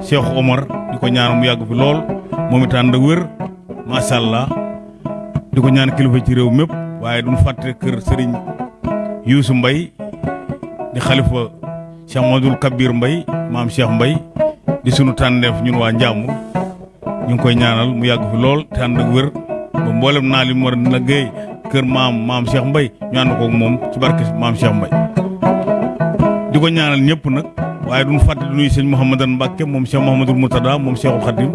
Cheikh Omar di ko ñaan mu yàgg fi lool moom it ànd ak wér macha allah. Di ko ñaan kilifa ci réew mépp waaye duñ fàtte kër Serigne Youssou Mbaye di xalifa Cheikh Modou Kabir Mbaye maam Cheikh Mbaye di sunu tànneef ñun waa Njàmbur ñu ngi koy ñaanal mu yàgg fi lool te ànd ak wér ba mboolem naa li mu war a liggéey kër maam maam Cheikh Mbaye ñu ànd ko ak moom ci barke maam Cheikh Mbaye. Di ñaanal ñëpp nag waaye duñ fàtte di nuyu sëñ Mouhamadan Mbacke moom Cheikh Mouhamadul Moutada moom Cheikhul Khadim.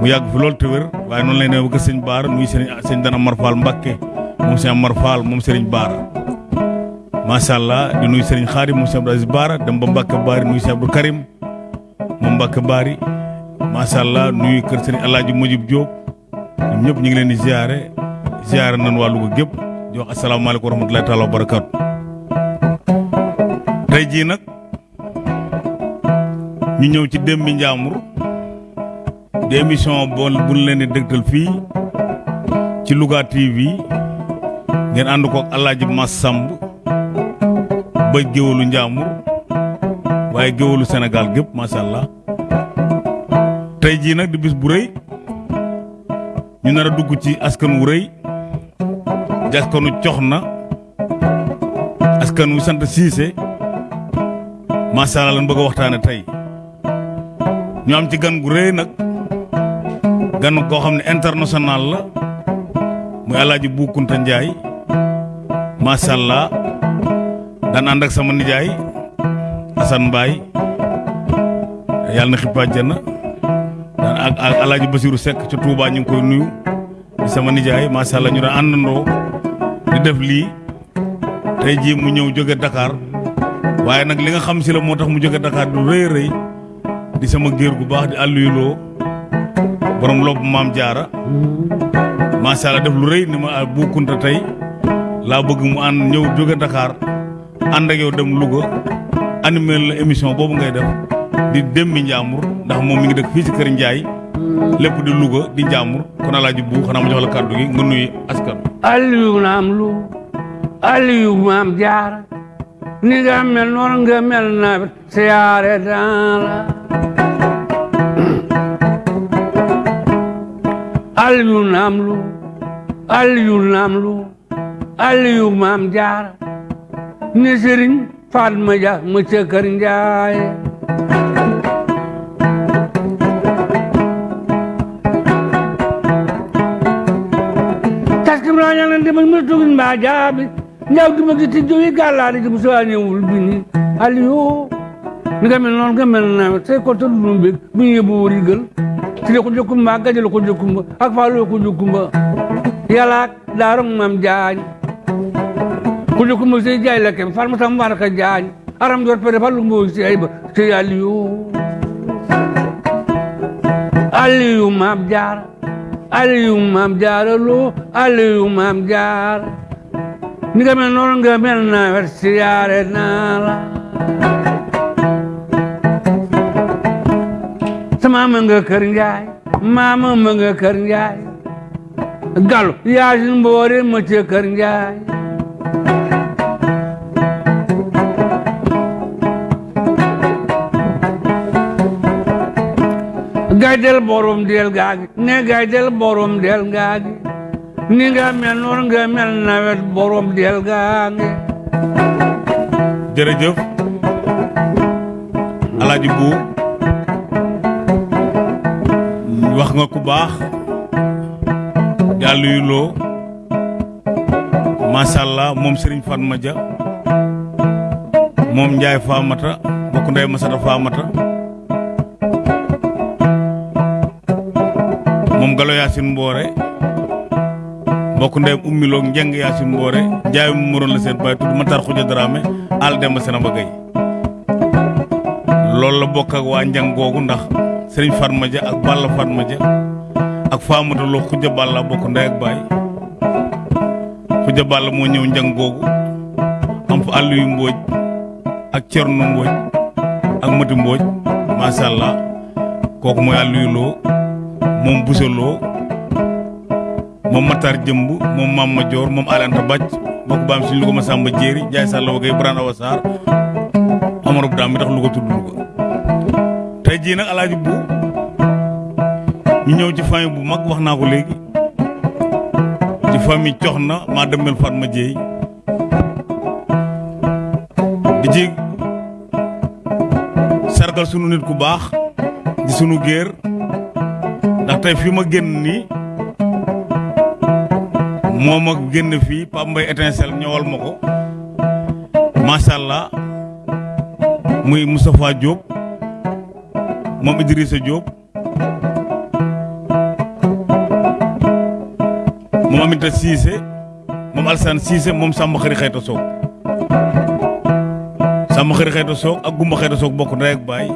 Mu yàgg fi lool te wér waaye noonu lay ne ba kër sëñ Baara nuyu sëñ sëñ Dana Mar Fall Mbacke moom sëñ Mar Fall moom sëriñ Baara. Allah di nuyu sëriñ Xaadim moom sëñ Abdou Baara dem ba Mbacke Baari nuyu sëñ Abdou Karim moom Mbacke Baari macha allah nuyu kër sëriñ Mojib Diop ñoom ñëpp ñu ngi leen di ziare ziare nañ waa Louga gépp di wax asalaamaaleykum wa rahmatulahi wa barakaatu. tey ñu ñëw ci Dembi Njàmbur. di émission boo bu leen di dëgtal fii ci Louga TV ngeen ànd ko ak El Hadj Mass Samb ba géwalu Njàmbur. waaye géwalu Sénégal gépp macha allah. tey jii nag di bis bu rëy. ñu nar dugg ci askan wu rëy. di askanu cox na askan wu sant siise macha allah lan bëgg waxtaane ñu am ci gan gu rëy nag gan koo xam ne international la muy alaaji Bu Kunta Njaay macha allah daan ànd ak sama nijaay Assane Mbaye. Yàlla na xippa àjjana. Daan ak ak alaaji Basiru Seck ca ñu koy nuyu. Di sama nijaay macha allah ñu di def lii. Tey jii mu ñëw jóge Dakar. Waaye nag li nga xam si la moo tax mu jóge Dakar du rëy rëy di sama géer gu baax di àlluyuloo borom lopp maam jaara macha allah def lu rëy ni ma Bu Kunta tey. Laa bëgg mu ànd ñëw jóge Dakar ànd ak yow dem Louga animé la émission boobu ngay def di Dembi Njàmbur ndax moom mi ngi dëkk fii ci kër Njaay lépp di Louga di Njàmbur kon alaaji bu xanaa ma jox la kàddu gi nga nuyu askan Aliou naam lu Aliou maam jaar ni nga mel noonu nga mel nawet siyaare daan la Aliou naam lu Aliou naam lu Aliou maam jaar ni sëriñ Fatma Dia ma ca kër Njaay taskim naa ñaan demal ma tugin mbaa jaabi ñaaw di ma gitti jowi gàllaari di musa ñëwul bi ni Aliou ni nga mel noonu nga mel nawet say ko tëdd nu mbég bu ñu ci jokkumba gaje la ko jokkumba ak faalu ko jokkumba yalaak daaram mam jaañ ko jokkumba sey jaay la kem far ma tam war ka jaañ aram jor pere falu mbo si ay ba. Sey Aliou Aliou mam jaar. Aliou maam jaara loo Aliou maam jaar. Ni mel nawet siyaare naa la मा गाइडल बरम डेल गागे, ने गाइडल बरम डेल गागे। निगा मेनोर ग मेल नावेट बरम डेल गागे। जरे जो, अलाजी बू। Wax nga ku baax yàlla yu loo moom Serigne Fatma Dia moom Ndiaye Famata bokk ndey Masata Famata moom Galo Yacine Mboore mbokk ndeyam ummiloog njeng Yacine Mboore Ndiaye mu moroon la seen baay tudd Matar Xuja Dramé al Demba Senaba Gueye loolu la bokk ak waa njang ndax Serigne Fatma Dia ak Balla Fatma Dia ak Famata Lo Xuja Balla bokk ndey ak baay. Xuja Balla moo ñëw njang googu am fa àll yu mbooj ak Cerno Mbooj ak Mati Mbooj macha allah. Kooku mooy àll yu loo moom busaloo moom Matar Jëmb moom Mam ma Joor moom Alanta baam suñu Louga ma Samba Jéeri Njaay Sàlla wa gay Birane Awa Sarr Amarou Dam mi tax Louga tudd Louga. tey tey jii nag alaaji bu ñu ñëw ci famille bu mag wax naa ko léegi. Ci famille cox na maa demel Fatma Dieye di ci sargal sunu nit ku baax di sunu géer. Ndax tey fi ma génn nii moom ak génn fii Pape Mbaye étincelle ma ko. Macha allah muy Moustapha Diop. Moom Idrissa Diop. Moom Aminata Cissé. Moom Alsane Cissé moom Samba Xëri Xayta Soog Samba Xëri Xayta Soog ak Gumba Xayta Soog bokk ndey ak baay.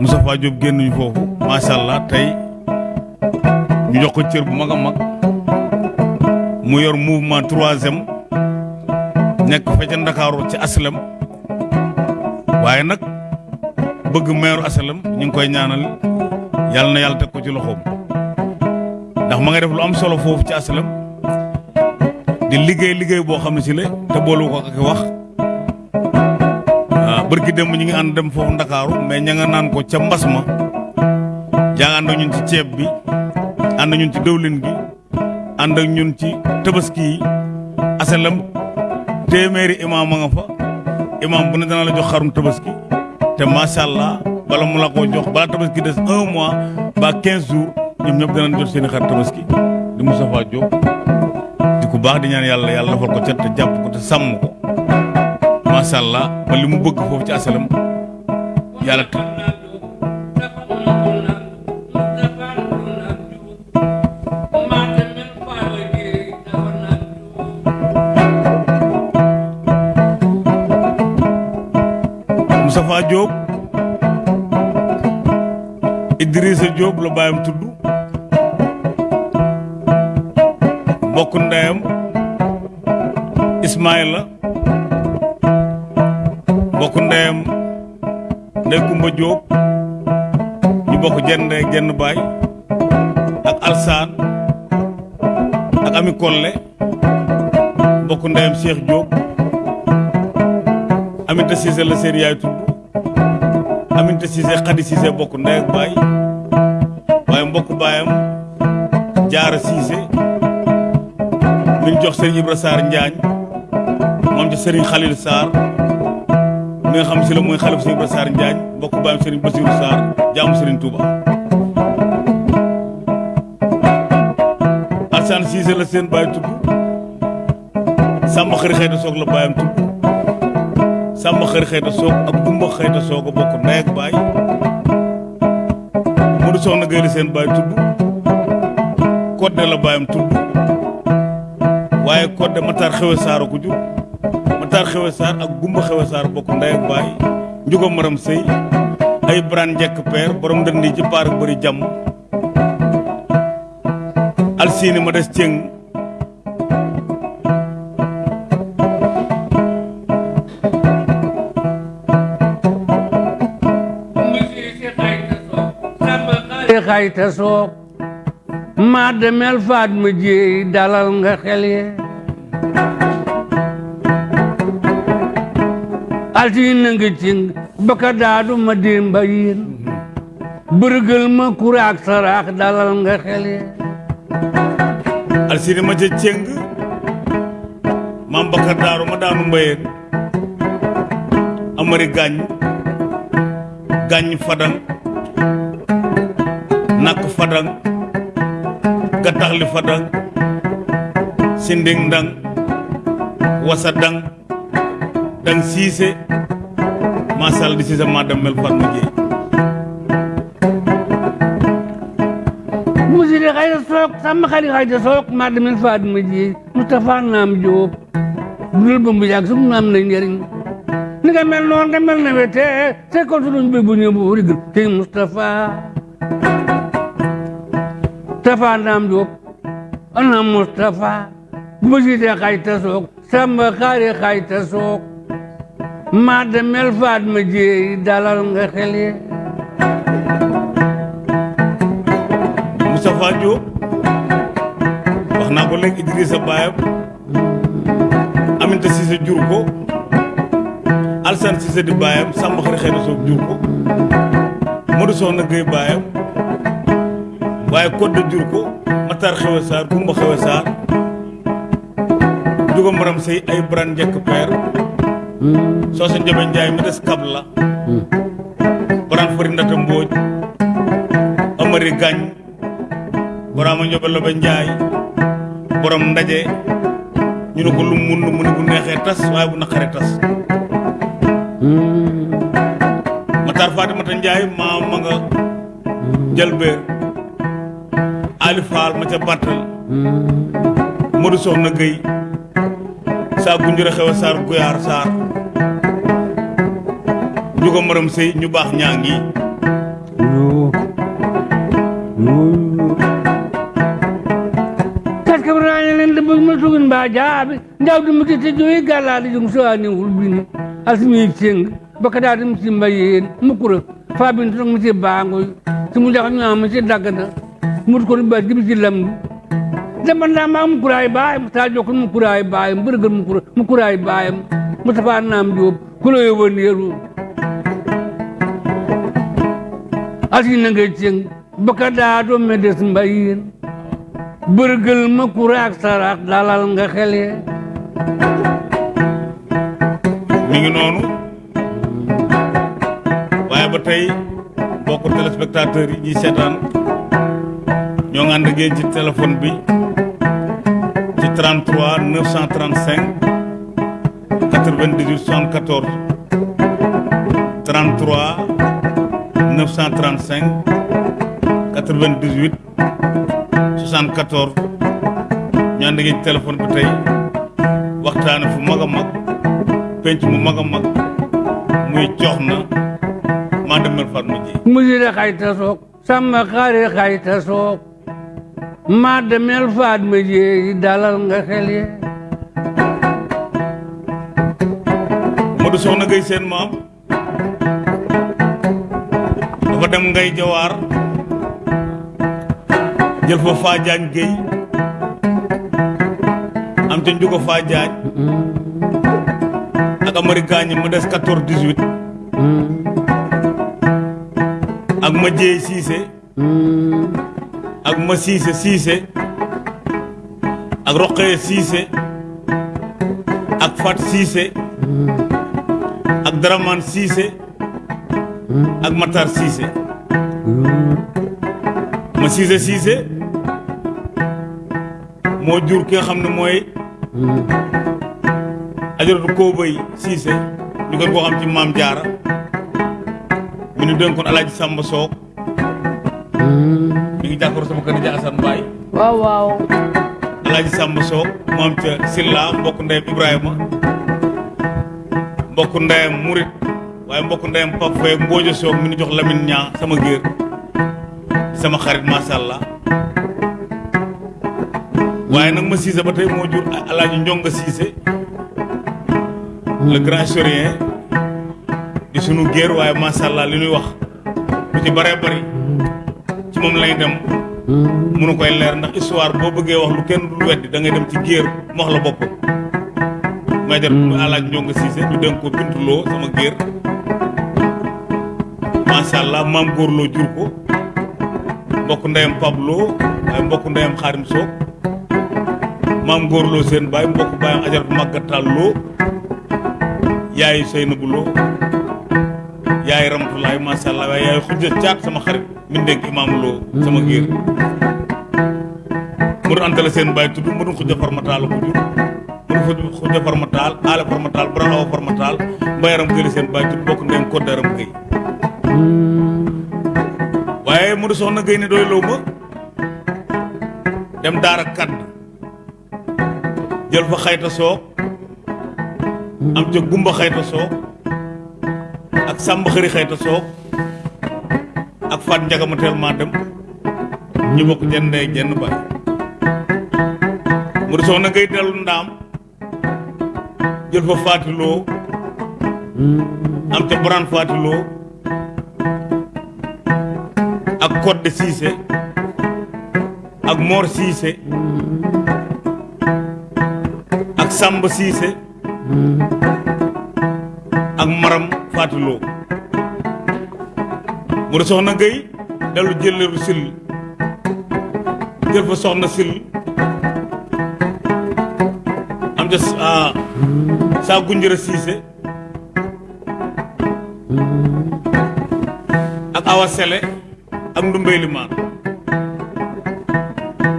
Moustapha Diop génnuñu foofu. Macha allah tey ñu jox ko cër bu mag a mag. Mu yor mouvement troisième. Nekk fa ca Ndakaaru ci aslem. Waaye nag bëgg meeru aslem ñu ngi koy ñaanal yàlla na yàlla teg ko ci loxoom. Ndax ma nga def lu am solo foofu ci aslem di liggéey liggéey boo xam ne si la te boolu ko ak wax. Waaw bërki dem ñu ngi ànd dem foofu Ndakaaru mais ña nga naan ko ca mbas ma. Ak ñun ci ceeb bi ak ñun ci dëwlin gi ànd ak ñun ci tabaski yi. Asalam téeméeri imaam a nga fa. Imaam bu ne dana la jox xarum tabaski te macha allah bala mu la koo jox bala tabaski des un mois ba quinze jours ñoom ñëpp danañ jot seen i xar tabaski. Di Moustapha Diop di ku baax di ñaan yàlla yàlla defal ko cet te jàpp ko te sàmm ko. Macha allah ba li mu bëgg foofu ci asalam yàlla baayam tudd. Mbokk ndeyam Ismaïla mbokk ndeyam Ndey Kumba Diop ñu bokk jenn ndey jenn ak Alsaan ak Ami Kolle. Mbokk ndeyam Cheikh Diop Aminta Cissé la seen yaay tudd. Aminta Cissé Khady Cissé bokk ndey ak mbokk baayam Jaara Cissé mi jox Serigne Ibra Sarr Njaañ moom ci Serigne Khalil Sarr mi xam si la mooy xalif Serigne Ibra Sarr Njaañ mbokk baayam Serigne Bassirou Sarr jaamu Serigne Touba. Alsane Cissé la seen baay tudd Samba Xëri Xëyta Soog la baayam tudd Samba Xëri Xëyta Soog ak Gumba Xëyta Soog a bokk ndey Modou Soxna la seen baay tudd Kodde la baayam tudd waaye Kodde Matar Xewe Saar ko jur. Matar Xewe Saar ak Gumba Xewe Saar bokk ndey ak baay Njugo Maram Sëy ay Bran Njekk Peer borom ndënd yi ci paar bëri jàmm. Alsiini ma des cëng xayta soog maa demel faat ma jéey dalal nga xel ye. Altine nga cing baka daadu ma démba yiin bërgël ma kuraak saraax dalal nga xel ye. Alsiini ma ca cëng. Maam Bakar Daaru ma daanu mbayeen amari gàññ gàññ fadang fadang gattaxli fadang sinding ndang wasa dang dang siise masal di siise ma dem mel Fatma Dieye musiri xayta soog sama xali xayta soog maa demel faat ma jéey Moustapha naam Jóob dul mu yàgg sum naam na njëriñ ni nga mel noonu nga mel na wete te ko suñu bi bu ñëw bu rigil te Moustapha Moustapha naam Jóob ana Moustapha musiri xayta soog sama xali xayta soog maa demel faat ma jéey dalal nga xel ye Moustapha Diop wax naa ko léegi Idrissa baayam Aminta Cissé jur ko Alsane Cissé di Samba Xari Xëy na Soog jur ko Modou Soxna Gueye baayam waaye Codé jur ko Matar Xewe Sarr Kumba Xewe Sarr Juga Maram Sey ay Bran njëkk peer. Soosa Njabe Njaay mi des kab la. Bran Fari Ndata Mbooj Amari Gañ Boraama Njobe Lobe Njaay borom ndaje. Ñu ko lu mun mu ne bu neexee tas waaye bu naqaree tas. Matar Fatimata Njaay maa ma nga jëlbeer Ali Fall ma ca Battal Modou Soxna Gueye saa gunjure xew a Sarr Guyaar Sarr Njuga Maram Sey ñu baax ñaa ngi yoo yoo kaska braña len de bëgg ma tugin mbaa jaabi ndaw di muti te joyi gàllaali jung so ani wul bini. Asmi ceng baka daa dim si mbayeen mukura fa bin mi ci mu jax ñaa mi ci daggana mut ko ba jibi ci lamdu dama ndaa maa mukuraay baayam taa jokkon mukuraay baayam bërgël mukura mukuraay baayam Mustapha naam Jóob kulo yo wëndeeru asina ngay ceng baka daa do medes mbayeen bërgël ma kuraak saraak dalal nga xele mi ngi noonu? Waaye ba tey mbokku téléspectateurs yi ñuy seetaan ñoo ngi ànd ci téléphone bi ci 33 935 98 74 33 935 98 74 ñu ànd ak ci téléphone bi tey waxtaane fu mag a mag penc mu mag a mag muy jox na maa demel Fatma ji musire xayta sook samba xaare xayta sook ma jeeyi dalal nga xele Modou Soxna Gueye seen maam dafa dem ngay jawaar jël fa faa jaañ Gueye am ca njugo faa jaañ ak amari gaañ mu des 14 18 ak ma jeey siise ma siise siise ak roqee siise ak fat siise ak daraman siise ak matar siise ma siise siise moo jur ki nga xam ne mooy ajaratu koobay siise ñu gën koo xam ci maam jaara mi ñu dénkoon alaaji sàmba soog jàkkaaroo sama kër ja asan mbaay waaw waaw alaaji sàmba soog mu am ca silla mbokk ndeyam ibrahima mbokk ndeyam murit waaye mbokk ndeyam pap fay mboojo soog mi jox lamin ñaa sama géer sama xarit masha allah waaye nag ma siise ba tey moo jur alaaji njonga siise le grand historien di sunu géer waaye masha allah li ñuy wax lu ci bëri ci moom lay dem. Munu koy leer ndax histoire boo bëggee wax lu kenn dul weddi da ngay dem ci géer mu wax la bopp may jar alaaj njonga siise ñu dénk ko bintuloo sama géer. Masha allah maam góorloo jur ko. Mbokk ndeyam pablo waaye mbokk ndeyam xaarim soog maam góorloo seen baay mbokk baayam ajaratu màggatal loo yaayu Seynabu Lo. Yaay Ramatulaay masha Allah waaye yaay xujja caat sama xarit mi dénk imaam Lo sama géer mu doon antale seen baay tudd mu doon xujja farmataal ko jur mu doon xujja farmataal aale farmataal bran awa farmataal mbayaram gëli seen baay tudd bokk ndeyam koddaram gëy waaye mu di soxna gëy ne doy loo ma dem daara kadd jël fa xayta soog am ca gumba xayta soog ak sàmba xëri xayta soog ak faat njaga ma teel maa dem ñu bokk jenn ndey jenn baay mu ngay dellu ndaam jël fa faatiloo am ca boraan faatiloo ak kodde siise ak moor siise ak sàmba siise ak maram faatuloo mu soxna Gueye dellu jëleeru sil jël fa soxna sil. Am ah, saa gunjëra siise ak awa sele ak limaan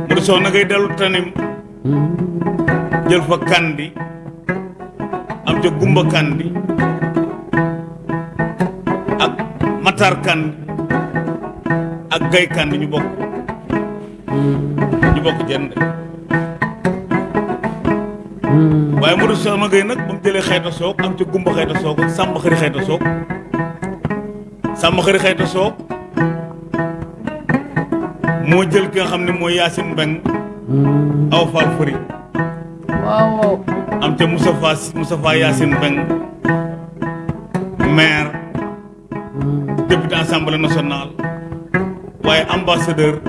mu soxna Gueye dellu tanim jël fa kandi am ca gumba kandi matar kandi ak gay kandi ñu bokk ñu bokk jënd waaye mu di soxna Gueye nag ba mu jëlee xayta soog am ca gumba xayta soog ak sàmba xëri xayta soog sàmba xëri xayta soog moo jël ki nga xam ne mooy Yacine Mbeng aw faal fëri waaw waaw am ca Moustapha Moustapha Yacine Mbeng assemblée nationale waaye ambassadeur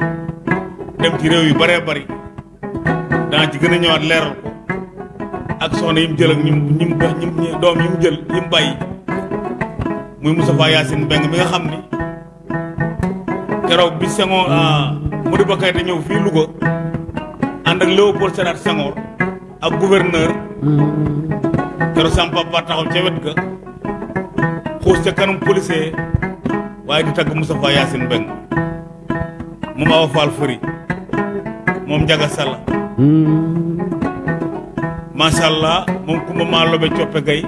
dem ci réew yu bëree bëri dana ci gën a ñëwaat leeral ko ak soxna yi mu jël ak ñi mu ñi mu ñi mu doom yi mu jël yi mu bàyyi. Muy Moustapha Yacine Mbeng mi nga xam ni keroog bi Senghor Modibo Keïta ñëw fii Louga ànd ak Léopold Sédar Senghor ak gouverneur. Keroog sama papa taxaw ca wet ga xuus ca kanam policier waaye di tagg Moustapha Yacine Mbeng moom Awa Fall Fëri moom Njaga Salla macha allah moom kumba maa lobe coppe gay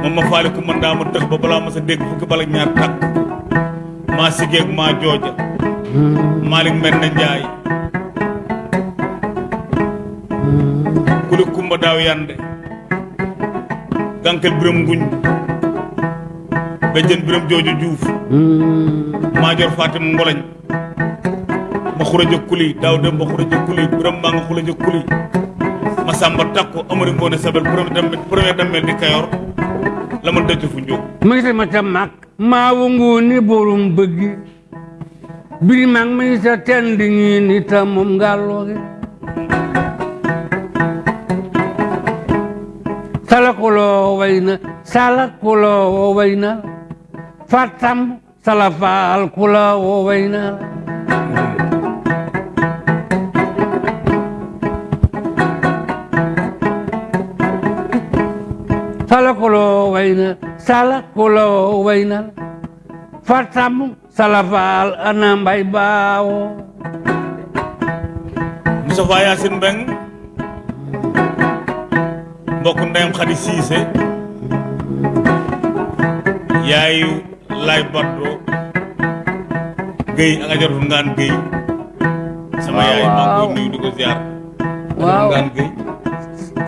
moom ma faali ndaa ma dëx ba balaa ma sa dégg fukki bala ñaar takk. Maa sigeeg maa jooja. Malick Mbende Njaay kuli kumba yande gànkel biram nguñ bejjen biram joojo juuf. Maajoor fatim ngolañ ma xuraja kuli daaw dem ma xuraja kuli biram maa nga xuraja kuli. Ma sàmba takko amari ngoone sabel premier damel premier damel di kayor. La ma dëcc fu njóg ma gis ma ca mag maa wongu ni borom bëggi biri mag ma sa tend ni ta moom ngàllooge salakuloo way na salakuloo way na fatam na salakuloo way na salakuloo way na fatam salafaal ana mbay baawo Moustapha Yacine Mbeng mbokk ndeyam Xadi Siise yaayu lay baddo Guèye ak ajaratu ngaan Guèye sama Waaw, yaay maa ngi waaw. nuyu di ko ziar waaw ngaan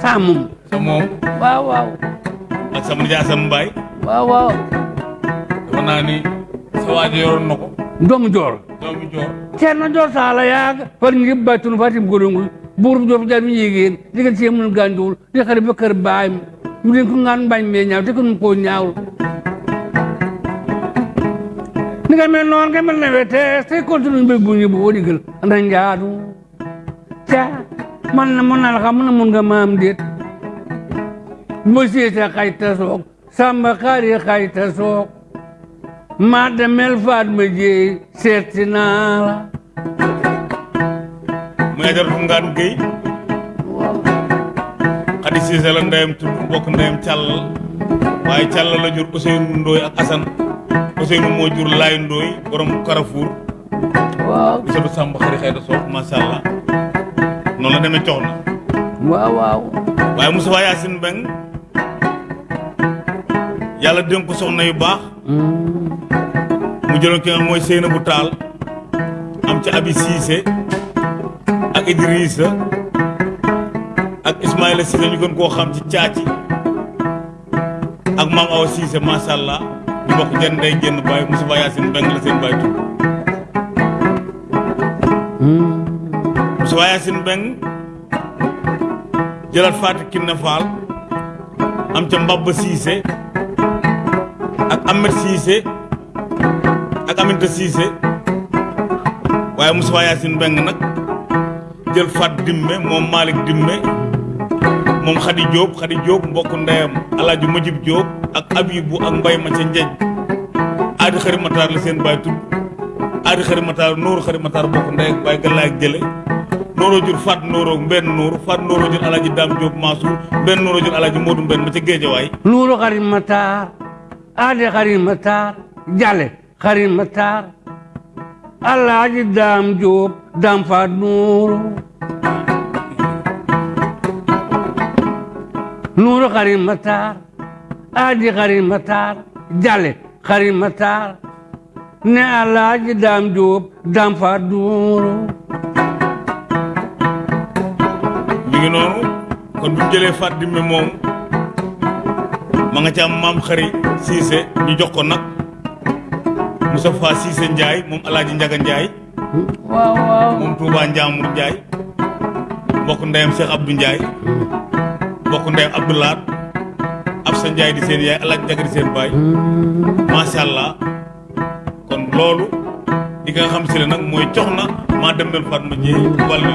saamum sa moom waaw waaw ak sama nijaay Asan Mbaay waaw waaw dafa naa ni sa waajo yoroon na ko doomu joor doomi joor ceerno joor saala far baytun fatim golongul buur joor jar mi yéegéen digal ci mun gànjuwul di xari ba kër baay mi ñu leen ko ngaan bañ mee ñaaw te ko nu koo ñaawul njaadu ca man na mun na la xam mun na mun nga maam déet mo siite xayta soog samba xaari xayta soog maa demel faat ma jéey seeti naa la muy ajaratu ngaan Guèye Xadi Siise la ndeyam tudd mbokk ndeyam càllal waaye càllal la jur Ousseynou Ndoye ak Assane Ousseynou moo jur Laay Ndoye borom Carrefour. Waaw sàmb xëri xëy da soog macha allah noonu la demee cox na waaw waaw waaye Moustapha Yacine Mbeng yàlla dénk ko soxna yu baax mu jëloon ki nga mooy Seyna bu Taal am ci Abi Cissé ak Idrissa ak Ismaïla Cissé ñu gën koo xam ci caaci ak maam Awa Cissé macha allah ñu bokk jën day génn baay Moustapha Yacine Mbeng la seen baay tudd Moustapha Yacine Mbeng jëlaat Kiné Fall am ca Mbabba Cissé ak Ahmed Cissé ak Aminta Cissé waaye Moustapha Yacine Mbeng nag Dimme moom Malick Dimme moom Khady Diop Khady Diop mbokk ndeyam Alaaji Majib Diop ak Abibu ak Mbay ma ca Njeej. Aadi xari la seen baay tudd. Aadi xari mataar nooru xari mataar ndey ak baay galaay ak jur faat nooroo mbenn nooru faat nooroo jur alaaji daam jóob maasuur mbenn nooroo jur alaaji moodu mbenn ma ca géejawaay. Nuuru xarit mataar aade xarit mataar jale xarit mataar alaaji daam jóob daam faat nuuru nuuru xarit mataar aadi xarit mataar jale xarit mataar ne alaaji daam jóob daam faat nuuru mi ngi noonu kon bu jëlee faat dimme moom ma nga ca am maam xari siise ñu jox ko nag. Moustapha Siise Njaay moom alaaji Njaga Njaay waaw waaw. Moom Touba mbokk ndeyam Cheikh Abdou mbokk ndeyam Absa Njaay di seen yaay alaaji Njaga di seen baay. Macha kon loolu di nga xam si la nag mooy cox na maa dem del Fatma Jéey wàllu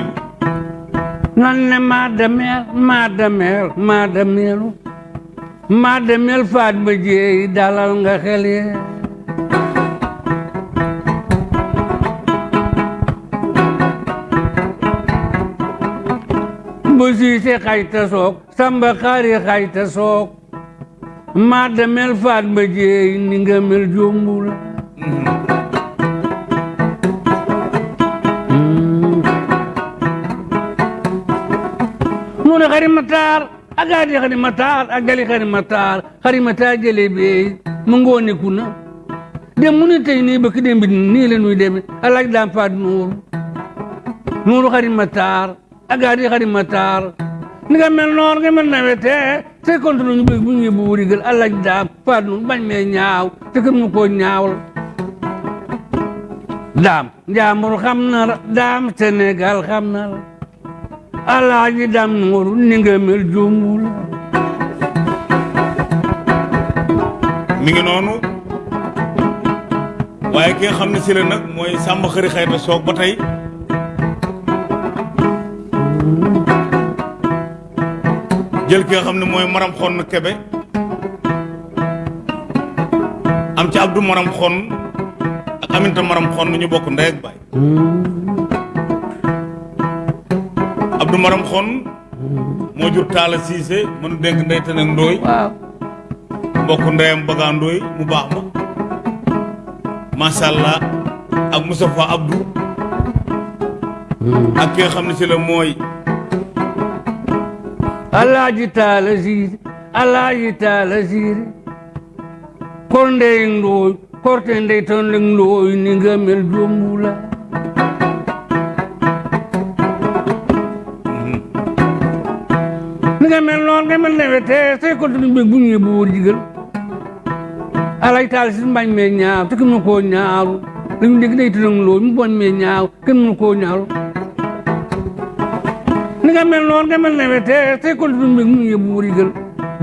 nan ne maa demeel maa demeel maa demeelu maa demeel faat ba jeey dalal nga xel ye bu siise xayta soog samba xaari xayta soog maa demeel faat ba jeey ni nga mel jombu la nuune xari mataar a gaadi xari mataar a gali xari mataar xari mataar jele beey mu ngoone kuna dem mu ni tey nii bëkk dem bi nii la nuy deme a laaj daam faat nuuru nuuru xari mataar a gaadi xari mataar ni nga mel noor nga mel nawete te kontu ñu bëgg bu ñu bu wurigal a laaj daam faat nuuru bañ mee ñaaw te kër mu koo ñaawal daam njaambur xam na la daam Sénégal la alaaji dam nuuru ni nga mel jombul mi ngi noonu? Waaye ki nga xam ne si la nag mooy sàmm xëri soog ba tey jël ki nga xam ne mooy maram xonn kebe am ci abdou maram xonn ak aminta maram xonn ñu bokk ndey ak baay. Abdou maram xonn moo jur taala siise mënu dénk ndey te nag ndooy. Waaw. Mbokk ndeyam bagaan ndooy mu baax ma. Macha allah ak Moustapha Abdou. Ak ki nga xam ne si la mooy alaaji taala siise alaaji taala siise kor ndey ndooy korte ndey ton leng ndooy ni nga mel jombula. Ni nga mel noon nga mel newete sey kontu ñu bëgg bu ñu bu wóor jigal. Alaaji taala siise mbañ mee ñaaw te kenn mu koo ñaaru dañu dégg day tënk ndooy mu boñ mee ñaaw kenn mu koo ñaaru ni nga mel noonu nga mel ne wete tey kon du mbég mu yëbu wurigal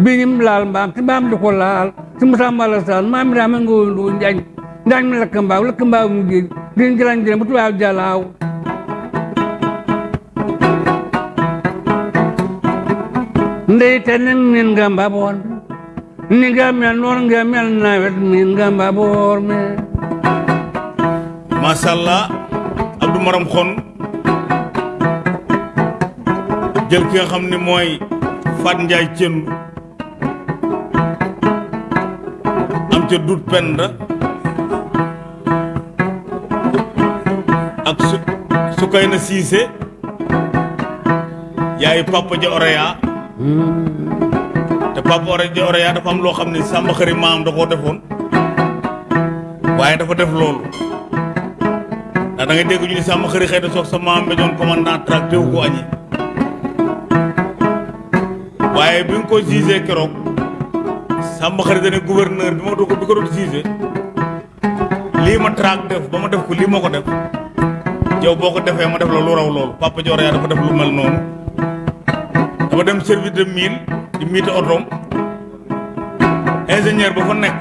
biñim laal mbaam te mbaam di ko laal. Te Moussa Mbala Sall maam mi daa ma nga woon doo njaañ. Njaañ mi lakk mbaaw lakk mbaaw mu géej. Din jëlañ jëlañ bu tubaab jalaaw. Ndey te min nga mbaboon ni nga mel noonu nga mel nawet min nga mbaboor me. Macha allah Abdou Maram xon jël ki nga xam ne mooy Fat Njaay Cendu am ca dut penda. Ak su Sukayna Siise yaay Papa Ja Oreya. Te Papa Ore Ja Oreya dafa am loo xam ne sàmm xëri maam da koo defoon. Waaye dafa def loolu. Ndax da ngay dégg ñu ni sàmm xëri xëy na soog sa maam ba doon commandant tracté wu ko añi waaye bi nga ko gisee keroog sàmm xëri dane gouverneur bi ma do ko bi ko doon lii ma def ba ma def ko lii def yow boo ko defee ma def la lu raw loolu papa Dior yaa dafa def lu mel noonu. Dama dem service de mine di miite otoom. Ingénieur ba fa nekk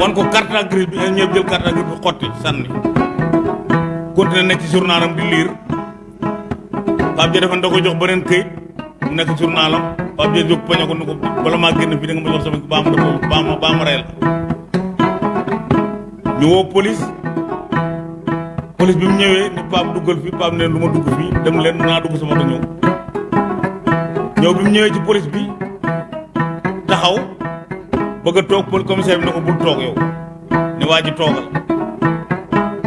wan ko carte grise bi ingénieur jël carte grise bi xotti sànni. Continué nekk ci journalam di lire. Pape Dia dafa da ko jox beneen këyit mu nekk journalam Pape Dia jóg poñe ko ni ko bala maa génn fii da nga ma jox sama baa ma def baa ma baa ma rey la ñu woo police. Police bi mu ñëwee ni Pape duggal fii Pape ne lu dugg fii dem leen naa dugg sama ñëw. Ñëw bi mu ñëwee ci police bi taxaw bëgg a pol commissaire bi ne ko bul toog yow ne waa ji toogal.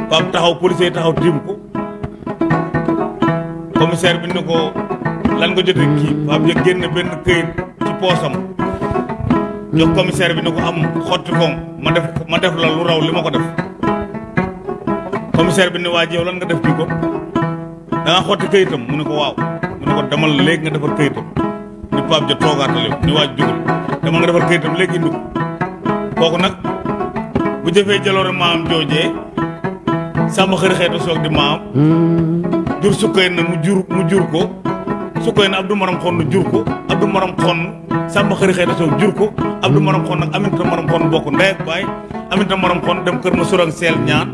Pape taxaw policier taxaw tiim ko. Commissaire bi ne lan nga jotee kii. Pape ja génn benn këyit ci poosam. Jox commissaire bi ne ko am xotti koom ma def ma def la lu raw li ma ko def. Commissaire bi ne waa yow lan nga def kii ko da nga xotti këyitam? Mu ne ko waaw. Mu ne ko demal léegi nga defar këyitam. Ni Pape ja toogaatal yow ni waa ji jógal demal nga defar këyitam léegi indi ko. Kooku nag bu jëfee jaloore maam joojee sàmm xëri xeetu soog di maam. Jur sukkay na mu jur mu jur ko sukkay na Abdou Maram xonn jur ko Abdou Maram xonn sàmm xëri xeetu soog jur ko Abdou Maram xonn ak Aminata Maram xonn bokk ndey ak baay. Aminata Maram dem kër ma surang seel ñaan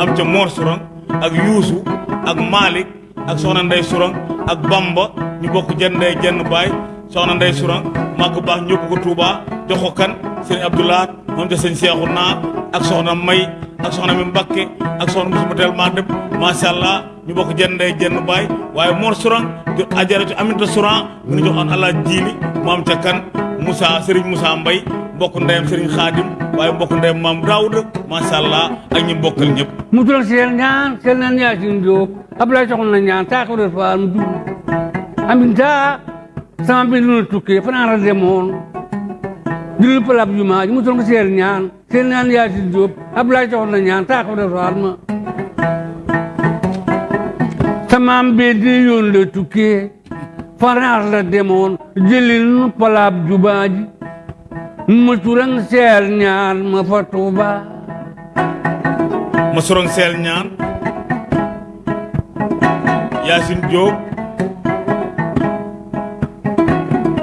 am ca Mor surang ak Yuusu ak Malick ak soxna Ndey surang ak Bamba ñu bokk jenn ndey jenn baay. Soxna Ndey surang màgg baax ñëpp ko Touba jox ko kan Abdoulaat moom ca sëñ Seexu naa ak May ak soxna mi Mbakke ak soxna musuma teel maa dem macha allah ñu bokk jenn ndey jenn baay waaye Mor Sourang di ajaratu Aminata Sourang mi ngi joxoon allah jiili mu am ca kan Moussa Serigne Moussa Mbay mbokk ndeyam Serigne Khadim waaye mbokk ndeyam maam Daouda macha allah ak ñi bokkal ñëpp. mu tural seel ñaan seel naan Yaasin Jóob Ablaye soxna na ñaan def faal mu dugg Aminta sama bi lu tukkee fanaan la demoon julul palab jumaa ji mu tural seel ñaan seel naan Yaasin Jóob Ablaye soxna na ñaan taa ko def faal ma samaam bee di yoon la tukkee fanaar la demoon jëlil nu palaab ji seel ñaan ma fa Tuuba ma sorong seel ñaan Yaasin Jóob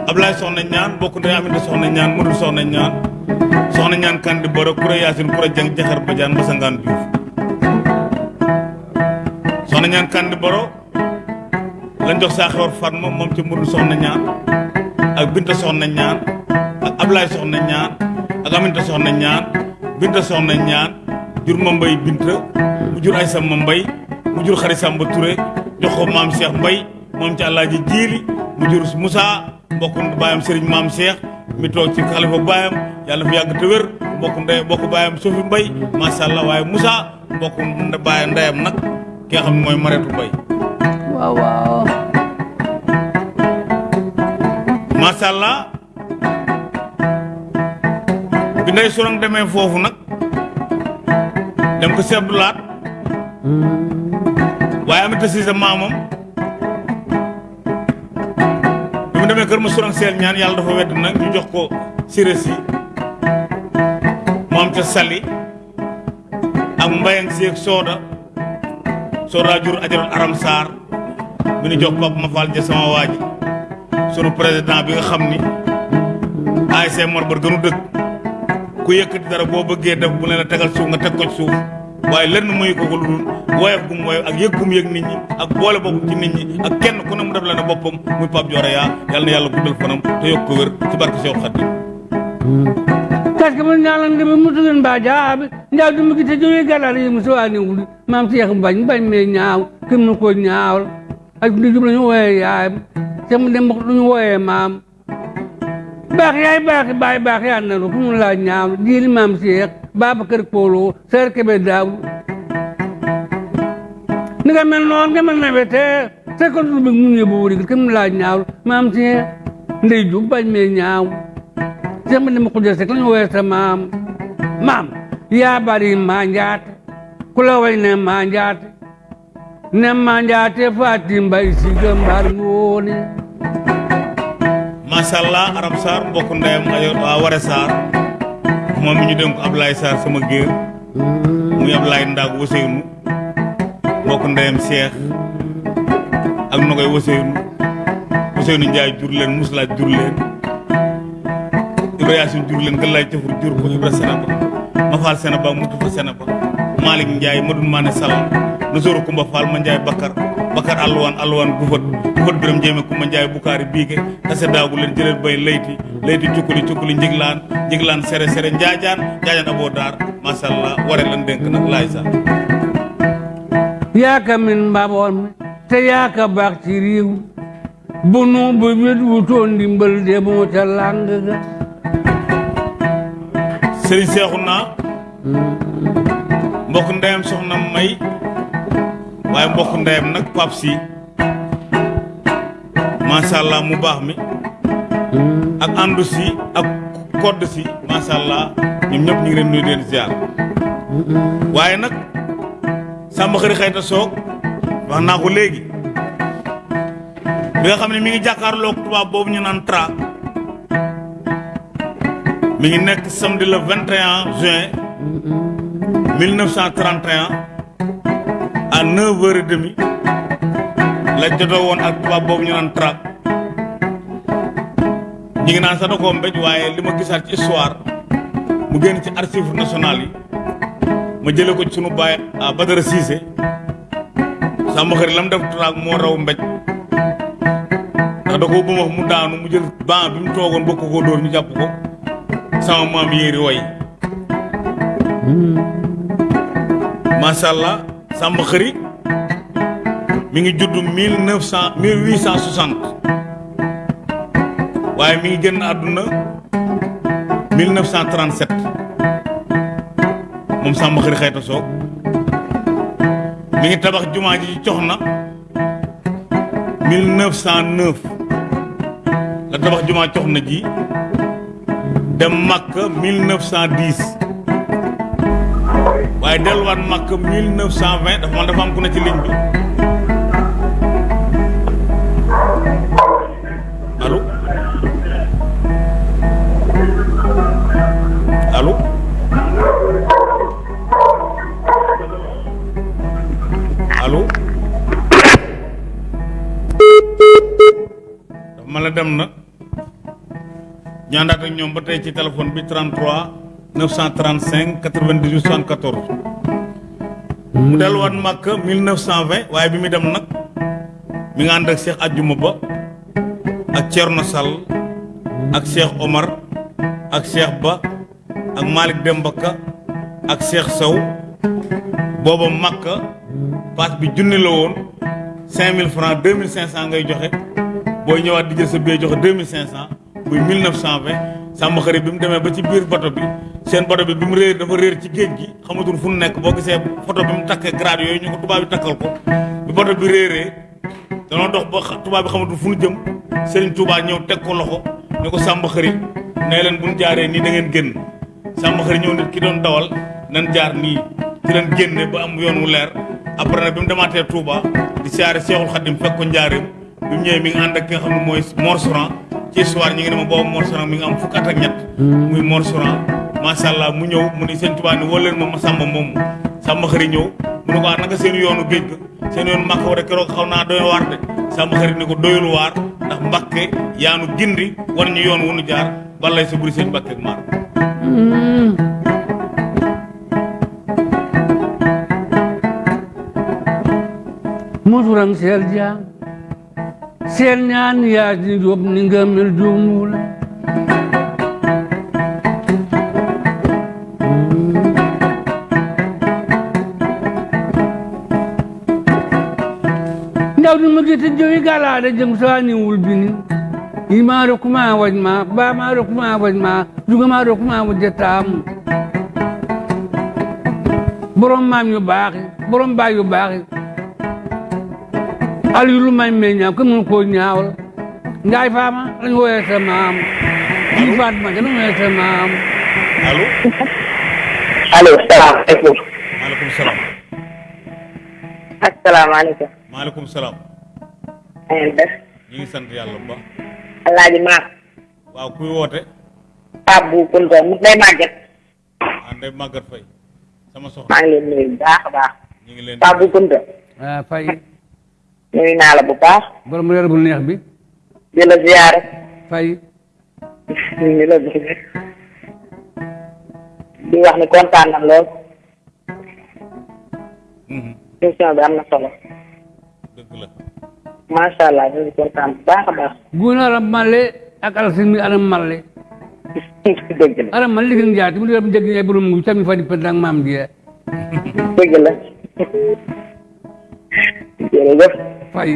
Ablaye soxna ñaan Modou soxna ñaan soxna ñaan kandi boro kura Yaasin kura jang jaxar bajaan masangaan Juuf soxna ñaan kandi boro lañ jox saa xewar Fatma moom ci Modou soxna ñaan ak Binta soxna ñaan ak Ablaye soxna ñaan ak Aminata soxna ñaan Binta soxna ñaan jur ma mbay Binta mu jur ay sama jur xari Samba Touré jox ko maam Cheikh Mbay moom ci Alaaji Jiili mu jur Moussa mbokk baayam Serigne maam Cheikh mi toog ci xalifa baayam yàlla fi yàgg te wér mbokk ndey mbokk baayam Sofi Mbay macha allah waaye Moussa mbokk baayam ndeyam nag ki nga xam ne mooy Mareetu Mbay. Waaw waaw. Macha allah bi ndey sorong demee foofu nag dem ko si Abdoulaat waaye Aminata Siise maamam mu demee kër ma sorong seel ñaan yàlla dafa wedd nag ñu jox ko siré si mu am ca sali ak mbayang si ak sooda jur ajaral aram saar bi ñu jox Pape ma Fall ja sama waa ji président bi nga xam ni ASC Mor gënu dëkk ku yëkkati dara boo bëggee def bu ne la tegal suuf nga teg ko suuf waaye lenn muy ko ko lu woyof gum woyof ak yëg gum yëg nit ñi ak boole boppam ci nit ñi ak kenn ku ne mu def la ne boppam muy Pape Dioré yaa yàlla na yàlla guddal fanam te yokk ko wér ci barke Cheikh Khadim kaske mo ñalan ndeme mutugen mba jaaɓe njaw dum gite joyi galal yi muso ani wuli mam seex bañ bañ me ñaaw kim no ko ñaawal ak ndi jum lañu woye yaayam te mu dem luñu woye maam. Baax yaay baax baay baax yaa nanu fu mu la ñaaw jiili mam seex Babacar Polo Seer Kebe Daaw ni nga mel noon nga mel nawe te ko du mu ñëbu wuri kim la ñaaw mam seex ndey ju bañ me ñaaw te mu dem ko jël rek lañu woye sa maam maam yaa bari manjaate ku la way ne manjaate ne manjaate faati mbay si gëmbar ngoone macha allah Arab Sarr mbokk ndeyam ayo waa Ware Sarr moom mi ñu ko Ablaye Sarr sama géer muy Ablaye Ndaag Waseynu mbokk ndeyam Cheikh ak Nogoy Waseynu Waseynu Njaay jur leen Muslaaj jur leen Ibra Yaasin jur leen Galaay Cafur jur ko Ibra Senaba Mafal Senaba mutu fa Senaba Malick Njaay Madun Maane Sall Nasooru Kumba Fall ma Njaay Bakar Bakar alluwaan alluwaan gufat gufat biram jéeme Kumba Njaay Bukaari biige tase daagu leen jëleen bay layti layti cukkuli cukkuli njiglaan njiglaan sere sere njaajaan njaajaan aboo daar macha allah ware lan dénk nag laay sa yaaka min mbaboon mi te yaaka baax ci réew bu nu bu wét wutoon ndimbal de làng ga. Sëriñ seexu naa mbokk ndeyam soxna may waaye mbokk ndeyam nag pap si macha allah mu baax mi. Ak àndu si ak kodd si macha allah ñoom ñëpp ñu ngi leen nuyu di leen ziar. Waaye nag sàmba xëri xëyta soog wax naa ko léegi. Bi nga xam ne mi ngi jàkkaarloog tubaab boobu ñu naan tra. Mi ngi nekk samedi le 21 juin 1931 à 9h30 la jotoo woon ak tubaab boobu ñu naan tra ñi ngi naan sax da koo mbéj waaye li ma gisaat histoire mu génn ci archives nationales yi ma jële ko ci sunu baay ah Cissé. Sàmm xëri la mu def sama way. Macha allah sàmm xëri mi ngi judd mille neuf cent mille huit cent soixante. Waaye mi ngi génn àdduna 1937 moom Samba Xëri Xayta Soog mi ngi tabax jumaa ji ci Coxna 1909 la tabax jumaa Coxna ji dem Makka 1910 waaye delluwaat Makka 1920 dafa man dafa am ku ne ci ligne bi. Allo? Allo? Allo dafa ma la dem na. Ñu àndaat ak ñoom ba tey ci téléphone bi 33 935 98 74 mu delluwaat Màkka 1920 waaye bi dem mi Cheikh Omar ak Ba ak Malick Demba Ka ak Cheikh Sow. Booba Makka paas bi junni la woon 5000 francs 2500 ngay di jël sa billet joxe 2500 muy 1920 sàmm xarit bi mu demee ba ci seen bato bi bi mu réer dafa réer ci géej gi. Xamatul fu nekk boo gisee photo bi mu takkee grade yooyu ñu ko tubaab bi takkal ko. Bi bato bi réeree danoo dox ba tubaab bi xamatul fu nu jëm. Serigne Touba ñëw teg ko loxo ne ko sàmm xarit nee leen bu ñu jaaree nii da ngeen génn. Sàmm xarit ñëw nit ki doon dawal nan jaar nii. Ci leen génne ba am yoon wu leer. Après nag bi mu demaatee Touba di siyaare Seexul Xadim fekk ko njaareem. Bi mu ñëwee mi ngi ànd ak ki nga xam ne mooy Mor ci histoire ñi ngi ne ma boobu Mor mi ngi am fukk at ak ñett. Muy Mor macha allah mu ñëw mu ni sëñ Touba ni ma ma sàmba moomu. Sàmm xarit ñëw mu ne ko ah naka seen yoonu géej ga? Seen yoonu Màkka war a keroog xaw naa doy waar de. Sàmm xarit ni ko doyul waar ndax Mbàkke yaanu gindi war ñu yoon wu nu jaar balay sa buri sëñ Mbàkke ak maar musuram seel jaam seel ñaan yaa di jóob ni nga mel mugiti jowi galada jeng soani wulbini ima rokuma wajma ba ma rokuma wajma juga ma rokuma wajatam borom mam yu baax borom ba yu baax al yu lu may meña ko mun ko ñaawal ngay fama lañ woyé sa mam. Di faat ma gëna woyé sa mam. Allo allo salam alaikum. Alaikum salam. Assalamu alaikum. Wa alaikum salam. Na ngeen def ñu ngi sant yàlla bu baax alaaji maam waaw kuy woote Pape bu Kunta mu day màgget ah Ndeye Maguette Faye sama soxna maa ngi leen nuyu bu baax a baax ñu ngi leen Pape bu Kunta ah fay nuyu naa la bu baax borom reer bu neex bi di la ziyaare fay di la bëgg di wax ni kontaan na lool Mhm, émission bi am na solo guuna ala malle ak alasin mi ana malle dëgg la aram man ligin jaati mu dem dégg ñay borom ngu tammi fadi pendang maam die dëgg la jërëjëf fay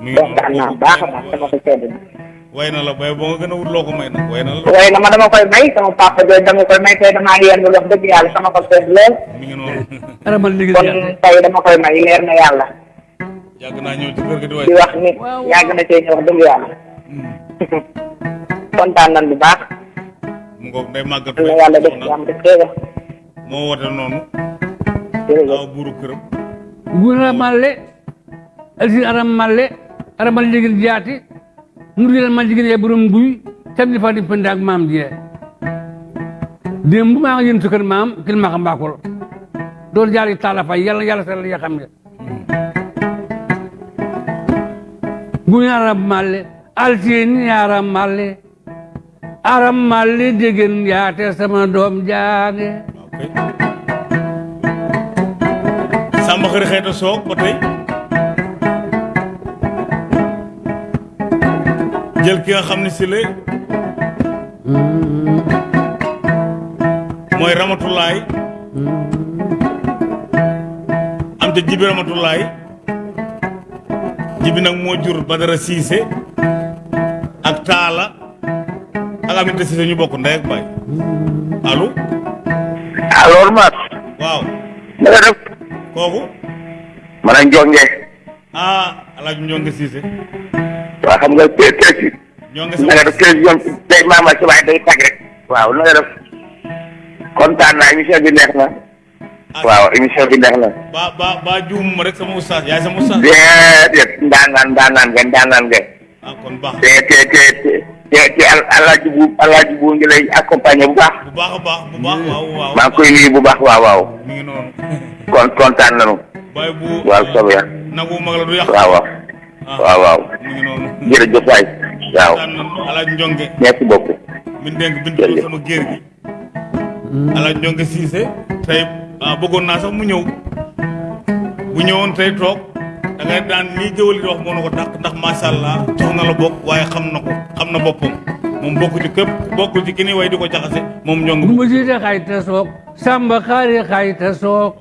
mi ngi kontaan naa baax a baax sama bay wut may la ma dama koy may papa dama koy may wax ko sedd mi ngi man dama koy may leer na yàgg naa ñëw ci kër gi di way di wax ni yàgg na cee ñëw wax dëgg yàlla kontaan nañ bu baax mu ngoog day màggat na fay yàlla def soxna jàmm def xéewal moo woote noonu jërëjëf aw buuru këram guna malle alsin aram malle aram man ligin jaati mu di man ligin ñay borom nguy tammi fadi pendang maam die démb maa ngi sukkër maam kil ma xam mbaakol doon jaari taala fay yàlla yàlla sal ya xam nga guñ aram malle alsin aram malle. Aram malle déggen yaate sama waaw kay sàmba xëri xeeta soog ba tey jël ki nga xam ne si la am te jibi nag moo jur Badara Siise ak Taala ak Aminata Siise ñu bokk ndey ak baay. Allo? Alors Mar waaw. Na nga def? Man njonge ah alaaj ñonge Siise waa xam nga te te si ñonge na nga def télévision day maama si waaye day tag rek. Waaw na nga def? Kontaan naa émission bi neex na waaw émission bi neex na ba ba ba juum ma rek sama ustaas yaay sama ustaas déedéet ndaanaan ndaanaan nga ndaanaan nga ah kon baax te te te te te te al- alaaji bu alaaji bu ngi lay accompagner bu baax bu baax a baax bu baax waaw waaw maa koy nuyu bu baax waaw waaw mi ngi noonu kon kontaan nañu baay bu waaw soobee yàlla nagu mag la du yàq waaw waaw ah waaw waaw mi ngi noonu jërëjëf waay waaw daan alaaj njonge merci beaucoup min bin Jërëjëf. sama géer gi alaaj njonge siise tey ah bëggoon naa sax mu ñëw. Bu ñëwoon tey toog da ngay daan lii géwal di wax moo na ko dàq ndax macha allah jox na la bokk waaye xam na ko xam na boppam. Moom bokku ci képp bokkul ci ki ni way di ko jaxase moom njonge Gumba siite xayta soog samba xaari xayta soog.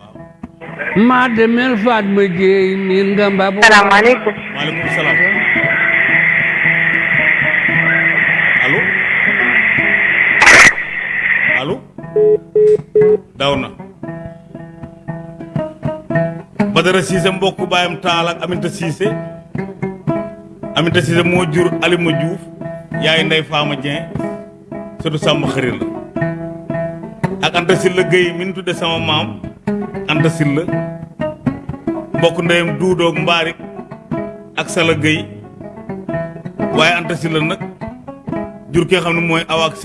Maa demel faat ma jeey miin nga mbabu salaamaaleykum. Maaleykum salaam. Allo? Allo? Daw na Badara Cissé mbokk baayam taal ak Aminta Cissé. Aminta Cissé moo jur Alima Diouf yaay ndey Faama Dieng surtout sàmm xëri la ak Anta Silla Gueye mi ñu tudde sama maam Anta Silla mbokk ndeyam duudoog mbaarik ak Sala Gueye. Waaye Anta Silla nag jur ki nga xam ne mooy awa ak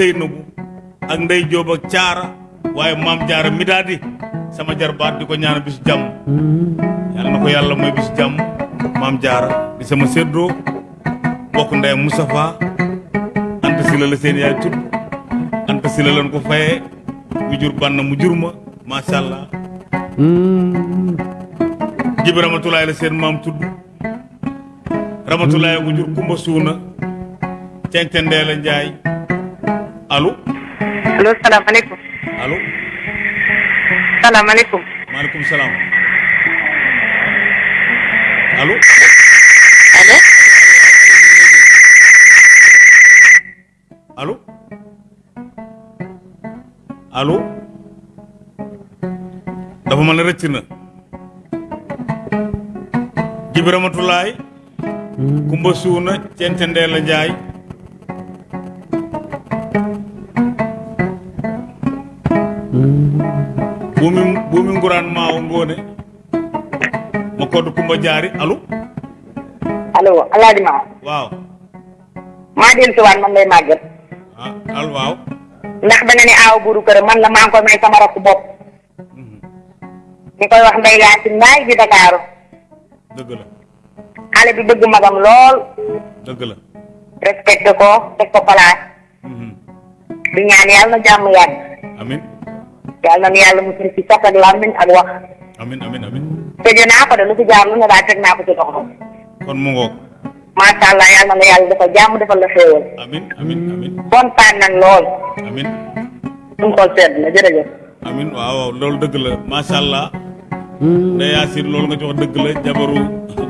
ak ndey Jóob ak caara waaye maam jaara mi daal sama jarbaat di ko ñaan bisu jàmm yàlla na ko yàlla mooy bisu jàmm maam jaara di sama séddoo bokk ndeyam Moustapha Anta Silla la seen yaay tudd Anta Silla lañ ko fayee mu jur bann mu jur ma. Macha allah jibi ramatulaay la seen maam tudd ramatulaay ko jur kumba suuna. La njaay. Allo? Allo salaamaaleykum. Allo salaamaaleykum maaleykum salaam allo allo allo allo dafa mel ne rëcc na. Jibi ramatulaay kumba suuna cencendee la njaay buumi buumi nguraan maawo ngoone ma koddu kumba jaari allo allo alaaji ma. Waaw maa dellu si waat man lay màgget ah al waaw ndax da nga ne aaw buuru kër man la ngi koy may sama rakk bopp di koy wax ndey Yaasin Mbaay di Dakaaru dëgg la xale bi bëgg magam lool dëgg la respecté ko teg ko place Mhm. di ñaan yàlla na jàmm yàgg amin yàlla na yàlla mu ci ak làmmiñ ak wax amin amin amin. Tëjee naa ko de lu fi jaar lu ne daal teg naa ko ci doxam kon mu ngoog macha allah yàlla na yàlla dafa jàmm defal la xéewal amin amin amin. Kontaan nañ lool amin. Suñu xol sedd na jërëjëf amin waaw loolu dëgg la macha allah Ndeye Yacine loolu nga ci wax dëgg la jabaru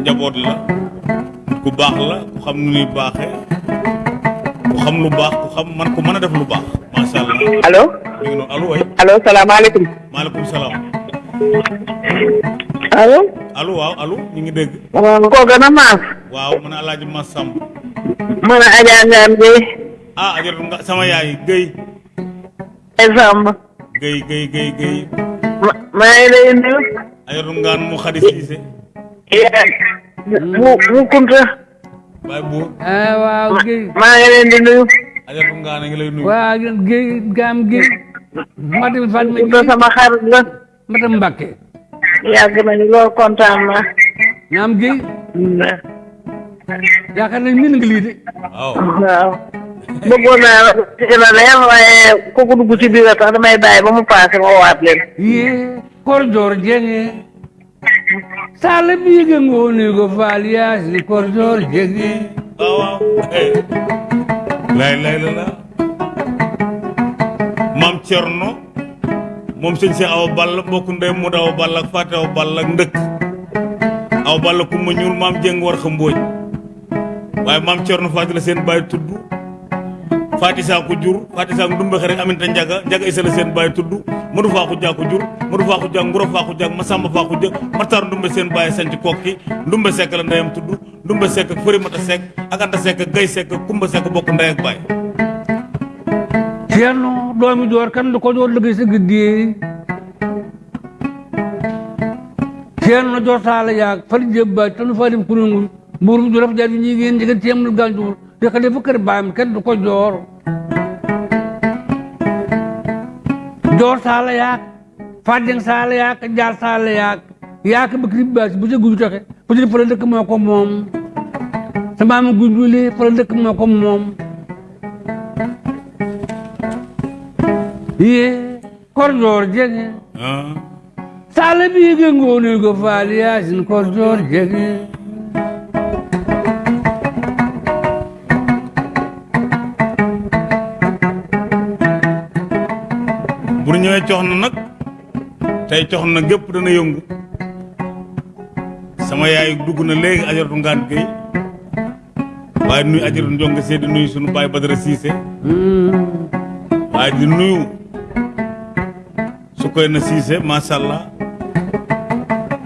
njaboot la ku baax la ku xam nu ñuy baaxee ku xam lu baax ku xam man ku mën a def lu baax macha allah allo mi ngi noonu allo way allo salaamaaleykum maaleykum salaam allo allo waaw allo ñu ngi dégg waaw koo gën a maas waaw alaaji a Gueye ah nga sama yaay Guèye ay Samb Guèye ma maa ngi lay nuyu ajoratu ngaan mu xadi siise mu mu kunta baay buur ah waaw Guèye maa ngi leen di nuyu ajoratu ngaan a ngi lay nuyu waaw Guèye gaam Guèye Matam Fatma kunta Guèye sama xarit la Matam Mbacke yàgg nañu lool kontaan naa naam Guèye yaakaar nañ min nga lii de waaw waaw bëggoon naa la ci gën a leer waaye kooku dugg ci biir a tax damay bàyyi ba mu paase ma waat leen yee kor joor jenge sala biige ngooni go faal yaasi kor joor jenge waaw waaw eh. Lay lay la la maam Cerno moom sëñ Cheikh Awa Balla mbokk ndey mu Awa Balla ak Fatou Awa Balla ak ndëkk. Awa Balla ku ma ñuul maam Jeng war xa mbóoj waaye maam Cerno Faati la seen baay tudd Faati saa ko jur Faati saa ko ndumbe rek Aminta Njaga Njaga Isa la seen baay tudd Madu faa ko jaa ko jur Madu faa ko jaa Nguro faa ko jaa Masamba faa ko jëg Matar ndumbe seen baay sanc kokki ndumbe sekk la ndeyam tudd ndumbe sekk ak fëri mata sekk ak anta sekk ak gay sekk ak kumba sekk bokk ndey ak baay. Ceerno doomi joor kan ko joor liggéey sa giddee ceerno joor saala yaag fali jebba tanu falim kurungu mburum juraf jadi ñi ngeen jegen temul de xale fu kër baam kenn du ko joor joor saala yaag fadeng saala yaag jaar saala yaag yaag bëkri baas bu jëgu toxe bu jëg fala dëkk moo ko moom sa maama gunjuli fala dëkk moo ko moom ye kor joor jege ngooni go faal yaasin kor joor jege ñëwee cox na nag tey cox na gépp dana yëngu. Sama yaay dugg na léegi ajaratu ngaan géy waaye nuyu ajaratu njonga see di sunu baay Badara Siise. Waaye di nuyu su koy na Siise macha allah.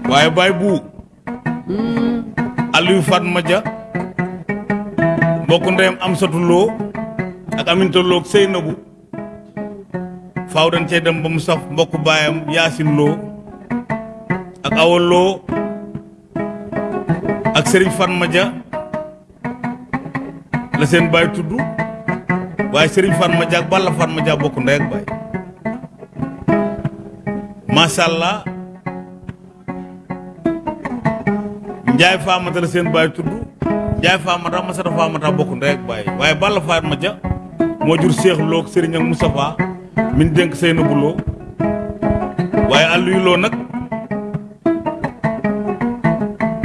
Waaye baay bu Aliou Fatma Dia mbokk ndeyam am satuloo ak aminta loo ak Seynabu faaw dañ cee dem ba mu saf mbokk baayam yaasin loo ak awa loo ak sëriñ Fatma Dia la seen baay tudd waaye sëriñ Fatma Dia ak Balla Fatma Dia bokk ndey ak baay. Macha allah Njaay Faamata la Faamata Faamata bokk ndey ak baay. Waaye Balla Fatma Dia moo jur Seex Lo ak ak min dénk Seynabou Lo waaye Aliou Lo nag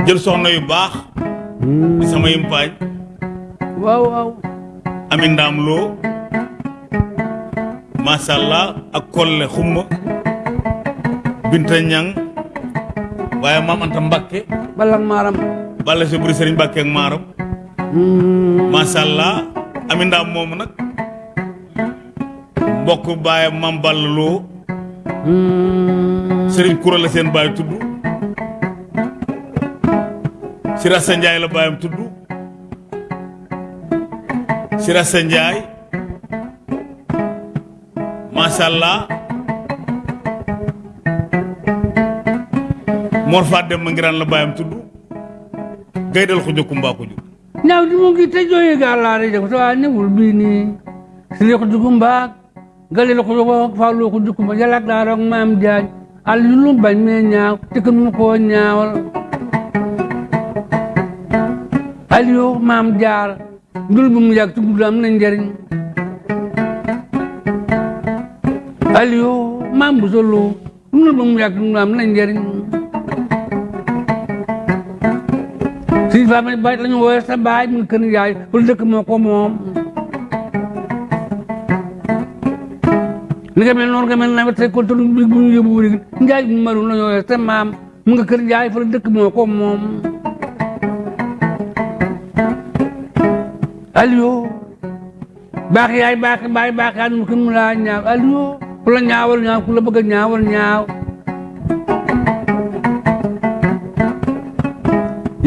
jël soxna yu baax di sama yimpaañ waaw waaw. Ami ndaam loo macha allah ak kolle xumma binta ñang waaye maam anta mbakke balang maaram. Balla si buri sëriñ mbakke ak maaram. Macha allah ami ndaam moomu nag mbokk baayam maam balla loo sëriñ kura la seen baay tudd Sirasa Njaay la baayam tudd Sirasa Njaay. Macha allah Mor Faa dem ma ngiraan la baayam tudd gaydal ko jokku mbaa ko jur ñaaw di mu ngi te jooyi gaalaare jag to a newul bini sile ko jukumba galil ko jogo faalu ko jukumba yalak daarok maam jaaj bañ me ko mu ko ñaawal al yo maam jaar ndul bu mu yàgg tudd am na njariñ al yo maam bu solo ndul bu mu yàgg tudd am na njariñ si fa ma bay lañu sa baay mu ngi kër njaay wala dëkk moo ko ni nga mel noonu nga mel nawet tey kon tolu bi bu ñu yóbbu wuri njaay bu maru lañu wooye sa maam mu nga kër njaay fa la dëkk moo ko moom Aliou baax yaay baax baay baax yaa mu mu laa ñaaw Aliou ku la ñaawal ñaaw ku la bëgg ñaawal ñaaw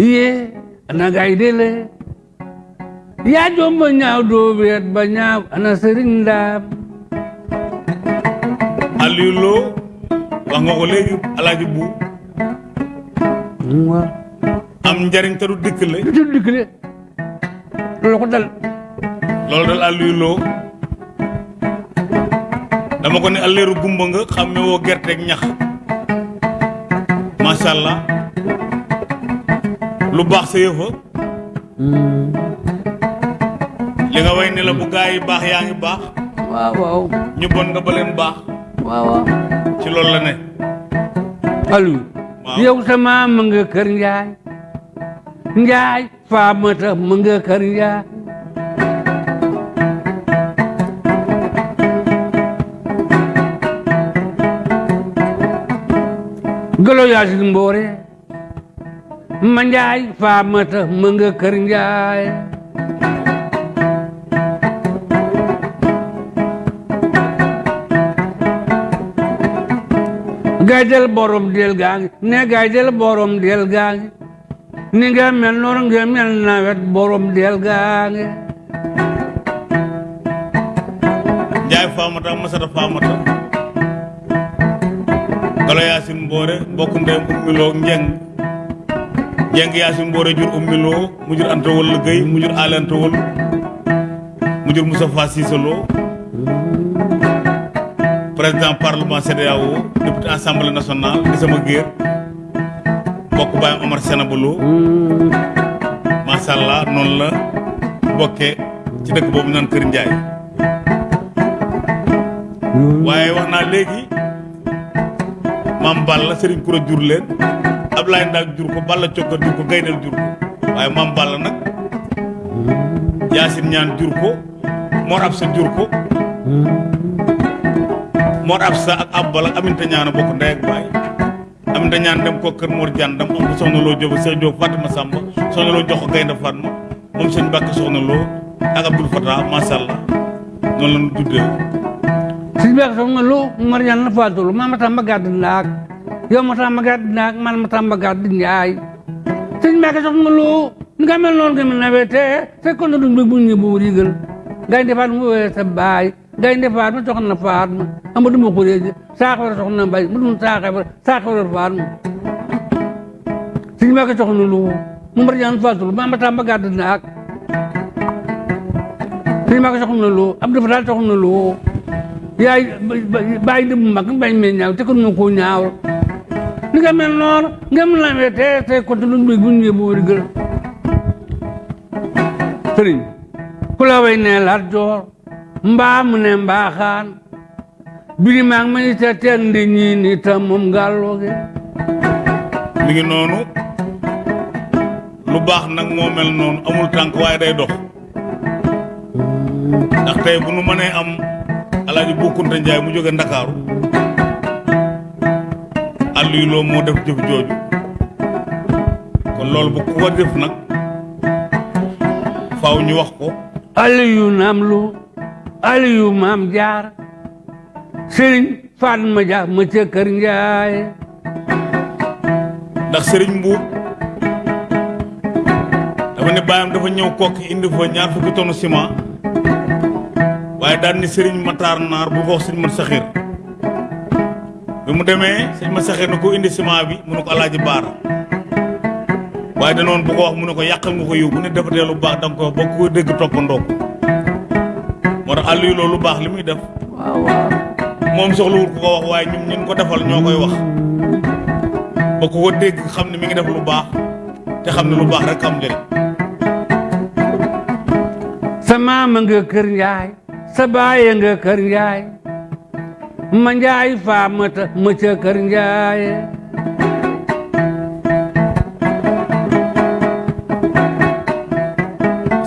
iye ana gaay dele yaa jomba ñaaw doo weet ba ñaaw ana sëriñ Aliou Lo wax nga ko léegi alaaji bu am njariñ te du dikkale du dikkale loolu ko dal loolu dal Aliou Lo dama ko ne alleeru gumba nga xàmme woo gerteeg ñax macha allah lu baax sa yëfa li nga way ne la bu gaa yi baax yaa ngi baax. Waaw waaw. Ñu bon nga ba leen baax waaw waaw ci loolu la ne Aliou yow sa maam ma nga kër njaay njaay faamata ma nga kër njaay golo yaasin mboore ma njaay faamata ma nga kër njaay gaay del borom del gaa ngi ne gaay del borom del gaa ngi ni nga mel noonu nga mel nawet borom del gaa ngi njaay faamata masata faamata galo yaasin mboore mbokk ndeyam ummiloo njeng. Njeng yaasin mboore jur ummiloo mu jur anta wol gëy mu jur aale anta wol mu jur Moustapha Cissé Lo président parlement CEDEAO député assemblée nationale di sama géer mbokk baayam Omar Sénaba Lo macha allah noonu la bokkee ci dëkk boobu naan Kër Njaay waaye wax naa léegi maam Balla Serigne Koura jur leen Ablaye Ndak jur ko Balla Cokka jur ko Gaynel jur ko. Waaye maam Balla nag Yaasin ñaan jur ko Mor Absa jur ko Mor Absa ak Abbal ak Aminta ñaan a bokk ndey ak baay. Aminta ñaan dem ko kër Mor Dian dem am soxna loo Jóob Jóob Fatima Samba soxna loo jox ko Gaynde Fatma moom sëñ Mbàkke soxna loo ak Abdul Fatah allah. Noonu la ñu tuddee. Si beek soxna lu Mariane la faatulu ma ma tamba gàdd ndaak. Yow ma tamba gàdd ndaak man ma tamba gàdd njaay. Sëñ Mbàkke soxna lu ni nga mel noonu nga mel nawet te fekkoon na duñ bu ñu bu rigal gaynde faat mu wee sa gaynde faat ma soxna faat ma amadu ma xureeji saaxawara soxna mbay mu dum saaxawara saaxawara faat ma sëñ Mbàkke soxna lu mu Mariane faatulu ma ma tamba gàdd ndaak sëñ Mbàkke soxna lu Abdou Fatal soxna lu yaay di bu mag bañ mee ñaaw te kon moo koo ñaawal ni nga mel noonu nga mel na te te kon te luñ bëgg bu ñu yóbbu wari gël. Sëriñ la way mbaa mu ne mbaaxaan biri maa ngi ma ni te teen di ñii ni tam moom ngàllooge mi ngi noonu lu baax nag moo mel noonu amul tànk waaye day dox ndax tey bu nu mënee am alaaji Boukounta Njaay mu jóge Ndakaaru Aliou Lo moo def jëf jooju kon loolu bu ko. Def nag faaw ñu wax ko Aliyu naam lu Aliyu maam jaar sëriñ Fatma Dia ma ca kër Njaay ndax Serigne dafa ne baayam dafa ñëw kokki indi fa ñaar fukki tonu ciment waaye daan ni Serigne Matar Naar bu wax sëñ Mat Saxir bi mu demee sëñ Mat Saxir indi ciment bi mu ne ko alaaji baara. Waaye danoon bu ko wax mu ne ko nga ko ne defatee lu baax da ko moo tax Aliou Lo lu baax li muy def. Moom soxlawul ku ko wax waaye ñun ñun ko defal ñoo koy wax. Ba ku ko dégg xam ne mi ngi def lu baax te xam ne lu baax rek am njëriñ. Sa maama nga kër Njaay sa baay nga kër Njaay ma Njaay faamata ma ca kër Njaay.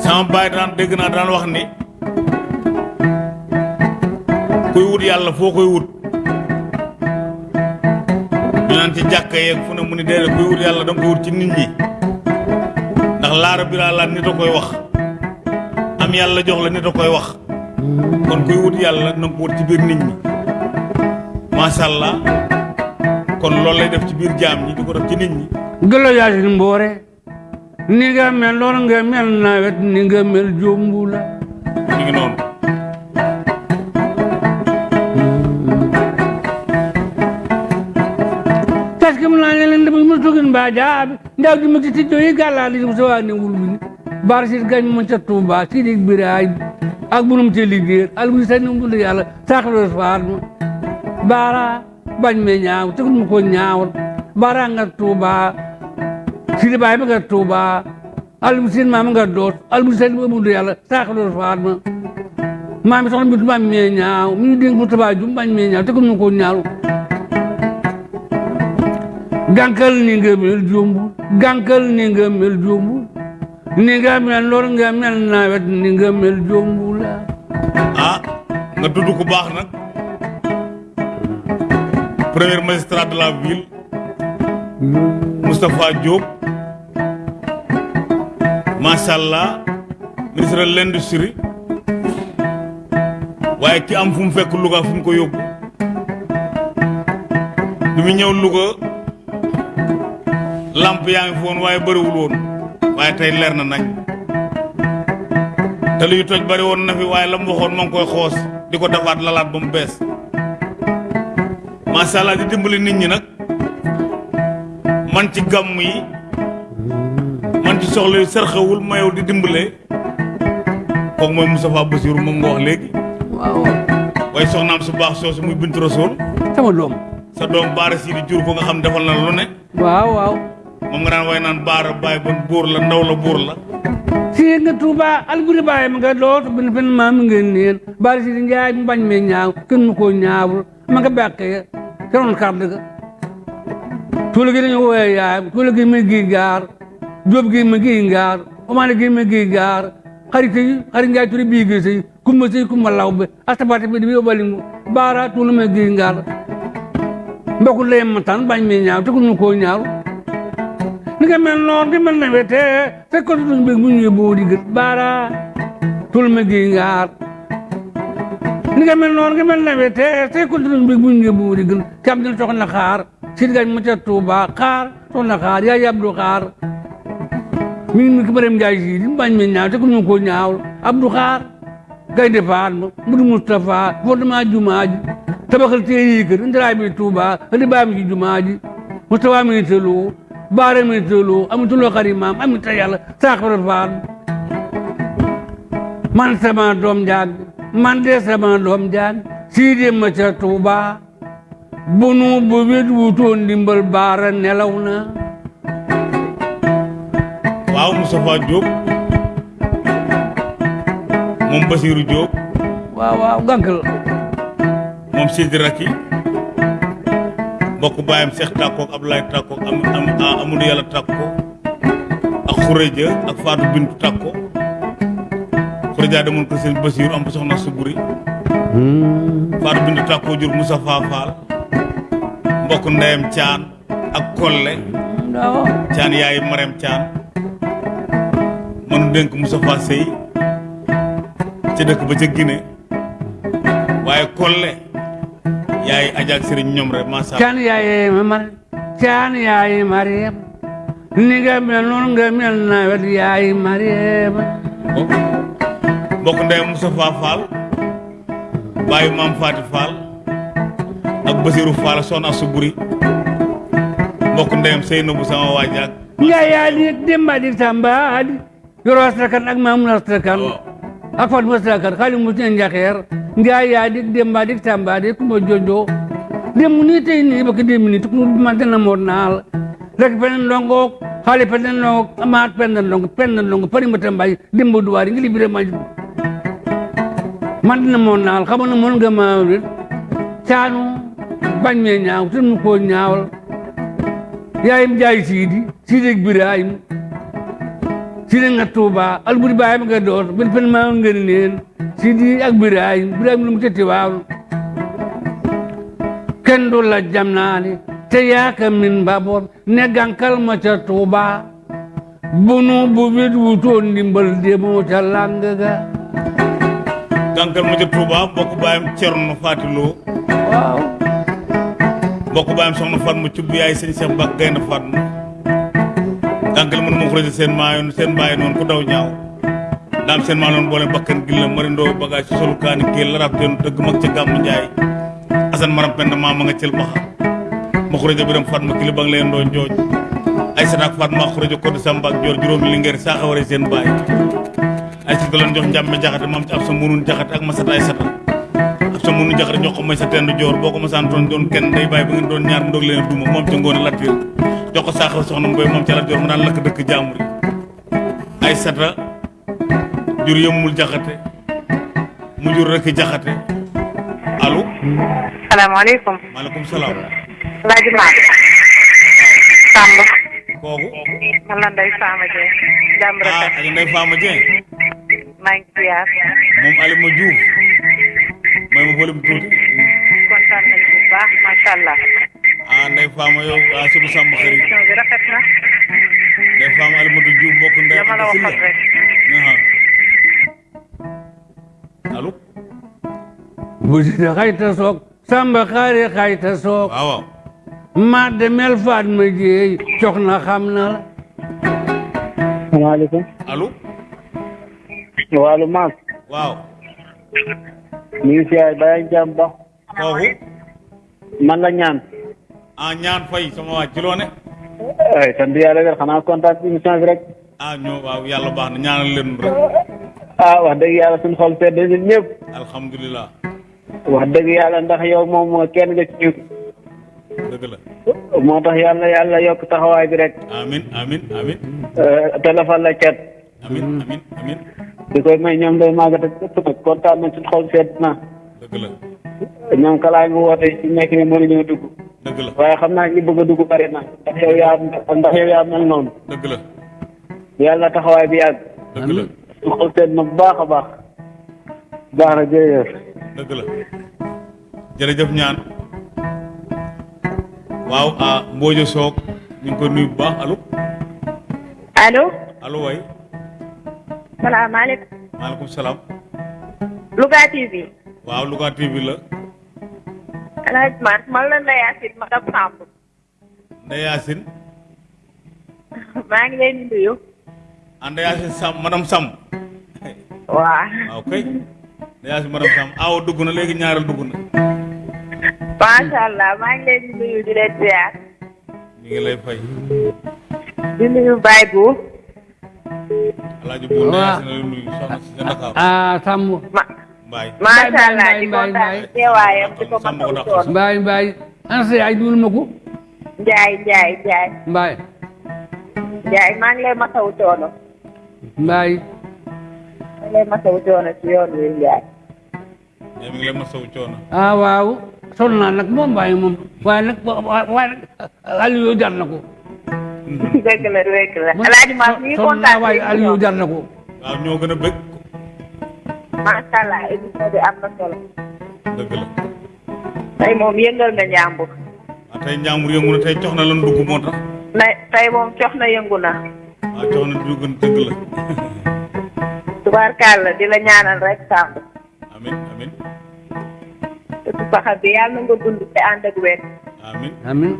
Sama baay daan dégg naa daan wax ni kuy wut yàlla foo koy wut. Ñu naan ci jàkka yeeg fu ne mu ni déedéet kuy wut yàlla da nga koy wut ci nit ñi. Ndax laara bi laa laat nit a koy wax. Am yàlla jox la nit a koy wax. Kon kuy wut yàlla na ko wut ci biir nit ñi. Macha allah. Kon loolu lay def ci biir jaam ñi di ko def ci nit ñi. Gëlo yaasin mboore. Ni nga mel loolu nga mel nawet ni nga mel jombu la. Ñu ngi noonu jaabi ndaw di ma ci tijjo yi gàllaa di sa waa ne wul bi ni bar si gañ ma ca Tuuba si di biraay ak bunum ci liggéey al bu sa num du yàlla saxlo faar ma baara bañ me ñaaw te mu ko ñaawal baara nga Tuuba si di baay ma nga Tuuba al bu sin maam nga doot al bu sa num du yàlla saxlo faar ma maa mi soxna bi tubaab me ñaaw mi ñu dénk mu tubaab ju bañ me ñaaw te mu ko ñaaw gànkal ni nga mel jombu gànkal ni nga mel jombu ni nga mel lor nga mel nawet ni nga mel jombu la. Ah nga tudd ku baax nag premier magistrat de la ville Moustapha Diop macha allah ministre de l'industrie. Waaye ki am fu mu fekk Louga fu ko ñëw Louga lamp yaa ngi fi woon waaye bëriwul woon waaye tey leer na nañ. Te luy toj bëri woon na fi waaye la mu waxoon ma ngi koy xoos di ko defaat lalaat ba mu bees. Macha allah di dimbali nit ñi nag. Man ci gàmm yi man ci soxla yu sërxewul di dimbalee kooku mooy Moustapha Bassirou moom nga wax léegi. Waaw. Waaye soxnaam su baax soosu muy Bintu Rasool sama doom. Sa doom baara sii di jur ko nga xam defal na lu ne. Waaw waaw daan way naan baara baay bon buur la ndaw la buur la. Si nga Tuuba alburi baay ma nga doot bin fen maam nga neen. Bari si di njaay mu bañ me ñaaw kenn ko ñaawul. Ma nga beqee ca roon kàdd ga. Tuula gi dañu wooye yaayam tuula gi ma gi gaar jóob gi ma gi gaar omaane gi ma gi gaar xarit yi xarit njaay turi bii gi sëy kumba sëy kumba law be astabate bi bi obalingu baara tuula ma gi gaar mbokku layem ma tan bañ me ñaaw te ñu ko ñaaw nga mel noonu nga mel nawet te te ko duñ bëgg bu ñëwee boo di gët baara tul ma gi ngaar ni nga mel noonu nga mel nawet te te ko duñ bëgg bu ñëwee boo di gët kam dina soxna xaar si gañ ma ca Tuuba xaar soxna xaar yaa yabdu xaar mi ngi ki barem njaay si di bañ me ñaaw te ku ñu ko ñaaw abdu xaar gaynde faat ma mudu Mustafa fondement jumaa ji tabaxal tee yi kër ndiraay bi Tuuba andi baam ci jumaa ji Mustafa mi tëloo baare mi tëloo amatuloo xari maam amita yàlla saaxara faal man sama doom jaag man de sama doom jaag sii de ma ca Tuuba bunu bu wutoon ndimbal baara nelaw na. Waaw Moustapha Diop moom Basirou Diop waaw waaw gànkal moom Sidi Raki mbokk baayam Cheikh Takko ak Abdoulaye Takko am am Amadou Yàlla Takko ak Khourédia ak Fatou Bintou Takko Khourédia demoon ko seen Basirou am soxna Suburi Fatou Bintou Takko jur Moustapha Fall mbokk ndeyam Thian ak Kolle. Thian yaay Marème Thian mënu dénk Moustapha Sey ca dëkk ba ca Guinée. Waaye Kolle yaay Adja ak Serigne ñoom rek macha allah caan yaaye ma mar caan yaaye Mariam ni nga mel noonu nga mel nawet yaaye Mariam mbokk ndeyam Moustapha Fall. Bàyyi maam Faati Fall. Ak Basirou Fall soxna Suburi. Mbokk ndeyam Seynabou sama waajaak Njaay yaa di demba di tamba di. Yoro astrakan ak mamun astrakan ak Fatou astrakan xali mu ci njaxeer Njaay yaa di demba di tamba di kumba jojo dem ni tey ni bak dem ni tukku ma dana mo naal rek penen ndongo xali penen ndongo amaat penen ndongo penen ndongo pari ma tambay demba duwaari ngi libire ma man dina mo naal xamoon na mon nga ma caanu bañ me ñaaw mu ko ñaawal yaayim jaay siidi siidi ak Birahim sidi nga Tuuba alburi baay ma nga door bir pen maa ngeen neen. Sidi ak Birahim Birahim lu mu tëtti waaw. Kenn du la jam naani te yaaka min mbaboor ne gankal ma ca Tuuba. Bunu bu bit wutoon ndimbal demoo ca làng ga. Gànkal ma ca Touba mbokk baayam Cerno Fatiloo waaw. Mbokk baayam soxna Fatma cubb yaay sëñ Gaynde Fatma gànkal mënu ma xurësi seen maayoon seen bàyyi noonu ku daw ñaaw. Daam seen maa noonu boole bakkan gi la marindoo bagage ci solu kaani géel la rab teen dëgg mag ca gàmmu njaay. Asan maram pend maa ma nga cël maxa ma xurëja biram Fatma kili ba nga leen doo njooj. Ay sataak Fatma xurëja koddi Samba ak joor juróomi lingeer saa xaware seen baay. Ay si doon jox njàmme jaxate moom ci ab sa munun jaxate ak ma sata ay sata ab sa munun jaxate jox ko may sa tendu joor boo ko ma saan doon doon kenn day bàyyi ba ngeen doon ñaar ndog leen duma moom ca ngoone lattir jox ko saaxaw soxna moom ca la joor mu daan lakk dëkk jàmbur yi ay sata jur yëmmul jaxate mu jur rek jaxate allo salaamaaleykum maaleykum salaam Alaaji Maam Samb kooku man la Ndeye Fama jàmm ah rafet ak Ndeye Fama maa ngi ziar moom Alima Diouf may ma volume tuuti kontaan nañu bu baax Ndeye Fama yow ah sudu sàmm xarit émission bi rafet na. Ndeye Fama Alimatu Diouf mbokk Ndeye dama la Anta waxoon Sylla. rek. Aha. allo? Bu sidi xayta soog samba xaari xayta soog. Waaw waaw. Ma demel faat ma jeey cox na xam na la. Salaamaaleykum allo? Wàllu maam. Waaw. Ñu ngi siyaar bàyyi jàmm ba. Kooku man la ñaan ah ñaan fay sama waa ci loo ne ay sant yàlla wér xanaa kontaan ci émission bi rek ah ñoo waaw yàlla baax na ñaanal leen rek ah wax dëgg yàlla suñu xol sedd ñun ñëpp alhamdulilah wax dëgg yàlla ndax yow moom kenn nga ci dëgg la moo tax yàlla yàlla yokk taxawaay bi rek amin amin amin téléphone la cat amin amin amin di koy may ñoom day màggat ak ëpp nag kontaan nañ suñu xol sedd na dëgg la ñoom kalaay mu woote ci nekk mënuñoo dugg dëgg la. Waaye xam naa ñi bëgg a dugg bari na. Ndax yow yaa ndax yow yaa mel noonu. Dëgg la. Yàlla taxawaay bi yàgg. Dëgg la. Suñu xol sedd na bu baax a baax. Baax na jërëjëf. Dëgg la. Jërëjëf ñaan. Waaw ah Soog ñu ngi koy nuyu bu baax. Allo? Allo? Allo waay. Salaamaaleykum. Maaleykum salaam. Louga TV waaw Louga TV la Man la Ndeye Yacine madame Samb Yacine maa ngi leen nuyu ah Ndeye Yacine Sam madame Sam waaw waaw kay Yacine madame Sam awo dugg na léegi ñaareel dugg na macha allah maa ngi leen nuyu di leen ziar ñu ngi lay fay di nuyu Baye Bou alaaji bu Ndeye Waaw. Yacine la nuyu soxna si sa Ndakaaru ah mbaay macha allah Mbaye, di Mbaye, kontaan Mbaye. ci teewaayam di ko Sàmm ko masawu mbaay mbaay ana sa yaay duul ma ko Njaay Njaay Njaay mbaay Njaay maa ngi lay masawu coono mbaay maa ngi lay masawu coono ci yoon wi Njaay mi ngi lay masawu coono ah waaw. Sonn naa nag moom mbaay moom. Waaye nag waaye nag Aliou jar na ko. Dëgg la dëgg la. Alaaji Maam ñu ngi naa kontaan waaye ci Aliou jar na ko. Waaw ñoo gën a bëgg. Macha allah émission bi am na solo dëgg la tey moom yëngal nga njàmbur waaw tey njàmbur yëngu na tey cox na lan dugg moo tax na tey moom cox na yëngu na waaw cox na dugg na dëgg la tubaarkàlla di la ñaanal rek Samb amin amin te paxa bi yàlla na nga dund te ànd ak wér amin amin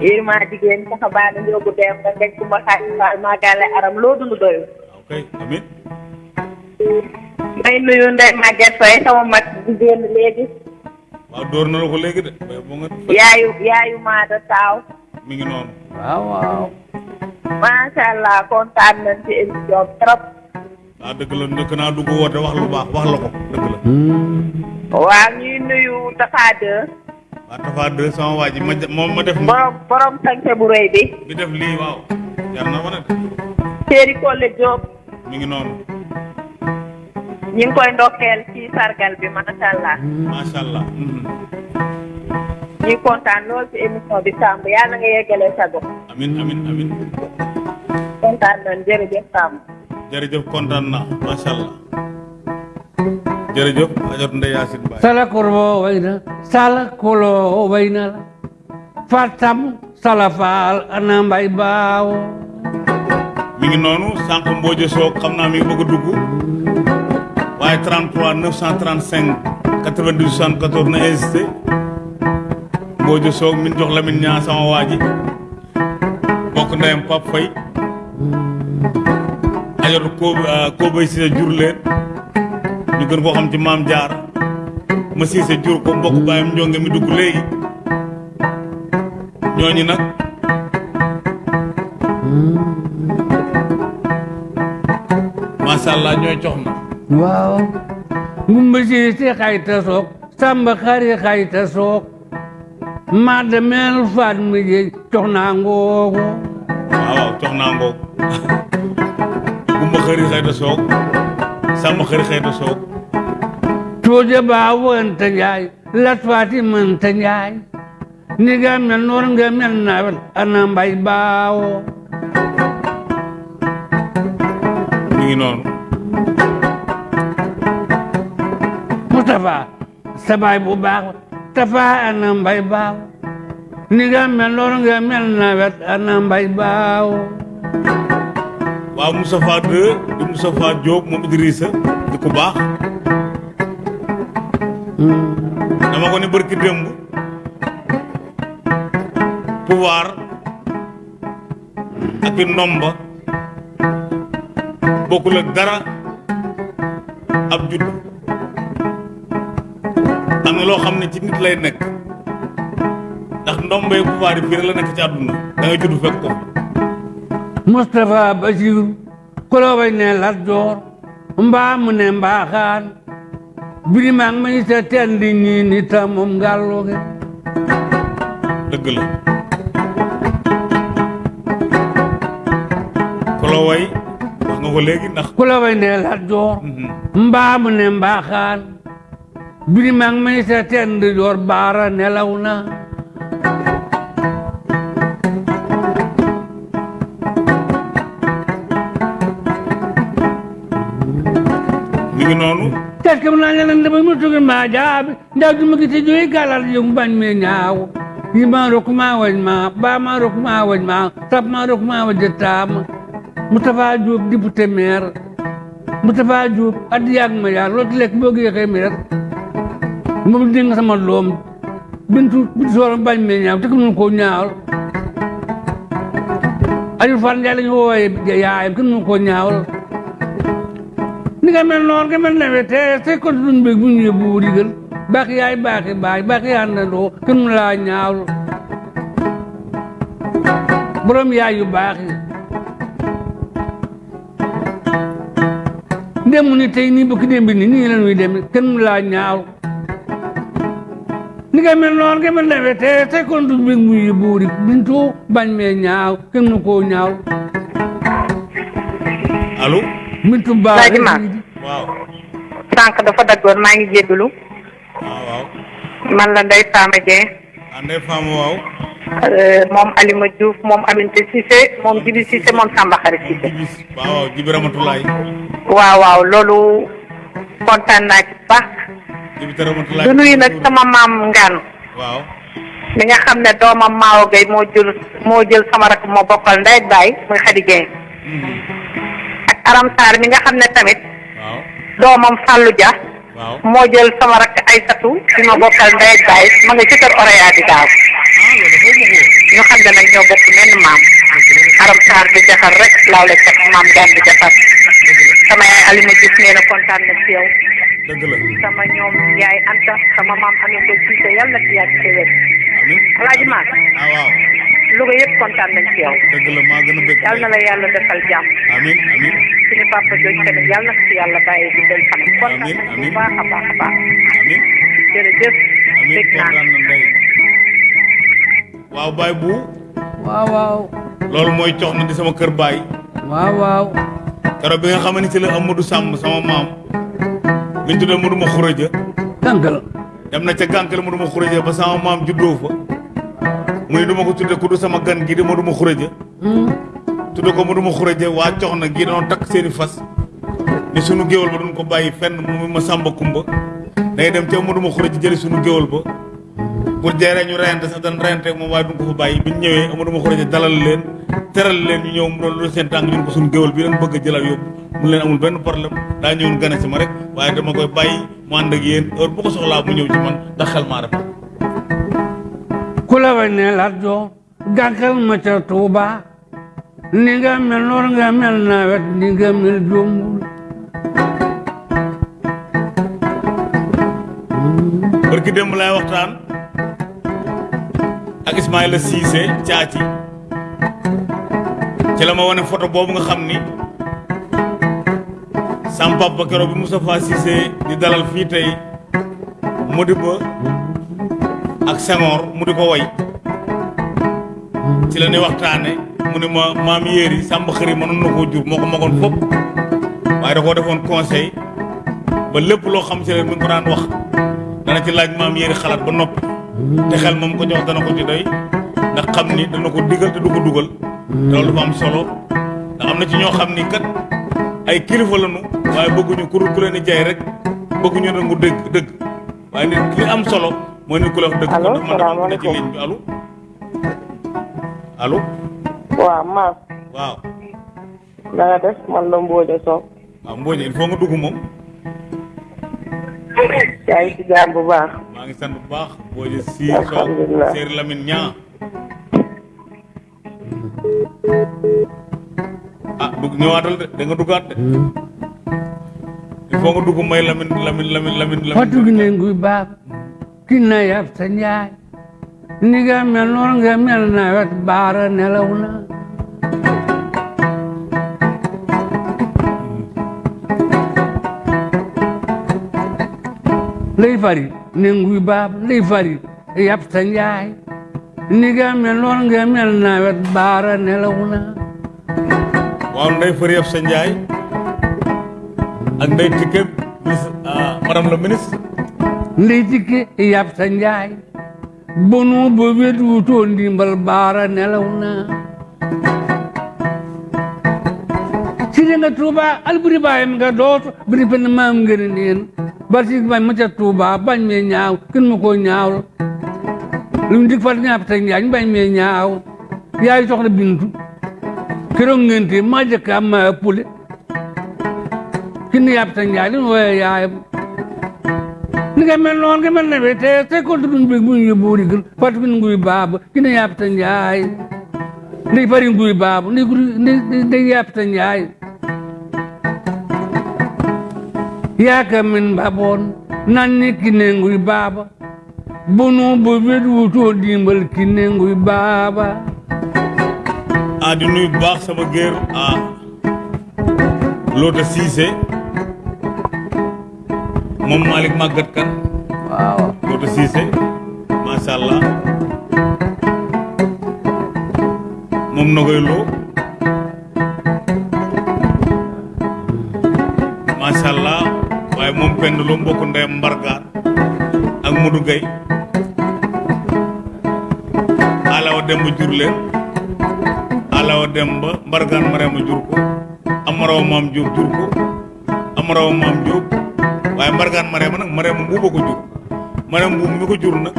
yéen jigéen saxa baa na njóogu dem nga ngej ku ma xaaj faal maa gàlle aram loo dund doyul kay amin may nuyu Ndeye Maguette Faye sama mag di génn léegi. Waaw dóor na la ko léegi de yaayu yaayu maada taaw. Mi ngi noonu. Waaw waaw. Macha allah kontaan nañ ci émission trop. Waaw dëgg la njëkk naa dugg woote wax lu baax wax la ko dëgg la. Waaw ñuy nuyu Tafa 2 waa Tafa deux sama waa ji ma moom ma def borom borom sañse bu rëy bi. bi def lii waaw. Jar na ma ne Séeri Kole Diop. Mi ngi noonu. Ñu ngi koy ndokkeel ci sargal bi macha allah macha allah ñuy kontaan lool ci émission bi Samb yàlla nga yeggalee sa gox amin amin amin. Kon kontaan nañ jërëjëf Sam. jërëjëf kontaan na macha allah jërëjëf ajot Ndeye Yacine Baye sala korbo way na. Sala kolo way na. La fatam sala faal ana mbay baawo mi ngi noonu sànq Mbodj Soog xam naa mi ngi bëgg a dugg waaye 33 935 92 74 na insisté Mbodj Soog min jox sama waa ji bokk ndeyam Pape Faye ajot ko Kobay Cissé jur leen ñu gën koo xam ci maam jaar ma Cissé jur ko waaw ngumba siise xayta soog samba xari xayta soog ma demel faat mi je cox naa ngoogo waaw waaw cox naa ngoog gumba xëri xëyta soog sàmm xëri xëyta soog tooje baa wonta njaay lat faati mënta njaay ni sa baay bu baax Tafa ana mbay baaw ni nga mel noor nga mel nawet ana mbay baawo waaw Moustapha 2 di Moustapha Diop moom Idrissa di ku baax dama ko ne bërki démb pouvoir ak i ndomba bokkul ak dara ab judd na loo xam ne ci nit lay nekk. ndax ndombay pouvoir yi fii la nekk ci àdduna. da ngay judd fekk ko Moustapha kolobay ne Lat Joor mbaa mu ne mbaaxaan birimaang ma ñu sa ñii ni ta moom ngàlluge dëgg la. Kolo way wax nga ko léegi ndax ne Lat Joor mbaa mu ne mbaaxaan birimaang ma ñu sa tendi joor baara nelaw na mi ngi noonu tes kam naa ñanan dama mu tugi ma jaabi ndaw du ma gis joyi galar yung bañ me ñaaw yi ma rok ma wañ ma ba ma rok ma wañ ma tap ma rok ma wañ taam Moustapha Diop député maire Moustapha Diop at yàgg ma yaar loolu lekk boo géexee maire moom sama doom bintu bintu soor bañ me ñaaw te ko koo ñaawal Aliou Fall Ndiaye la ñu wooyee yaayam kenn ñaawal ni nga mel noonu nga mel nawet te te kon duñ bëgg bu ñu yóbbu digal baax yaay baaxi baay baaxi àndandoo kenn mu laa ñaawlu borom yaay yu baax ni tey nii la ni nga mel noonu nga mel nawet te te kon bu ñu yóbbu digal bintu bañ mee ñaaw kenn mu koo ñaaw allo bintu baax Laaji Maam. waaw sànq dafa daggoon maa ngi jéggalu waaw waaw man la Ndeye Fama Dieng andee faama waaw euh, moom Alima Diouf moom Aminata Cissé moom Jibi Cissé moom Samba Xari jibis waaw jibi ramatulaay waaw waaw loolu kontaan naa ci baax du nag sama maam Ngaan waaw mi nga xam ne doomam Maawo Gueye moo jël moo jël sama rakk moo bokkal ndey ak baay muy Khady Dieng ak Aram Sarr mi nga xam ne tamit waaw doomam Fallou Dia waaw moo jël sama bi ma bokkal ndey baay ma nga ci kër di daaw ñu xam ne nag ñoo bokk menn maam Aram Sarr di jafar rek laaw la cat maam gaan di jafar sama yaay Alima Diouf nee na kontaan na ci yow sama ñoom yaay Anta sama maam amee ko Cissé yàlla na ci yàgg ci amin. Alaaji waaw Louga yëpp kontaan nañ ci yow dëgg la maa gën a bëgg yàlla na la yàlla defal jàmm amin amin. Suñu papa jooju tamit yàlla na ci yàlla bàyyi di del fanam kontaan nañ bu baax a baax a baax amin jërëjëf dégg naa waaw baay bu. Waaw waaw loolu mooy cox na di sama kër baay. Waaw waaw keroog bi nga xam ne ci la Amadou Samb sama maam. Mi ñu tuddee Amadou ma xuraja tànkal dem na ca gànkal Amadou ma xuraja ba sama maam juddoo fa. Mu ne du ma ko tuddee ku du sama gan gi di Amadou ma xuraja tudde ko mënuma xuraje waa cox na gi doon takk seeni fas. Ni sunu géwal ba duñ ko bàyyi fenn mu ma sàmba kumba. Day dem ca mënuma jëli sunu géwal ba pour jeeree ñu reyante sax dañ reyante ak moom waaye duñ ko fa bàyyi bi ñëwee mënuma xuraje dalal leen teral leen ñu ñëw mu doon lu seen tànk ñun ko sunu géwal bi leen bëgg a jëlal yóbbu mu leen amul benn problème daa ñëwoon gane si ma rek waaye dama koy bàyyi mu ànd ak yéen heure bu ko soxlaa mu ñëw ci man ndax xel maa rafet ku la ne gànkal ma ca Tuuba ni nga mel noor nga mel nawet ni nga mel jombul barki waxtaan ak Ismaïla Cissé caaci ci la ma wane photo boobu nga xam ni sam papa keroog bi Moustapha Cissé di dalal fii tey Modibo ak Senghor mu ko way ci la ñuy waxtaane mu ne ma maam yéeri sàmba xëri mënoon na koo jur moo ko magoon fopp waaye da koo defoon conseil ba lépp loo xam ci leen ngi ko daan wax. Dana ci laaj maam yéeri xalaat ba noppi te xel moom ko jox dana ko ci doy ndax xam ni dana ko digal te du ko dugal. Te loolu dafa am solo ndax am na ci ñoo xam ni kat ay kilifa lañu waaye bëgguñu ku ku leen jaay rek bëgguñu nangu dëgg dëgg. Waaye nit li am solo mooy nit ku la wax dëgg. Allo, ne ci ligne bi allo. Allo. Waaw maam waaw. Na nga def man la Mbodja Sow. Waaw Mbodj il faut nga dugg moom yaa ngi ci jàmm bu baax maa ngi sant bu baax si Lamine Ñaa ah dugg ñëwaatal de da nga duggaat de il faut nga dugg may Lamine Lamine Lamine Lamine fatu gi Lamine ne nguy baab ki na yab sa njaay ni nga mel noor nga mel nawet baara nelaw na lay fari ne nguy baab lay fari yab sa njaay ni nga mel noor nga mel nawet baara nelaw na waaw ndey fër yëpp sa njaay ak ndey tikke ministre ah madame la ministre ndey tikke yab sa njaay bonu bo wet wutoo ndimbal baara nelaw na sire nga tuuba alburi bayam nga dooto biri pen maam ngene neen barsi bañ ma ca tuuba bañ me ñaaw kin ma ko ñaaw. Lum dik fat ñaap ta njaay bañ me ñaaw. Yaay soxna bintu. Keroog ngente ma jëkka ma pule. Kin yab ta njaay lim woye yaayam ni nga mel noonu nga mel ne be te ko dun be bu ñu buuri gën fat bin nguy baaba kina yab ta njaay ndey fari nguy baaba ndey ndey ndey yab ta njaay yaaka min baboon nan ni kine nguy baaba bunu bo wet wutoo dimbal kine nguy baaba ah di nuyu bu baax sama géer ah Loota Cissé moom Malick Maguette kan? Waaw Loota Cissé macha allah moom na koy waaye moom penn loo mbokk ndeyam mbargaan ak Modou Gueye alawa dem ba jur leen alawa dem ba mbargaan marema jur ko amaraw maam Diop jur ko amaraw maam Diop waaye mbargaan marema nag marema mbuuba ko jur. Marema mbuub mi ko jur nag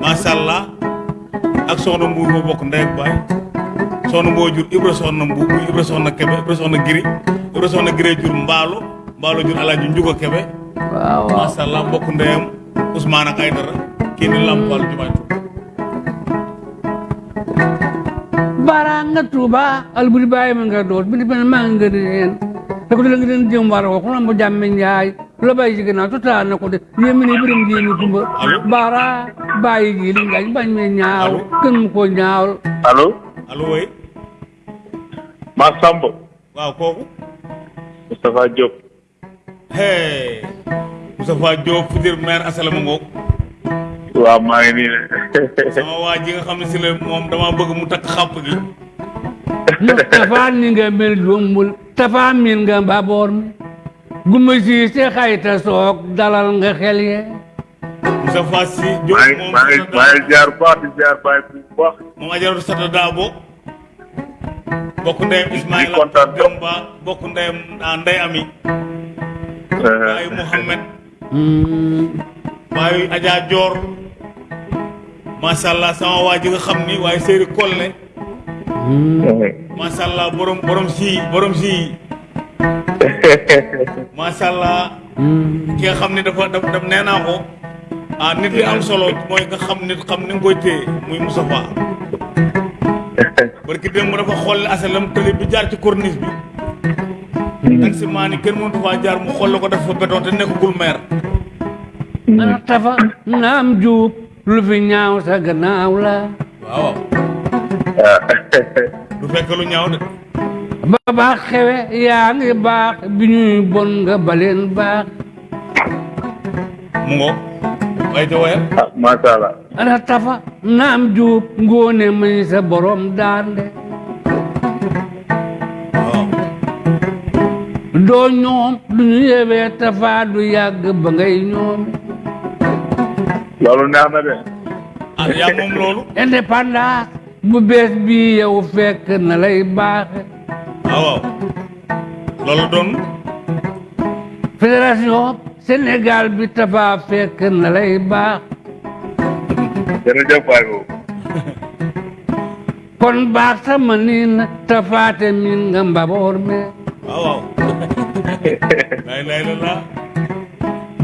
macha allah ak soxna ma bokk ndey ak baay soxna jur ibra soxna ibra soxna kebe ibra soxna giri ibra soxna giri jur mbaalo jur alaaji njuga kebe waaw waaw macha allah mbokk ndeyam Ousmane ak Aydara kii ni lampal jumaay tu bara nga tuuba alburi bayi ma nga doot bini pen ma nga den te ko nga den jëm war ko mo jamme njaay lo bay ci gënaaw to taa na ko de yemi ni birim kumba Allo? bara bayi gi li ngañ bañ me ñaaw mu ko ñaaw allo allo woy maa Samb waaw kooku Moustapha Diop hey Moustapha Diop futur maire asalama ngoog waaw maa ngi nii de sama waa ji nga xam ne si la moom dama bëgg mu takk xàpp gi Mustafa ni nga mel jombul tafa min nga mbaboor mi guma si se xayta soog dalal nga xel ye Moustapha si Diop maa ngi moom maa ngi maa ngi ziar bu baax di ziar baay bu baax moom ajaratu sata daabo bokk ndeyam Ismaïla Di kontaan trop. Demba bokk ndeyam ah, Ndey Ami baayu Mouhamed baayu Adja Dior. Macha allah sama waa ji nga xam ni waaye Séeri Kolle macha allah borom borom si borom si macha allah ki nga ni dafa daf nee naa ko. Ah nit li am solo mooy nga xam nit xam ni nga koy téye muy Moustapha barki démb dafa xool asalam tëli bi jaar ci corniche bi taxi ni kenn mënatu faa jaar mu xool ko def fa béton te nekkagul maire ana tafa naam juub lu fi ñaaw sa gannaaw la waaw du fekk lu ñaaw de ba baax xewe yaa ngi baax bi ñuy bon nga baleen baax mu ngo way ca waya macha allah ana tafa naam juub ngóone may sa borom daande doo ñoom du ñu yewee tafa du yàgg ba ngay ñoome loolu neex na de. Ah yaa moom loolu? Indépendance bu bees bi yow fekk na lay baaxe. Waaw waaw. Loolu doon? Fédération Sénégal bi tafa fekk na lay baax. Jërëjëf waay boobu. Kon baax sama niin tafaate min nga mbaboor me waaw waaw lay lay la laa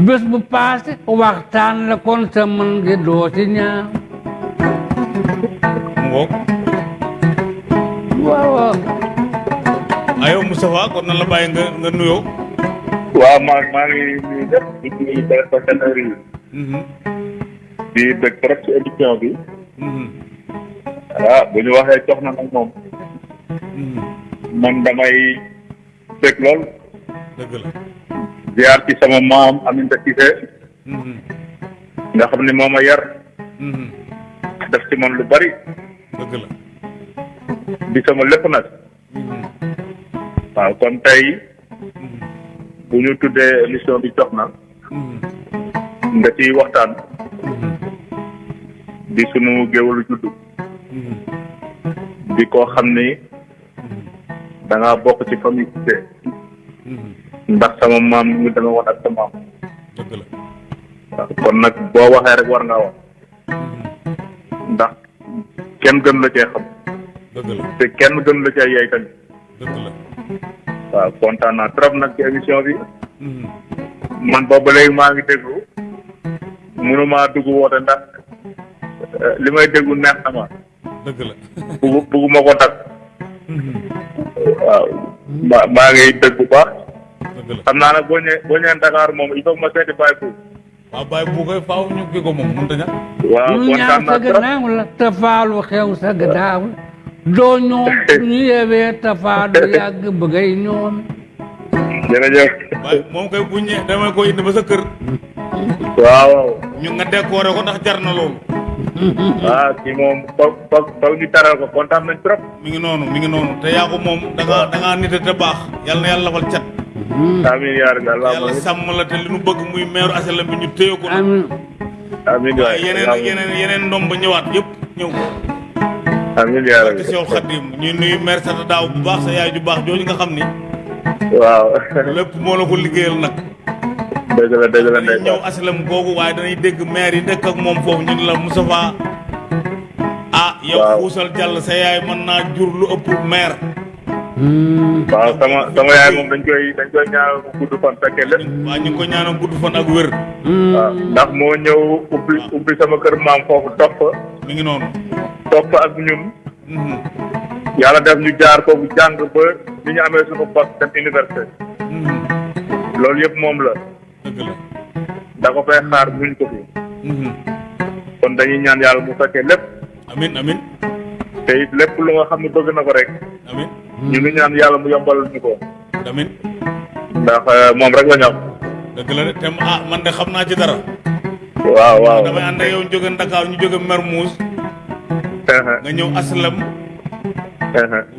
bés bu paase waxtaan la kon sa mën ngi doo ci ñaaw mu ngoog waaw waaw ayow Moustapha kon nan la bàyyi nga nga nuyoo waaw maa maa ngi nuyu ñëpp di Mhm, di trop ci émission bi mhm, ah bu ñu waxee jox na nag moom mhm. man ziar ci sama maam Aminata Cissé nga xam ne moo ma yar def ci man lu bari dëgg la di sama lépp nag waaw kon tey bu ñu tuddee émission bi jox na nga ciy waxtaan di sunu géwalu juddu mhm, di koo xam ni da ngaa bokk ci famille Cissé. Ndax sama maam ñu dama woon ak sa maam dëgg la waaw kon nag boo waxee rek war ngaa wax ndax kenn gën la cee xam. Dëgg la te kenn gën la cee yey tamit dëgg la waaw kontaan naa trop nag ci émission bi. Mhm, man boobu léegi maa ngi déglu. Mënumaa dugg woote ndax eh, li may déglu neex na ma. Dëgg la. Bugguma ko waaw maa ngi dégg bu baax. la xam naa nag boo ñëwee boo ñëwee Dakar moom il faut ma seeti Baye Pou waaw bàyyi bu koy faaw ñu kii ko moom mënut a ñàkk. Waaw ñaaw kontaan naa trop. gannaaw la tafaalu xew sa gannaaw doo ñoom ñu yewee tafaa du yàgg ñoome jërëjëf. Waaye moom koy bu ñëwee damay ko indi ba sa kër. Waaw. Ñu nga décoré ko ndax jar na loolu. Ah kii moom foog foog foog ñu taral ko kontaan nañ trop. Mi ngi noonu mi ngi noonu. Te yaa ko moom da nga da nite te baax. Yàlla na yàlla lafal cat amiin yaa rabbi yàlla allahumma sàmm la te li nu bëgg muy meeru asalam bi ñu téye ko nag. Amin. Amiin waay waaye yeneen yeneen yeneen ndom ba ñëwaat yëpp ñëw. Amiin yaa te rabbi Seexul Xadim ñuy nuyu maire Sata Daaw bu baax sa yaay ju baax jooju nga xam ni. Waaw. Lépp moo la ko liggéeyal nag. Dëgg la dëgg la dañuy ñëw ndeysaan asalam googu waaye dañuy dégg maire yi dëkk ak moom foofu ñu la Moustapha ah yow Waaw. xuusal jàll sa yaay mën naa jur lu ëpp maire waaw sama sama yaay moom dañ koy dañ koy ñaanal mu gudd fan fekkee lépp waa ñu ngi ko ñaanal gudd fan ak wér waaw ndax moo ñëw ubbi ubbi sama kër maam foofu topp mi ngi noonu topp ak ñun yàlla def ñu jaar foofu jàng ba ni ñu amee suñu poste dem université loolu yëpp moom la dëgg la da ko fay xaar muñ ko fi kon dañuy ñaan yàlla mu fekkee lépp amin amin. Te it lépp lu nga xam ne bëgg na ko rek amin ñu ngi ñaan yàlla mu yombalal ñu ko amin ndax moom rek la ñu am dëgg la te ah man de xam naa ci dara waaw waaw damay ànd ak yow jóge Ndakaar ñu jóge Mermoz nga ñëw aslam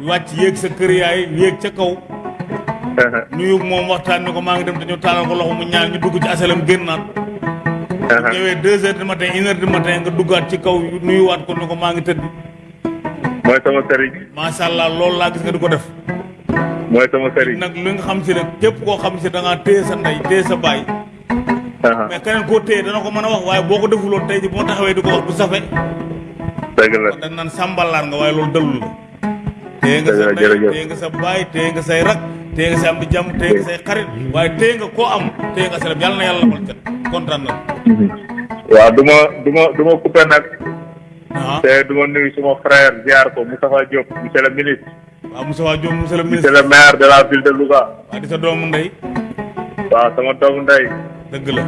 wàcc yéeg sa kër yaay yéeg ca kaw nuyu moom waxtaan ni ko maa ngi dem te ñu taalal ko loxo mu ñaan ñu dugg ci asalam génnaat ñëwee deux heures du matin une heure du matin nga duggaat ci kaw nuyuwaat ko ni ko maa ngi tëdd mooy sama sëriñ. Macha allah loolu laa gis nga di ko def. Mooy sama sëriñ. Nag li nga xam si nag képp koo xam si da ngaa téye sa ndey téye sa baay. Mais keneen koo téye dana ko mën a wax waaye boo ko defuloon tey ji boo taxawee di ko wax du safe. Dëgg la. Dañ naan sàmbalaar nga waaye loolu dalul. La téye nga sa ndey téye nga sa baay téye nga say rak téye nga sa am di jàmm téye nga say xarit waaye téye nga koo am téye nga seleb yàlla na yàlla lafal cat kontaan na. Waaw du ma du ma du ma coupé nag ah te du ma nuyu suma frère ziar ko Moustapha Diop monsieur le ministre waaw Moussa Waa Diop monsieur le monsieur ministre le maire de la ville de Louga di sa doomu ndey waaw sama doomu ndey dëgg la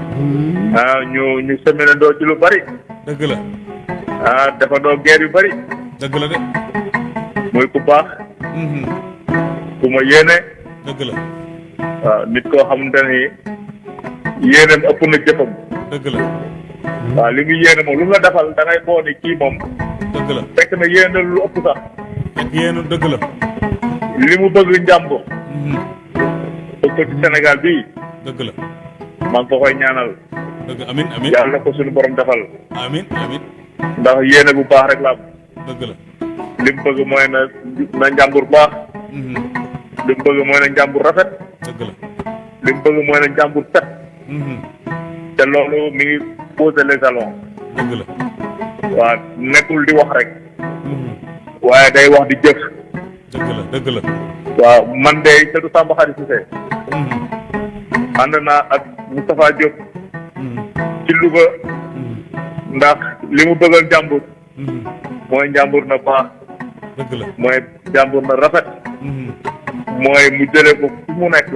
ah ñu ñu seminandoo ci lu bari dëgg la ah defandoo guerre yu bari dëgg la de muy ku baax ku ma yéene dëgg la waaw nit koo xamante ni yéeneem ëpp na jëfam dëgg la waaw li mu yéene moom lu mu la defal da ngay boo ni kii moom dëgg la. Fekk na yéene lu ëpp sax. Fekk yéen dëgg la. Li mu bëgg njàmbur Mhm. bëgg ko ci Sénégal bii dëgg la. Maa ngi ko koy ñaanal. Dëgg amin amin. Yàlla ko suñu borom defal. Amin amin. Ndax yéene bu baax rek la am. Dëgg la. Li mu bëgg mooy na na njàmbur baax. Mhm. li mu bëgg mooy na njàmbur rafet. Dëgg la. Li mu bëgg mooy na njàmbur set. Mhm. te loolu mi ngi poser les jalons waaw nekkul di wax rek. Mhm. waaye day wax di jëf. Dëgg la dëgg la. Waaw man de Seydou Samba Khary Cissé. Mhm. ànd naa ak Moustapha Diop. Mhm. ci Louga. Ndax li mu bëggal njàmbur. Mhm. mooy njàmbur na baax. Dëgg la. Mooy njàmbur na rafet. Mooy mu jëlee ko fu mu nekk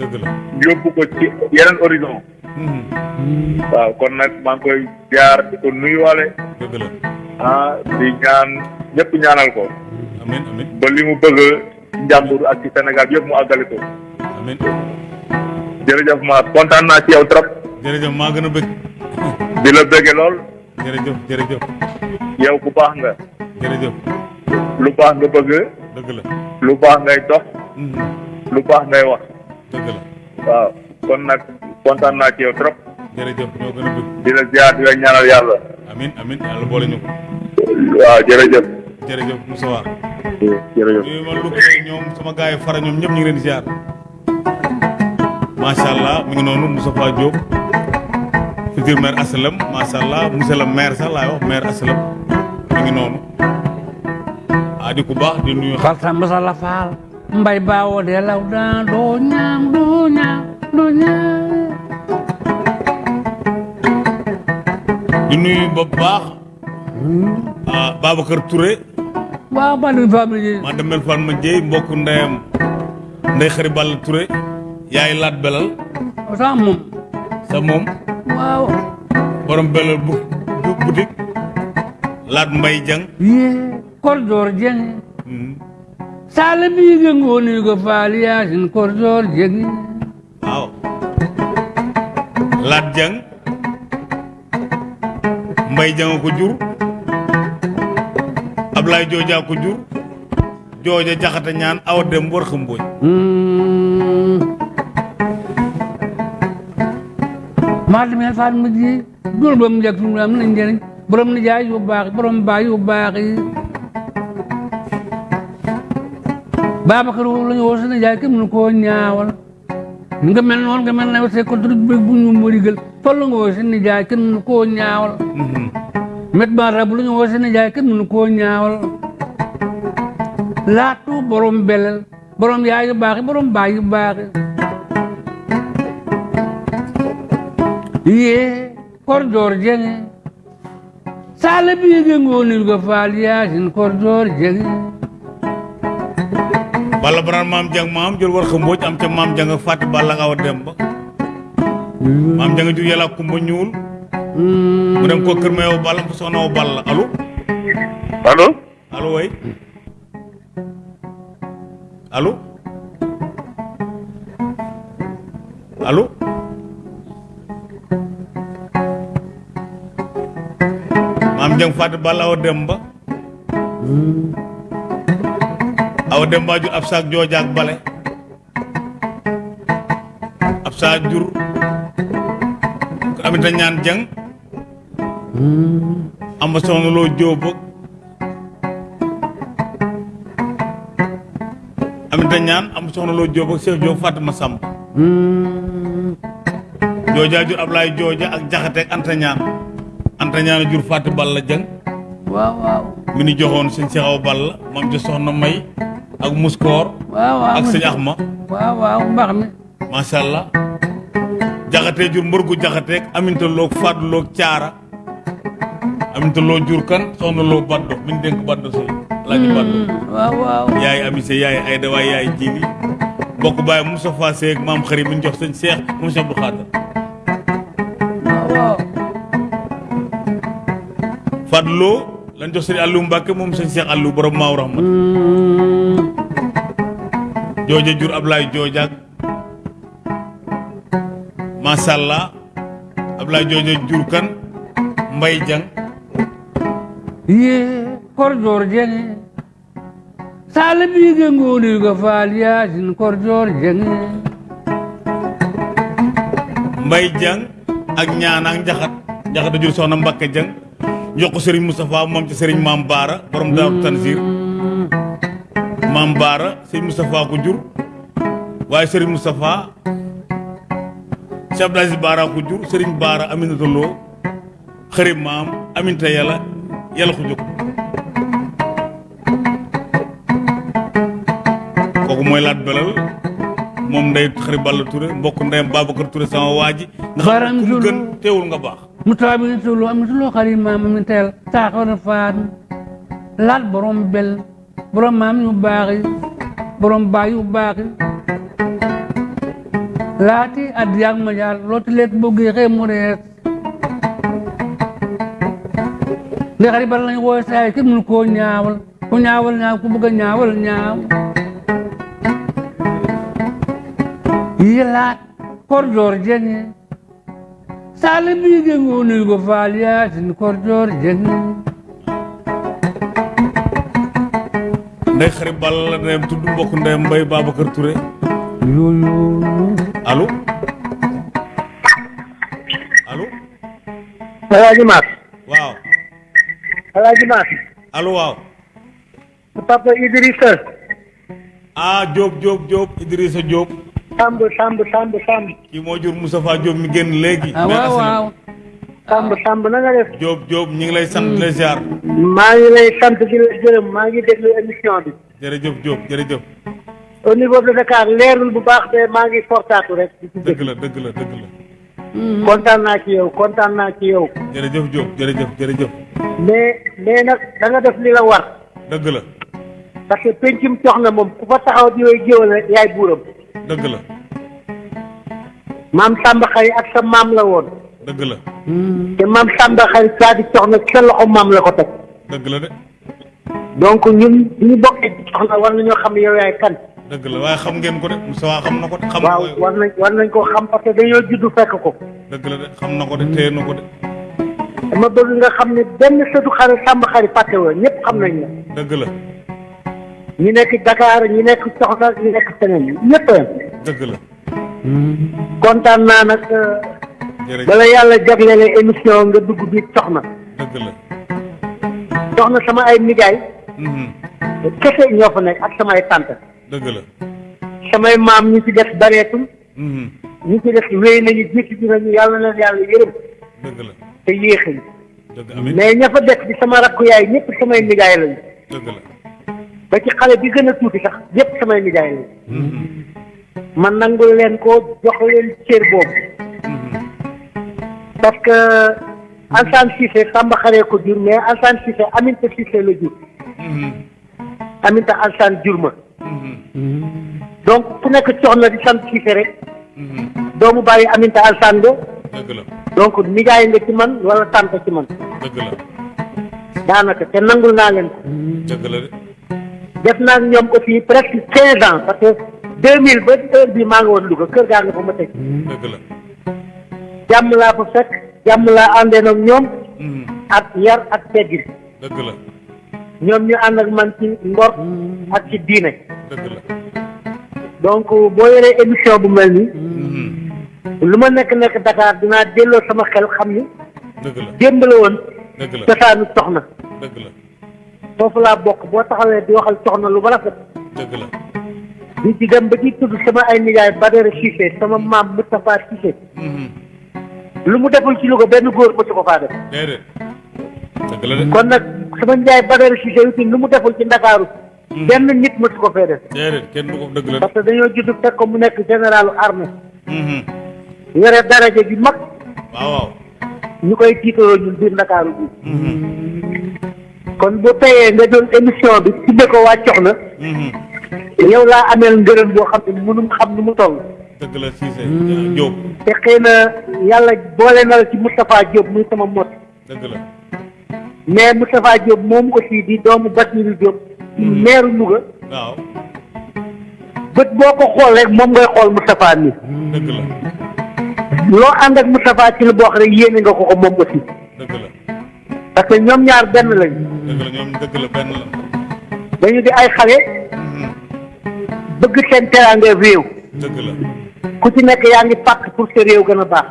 dëgg la. Yóbbu ko ci yeneen horizon. Waaw kon nag maa ngi koy jaar di ko nuyuwaale. Dëgg la. Ah di ñaan ñëpp ñaanal ko. Amin amin. Ba li mu bëgg njàmbur ak ci Sénégal yëpp mu àggali ko. Amin. Jërëjëf ma kontaan naa ci yow trop. Jërëjëf maa gën a bëgg. Di la bëgge lool. Jërëjëf jërëjëf. Yow ku baax nga. Jërëjëf. Lu baax nga bëgg. Dëgg la. Lu baax ngay dox. Mhm. lu baax ngay wax dëgg la waaw kon nag kontaan naa ci yow trop. Jërëjëf ñoo gën a bëgg di la ziar di la ñaanal yàlla. Amin amin yàlla boole ñu. Ko waaw jërëjëf. Jërëjëf Moussa War. Jërëjëf. Yooyu ma lu ñoom sama gars yi fara ñoom ñëpp ñu ngi leen di ziar. Macha allah mi ngi noonu Moustapha Diop. Futur maire asalam macha allah monsieur le maire sax laay wax maire asalam mi ngi noonu. Ah di ku baax di nuyu faal mbay baawo de law daan doo ñaam doo ñaam doo ñaam di nuyu ba baax ah Babacar Touré. Waaw ba ni famille maa demel fan ma jéy mbokk ndeyam ndey xari Balla Touré. Yaay laat belal. Sa moom sa moom. Waaw. Borom belal bu bu boutique laat mbay jang yee korjoor jeng Hmm. Sala biige ngooni ko faal yaasin korjoor jeng waaw laat jang. Mbay jang ko jur. Ablaye Jooja ko jur. Jooja jaxata ñaan awa dem war xambooñ maa demee faal ma ji. Dul ba mu njëkk fi mu am na njëriñ. Borom ni jaay yu baax borom baay yu baax Babacar woowu la ñu woo jaay kenn mënu koo ñaawal nga mel noonu nga mel ne say ko duru bëgg bu ñu mërigal fa la nga woo jaay kenn mënu koo ñaawal met ba rab lu ñu woo jaay kenn mënu koo ñaawal laatu borom belel borom yaay yu baax borom baay yu baax yi yee korjoor jenge sala biige ngoonil ko faal yaasin korjoor jenge balla baran maam jang maam jël war xambooj am ca maam jang ak fàtti balla ak awa dem ba. Maam jang jur yàlla kumba ñuul mu dem ko kër ma yow balla mu soxna wo balla allo? Allo? Allo way allo? Allo? Maam jang fàtti balla awa dem ba awa dem ba jur ab saak joojaak bale. Ab saak jur. Ko amita ñaan jang. Amba soxna loo jóob ak Aminta ñaan am soxna loo Jóob ak Cheikh Jóob Fatima Samb. Hmm. joojaa jur Ablaye jooja ak jaxate ak Anta ñaan. Anta ñaan a jur Fatou Balla Jeng waaw waaw. Mi ni joxoon sëñ Cheikh Awa Balla moom ca soxna May ak Muskoor waaw waaw ak sëñ Axma. Waaw waaw mbax mi. Macha allah. Jaxate jur mbërgu jaxate ak Aminta loog Fatou loog Caara. Aminta loo jur kan? Soxna loo Baddo. Mi ñu dénk Baddo sëy Alaaji Baddo. waaw waaw. Yaay amise yaay Ayda waay yaay Jili. Bokk baay Moustapha Seck maam xarit mi ñu jox sëñ Cheikh moom Cheikh Abdou Fatou Lo lañ jox sëñ Aliou Mbacke moom sëñ Cheikh Aliou borom Maaw Rahma Hmm. Jooja jur Ablaye joojaak macha allah Ablaye jooja jur kan Mbay Jang. Ye korjor jenge sala bige ngoni ga fal yasin korjor jenge Mbay Jang ak ñaan ak njaxat njaxat a jur soxna Mbacke Jang. Jox ko Serigne Moustapha moom ci Serigne Maam Baara borom Daaru Tanzir Maam Baara Serigne Moustapha ko jur. Waaye Serigne Moustapha Cheikh Aziz Baara ko jur Serigne Baara Aminata Lo xarit maam Aminta yàlla yàlla ko jóg kooku mooy laat belal moom ndey xarit Balla Touré mbokk ndeyam Babacar Touré sama waa ji. Nga xam Baram Zulu. gën teewul nga baax. Mutabi tulu am tulu xari mam mi tel ta ko na faat laat borom bel borom mam yu baaxi borom baay yu baaxi laati adiyak ma jaar looti let bëgg xey mu rees ndi xari bal lañ wooy saay kenn mënu koo ñaawal ku ñaawal ñaaw ku bëgg ñaawal ñaaw. Yi laat ndey xarit Balla ndeyam tudd mbokk ndeyam Mbay Babacar Touré. Yoyo allo? Allo? Alaaji Maas waaw. Alaaji Maas allo waaw. Papa Idrissa. Ah Diop Diop Diop Idrissa Diop. Samb Samb Samb Samb. Kii moo jur Moustapha Diop mi génn léegi. Ah mais waaw waaw Samb Samb na nga def Diop Diop ñu ngi lay sant la ziar. Maa ngi lay sant di la gërëm maa ngi déglu émission bi. Jërëjëf Diop jërëjëf. Au niveau de Dakar leerul bu baax de maa ngi fortaatu rek. Ci dégg la dëgg la dëgg la. Kontaan naa ci yow kontaan naa ci yow. Jërëjëf Diop jërëjëf jërëjëf. Mais mais nag da nga def li la war. Dëgg la. Parce que pencum cox na moom ku fa taxaw di yooyu géwal yaay buuram. Dëgg la. Maam Samba ak sa maam la woon dëgg la. Te maam Samba xarit saa di na sa loxo maam la ko teg. Dëgg la de. Donc ñun ñu bokkee ci cox na war nañoo xam yow yaay kan. Dëgg la waaye xam ngeen ko de. Moustapha xam na ko de. Xam waaw war nañ war nañ koo xam parce que dañoo juddu fekk ko. Dëgg la de xam na ko de téye na ko de. Dama bëgg nga xam ne benn sëtu xarit Samba xarit fàtte woo ñëpp xam nañ la. Dëgg la. Ñi nekk Dakar ñi nekk Soxna ñi nekk feneen ñëpp a yem. Dëgg la. Kontaan naa nag jërëjëf bala yàlla jagleele émission nga dugg biir Soxna. Dëgg la. Soxna sama ay nijaay. Mhm, kese ñoo fa nekk ak sama ay tante. Dëgg la. Samay maam ñi ci def bareetul. Mhm, ñi ci def wéy nañu jékki bi nañu yàlla na yàlla yërëm. Dëgg la. Te dëgg mais ña fa def sama rakku yaay ñëpp samay nijaay lañu. Dëgg la. Ba ci xale bi gën a tuuti sax ñëpp samay nijaay lañu. Mhm, man nangul leen ko jox leen cër boobu. Parce que Ansane Cissé Samba xaree ko jur mais Ansane Cissé Aminta Cissé la jur. Mhm, Aminta Ansane jur ma. Mhm, donc ku nekk cox na di sant Cissé rek. Mhm, doomu bàyyi Aminta Ansane nga donc nijaay nga ci man wala tante ci man. Dëgg la. Daanaka te nangul naa leen ko. Dëgg la de. Def naa ñoom aussi presque quinze ans parce que deux mille ba heure bi maa ngi woon Louga kër gaa nga fa ma teg. Dëgg la jàmm laa fa fekk jàmm laa àndee nag ñoom. Mhm, ak yar ak teggin. Dëgg la. Ñoom ñu ànd ak man ci ngor ak ci diine. Dëgg la. Donc boo yoree émission bu mel nii lu ma nekk nekk Dakar dinaa delloo sama xel xam ni dëgg la. démb la woon dëgg la. cosaanu soxna. Dëgg la. Foofu laa bokk. Boo taxawee di waxal soxna lu ba rafet. Dëgg la. Di ci dem ba ci tudd sama ay nijaay Badara Cissé sama maam Moustapha Cissé. Lu mu deful ci Louga benn góor mësu ko faa def. Déedéet. Dëgg la de. Kon nag sama nijaay Badara Cissé itam lu mu deful ci Ndakaaru benn nit mësu ko fee def. Déedéet kenn du ko dëgg la parce que dañoo judd fekk ko mu nekk généralu armée. Mhm. yore daraja bi mag. Waaw waaw. Ñu koy tiitaroo ñun biir Ndakaaru bi Mhm. kon bu teyee nga doon émission bi tudde ko waa Coxna. Yow laa ameel ngërëm boo xam ne mënum xam nu mu toll. Dëgg la Cissé Diop. Te xëy na yàlla boole na ci Moustapha Diop muy sama mot. Dëgg la. Mais Moustapha Diop moom aussi di doomu Basiru Diop. Ci meeru Louga. Waaw. Bët boo ko xool rek moom ngay xool Moustapha mi. Dëgg la. Loo ànd ak Moustapha ci lu xam ne yéene nga ko ko moom aussi. Dëgg la. Parce que ñoom ñaar benn lañ. Dëgg la ñoom dëgg la benn la. Dañu di ay xale. Mhm. bëgg seen teraanga réew. Dëgg la ku ci nekk yaa ngi pàkk pour sa réew gën a baax.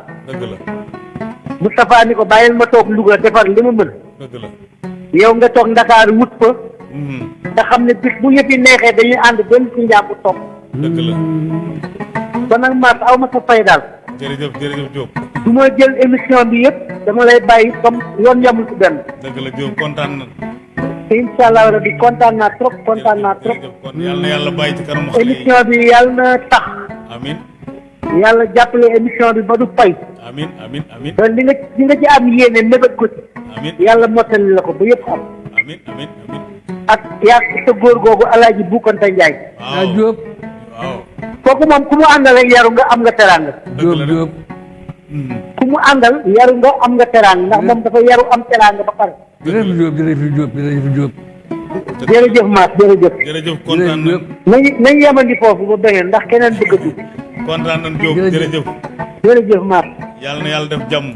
Moustapha ni ko bàyyil ma toog Louga defar li ma mën. Yow nga toog Ndakaaru wut fa. Mhm. nga xam ne bis bu yëpp yi neexee dañuy ànd benn ci njàpp toog. Dëgg la. Kon nag Mass aw ma sa fay daal. Jërëjëf jërëjëf Diop. Du ma jël émission bi yëpp dama lay bàyyi comme yoon yamul ci benn. Dëgg la Diop kontaan na. Te incha allah rabi kontaan naa trop kontaan naa trop. jërëjëf. Kon yàlla na yàlla bàyyi ci kanamu xale yi. Émission bi yàlla na tax. Amin yàlla jàppale émission bi ba du fay. Amin amin amin. Ba li nga li nga ci am yéene mébét ko ci. Amin. Yàlla mottali la ko ba yëpp am amin amin amin. Ak yaa sa góor googu alaaji Bukanta Njaay. Waaw. Diop waaw. Kooku moom ku mu àndal ak yaru nga am nga teraanga. De. Diop Mhm. ku mu àndal yaru nga am nga teraanga. Ndax moom dafa yaru am teraanga ba pare. Jërëjëf Diop jërëjëf Diop jërëjëf Diop jërëjëf Mass jërëjëf. Jërëjëf kontaan jërëjëf. Nañ Diop nañu nañu yemandi foofu ba beneen ndax keneen bëgg a dugg kontaan nañ Diop Jërëjëf. jërëjëf. Jërëjëf Mass yàlla na yàlla def jàmm.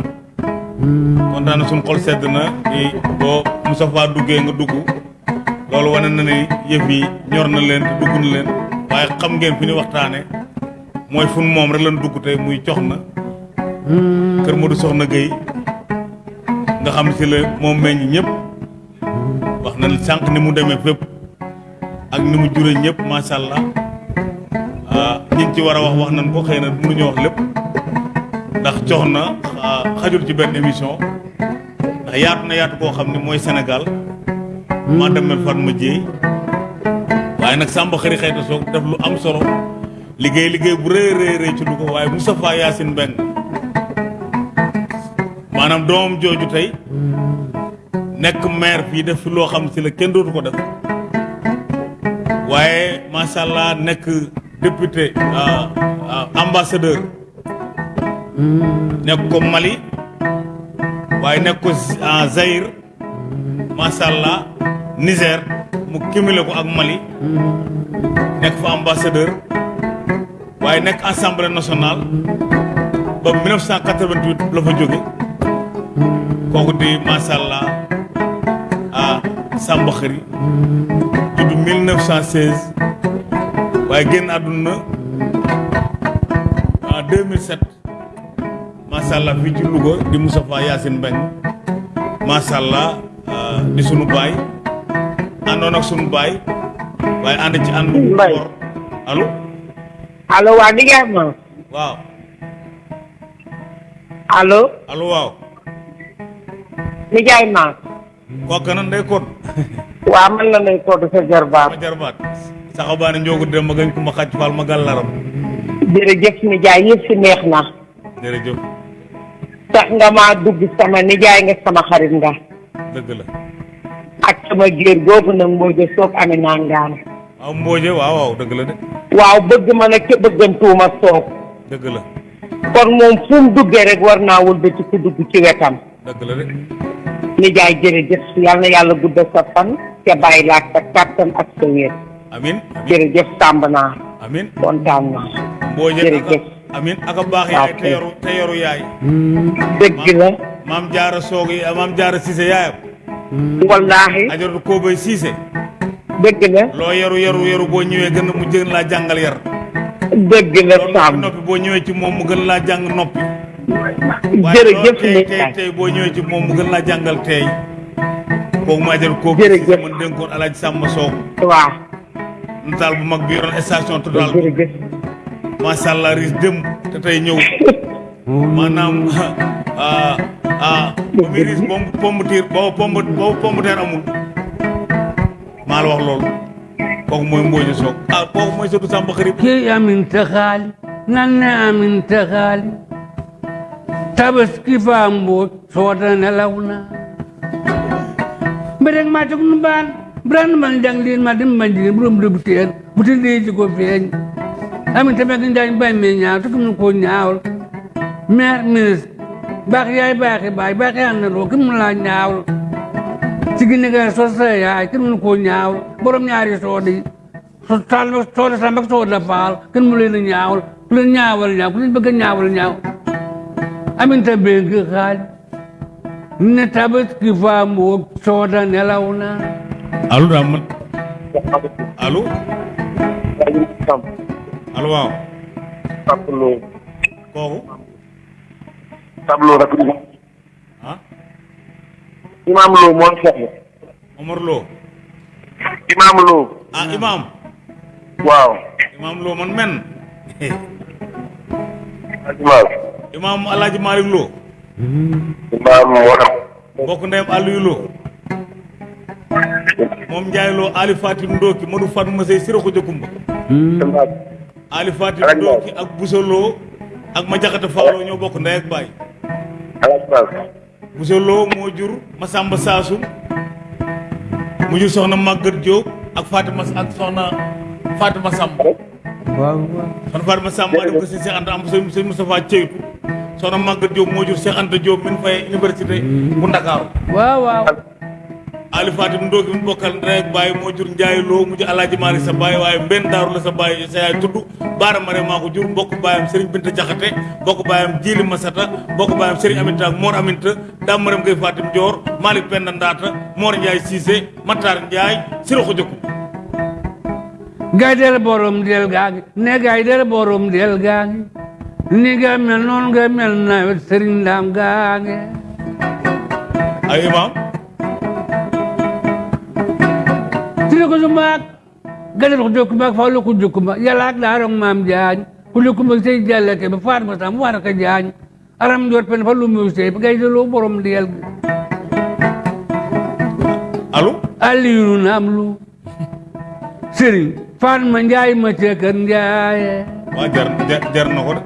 Kontaan na suñu xol sedd na di boo Moustapha duggee nga dugg. Loolu wane na ni yëf yi ñor na leen te dugg na leen. Waaye xam ngeen fi ñu waxtaane. Mooy fun moom rek lañ dugg tey muy cox na kër Modou Soxna Gueye. Nga xam si la moom meññ ñëpp wax na sànq ni mu demee fépp ak ni mu jure ñëpp macha allah. Ah ñi ci war a wax wax nañ ko xëy na mënuñu wax lépp. Ndax cox na ah, xajul ci benn émission. Ndax yaatu na yaatu koo xam ne mooy Sénégal. Maa demee Fatma Dieye waaye nag Samba xëri xëyta soog def lu am solo. Liggéey liggéey bu rëy rëy rëy ci Louga waaye Moustapha Yacine Mbeng maanaam doomam jooju tey nekk maire fii def fi loo xam si la kenn dootu ko def. Macha allah nekk député ah, ah, ambassadeur. Nekk ko Mali. Waaye nekk ko en Zaïre macha allah Niger. Mu cumulé ko ak Mali. Nekk fa ambassadeur. Waaye nekk assemblée nationale. Ba 1988 la fa jóge. Kooku di allah ah Samba Xëri judd 1916 waaye génn àdduna en 2007 macha allah fii ci Louga di Moustapha Yacine Mbeng macha allah ah, di sunu baay. Àndoon ak sunu baay. Waaye ànd ci ànd Mbaye. allo? Allo waa ni ngeen ma? Waaw. Allo? Allo waaw. Nijaay Mass kooku nan day kon waa man la lay todd sa jarbaat ma jarbaat saxabaane njoogu dem ma gañ ko ma xàcc faal ma gàllaram jërëjëf nijaay yëpp si neex na jërëjëf tax nga maa dugg sama nijaay nga sama xarit nga dëgg la ak sama géer googu nag mbooja soog amee naa ngaan waaw mbooje waaw waaw dëgg la de waaw bëgg ma nag ca bëggantuuma soog dëgg la kon moom fu mu duggee rek war naa wëlbati ku dugg ci wetam dëgg la de nijaay jërëjëf yal na yàlla guddal sa fan te bàyyi laak sa kàttan ak sa wér amin. Jërëjëf tàmb naa amin kontaan naa jërëjëf. amin. Aka baax yaay te yoru te yoru yaay dëgg la maam jaara soog maam jaara siise yaayam wallaahi ajaratu koobay siise dëgg la loo yaru yaru yaru boo ñëwee gën mu gën laa jàngal yar dëgg la noppi boo ñëwee ci moom mu gën laa jàng noppi waaye jërëjëf loolu tey tey boo ñëwee ci moom mu gën laa jàngal tey. Kooku ma ajaratu koobu Jërëjëf. man dénkoon alaaji sàmba soog waaw. Nataal bu mag bi yoroon station total. Jërëjëf. Macha allah riis dem te tey ñëw. Maanaam ah ah ba muy pomme pomme de terre boobu pomme boobu pomme de terre amul. Maa la wax loolu. Kooku mooy Mbodj Sock ah kooku mooy surtout Samba Xarit ke amin ta xaali nan ne amin ta mbooj soota nelaw na mbedeg ma tog nu baan brand man jang lin ma dim man jigéen buróom dëbb teen bu ti dee ji ko feeñ amin ta mekk njaañ bay me ñaaw te nu ko ñaawal maire ministre baax yaay baaxi baay baaxi àndandoo ki mu laa ñaawal ci gi nega so sa yaay ki nu ko ñaawal borom ñaari soode yi so taal ba soode samba ak soode faal kenn mu leen a ñaawal ku leen ñaawal ñaaw ku leen bëgg a ñaawal ñaaw aminta bëgg xaal ne tabaski fa mboog sooda nelaw na allo daa man allo allo waaw tableau kooku tableau rek ah imam. Lo moo soxla Omar Lo imam Lo ah imam waaw imam Lo man men imam imam Alaaji Malick Lo. Imam wala mbokk ndeyam Aliou Lo. Moom Ndiaye Lo Ali Fatim Ndoki Modou Fatma Sey Sira Khoudia Kumba Ali Fatim Ndoki ak Bousso Lo ak ma jaxate Fawlo ñoo bokk ndey ak baay. Bousso Lo moo jur Masamba Saasum mu jur soxna Maguette Diop ak Fatima ak soxna Fatima Samb. Waaw waaw soxna Fatima Samb maa dem ko Cheikh Anta am sëñ sëñ Moustapha Ceytu soxna Maguette Diop moo jur Cheikh Anta Diop min fay université bu Ndakaaru waaw waaw Ali Fatim Ndoki mi bokkal ndey ak baay moo jur Ndiaye Lo mu jur Alaaji Maalik sa baay waaye mbenn daaru la sa baay sa yaay tudd Baara Mare maa ko jur mbokk baayam Serigne Binta Jaxate mbokk baayam Jili Masata mbokk baayam Serigne Aminta ak Mor Aminta Dame Maram Fatim Dior Malick Penda Ndaata Mor Ndiaye Cissé Matar Ndiaye Sira Khoudia Kumba gay del borom del gaangi ne gay del borom del gaangi ni nga mel noonu nga mel nawet sëriñ ndaam gaangi ay imam tiri ko sumaak gadal ko jokkumaak fawlo ko jokkuma yàlla ak daarong maam jaañ ku jokkuma sey jàllake ba faat ma sam war ka jaañ aram jor pen fa lu mu sey deloo borom del. Gi allo aliyu naam lu sëriñ faat ma njaay ma ca kër njaaye waa jar jar jar na ko de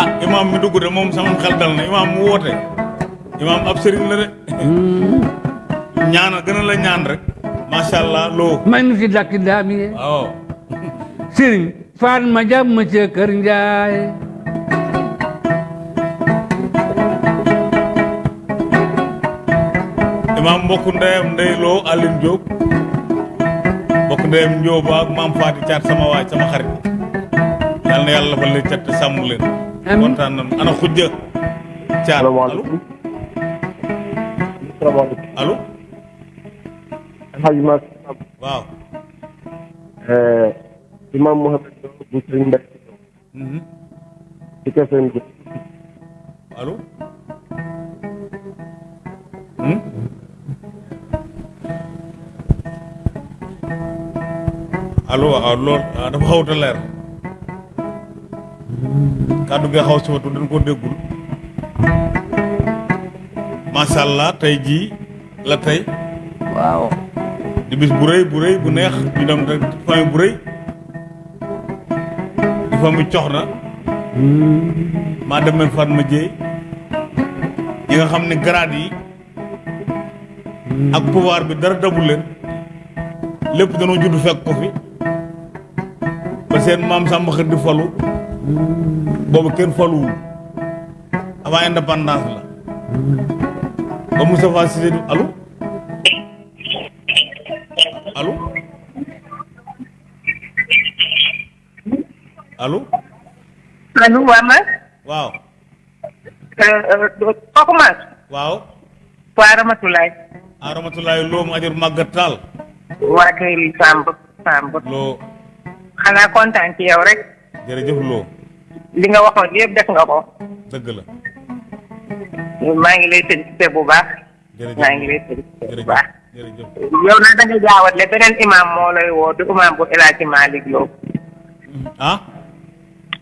ah imam mi dugg de moom sama xel dal na imam mu woote. Imam ab sëriñ la de. Ñaana gën a la ñaan rek. Macha allah loo may nu si dakki daam ye waaw. Sëriñ faat ma jàpp ma imam mbokk ndeyam ndey loo Aline Diop mbokk ndeyam Diop ak maam Faati Caat sama waay sama xarit. Yal na yàlla fa leen cat te sàmm leen. Amiin. kontaan nañu. Ana xujja Caat. Allo? Allo? Alhaji ma waaw. Imam Mohamed Lo bu Sëriñ Mbay mhm. ci KFM bi allo? Hmm? Allo xawta leer xaw dañ ko déggul macha allah la waaw di bis bu rëy bu rëy bu neex ñu dem rek famille bu rëy di yi nga grade yi ak pouvoir bi dara dabul leen lépp danoo judd fekk ko fi seen maam Samba Xër di falu boobu kenn faluwul avant indépendance la. Ba Moustapha Cissé di allo? Allo? Allo? Allo waa ma? Waaw. Kooku ma waaw. Waa Ramatulaay a rahmatulahi loo mu ajur màggat taal waa kay Samb Samb loo xanaa kontaan ci yow rek. Jërëjëf loo li nga waxoon yëpp def nga ko. Dëgg la. Maa ngi lay félicité bu baax. Jërëjëf. Maa ngi lay félicité bu baax. Jërëjëf. Yow nag da nga jaawatle beneen imam moo lay woo du imam bu El Hadji Malick Lo. Ah?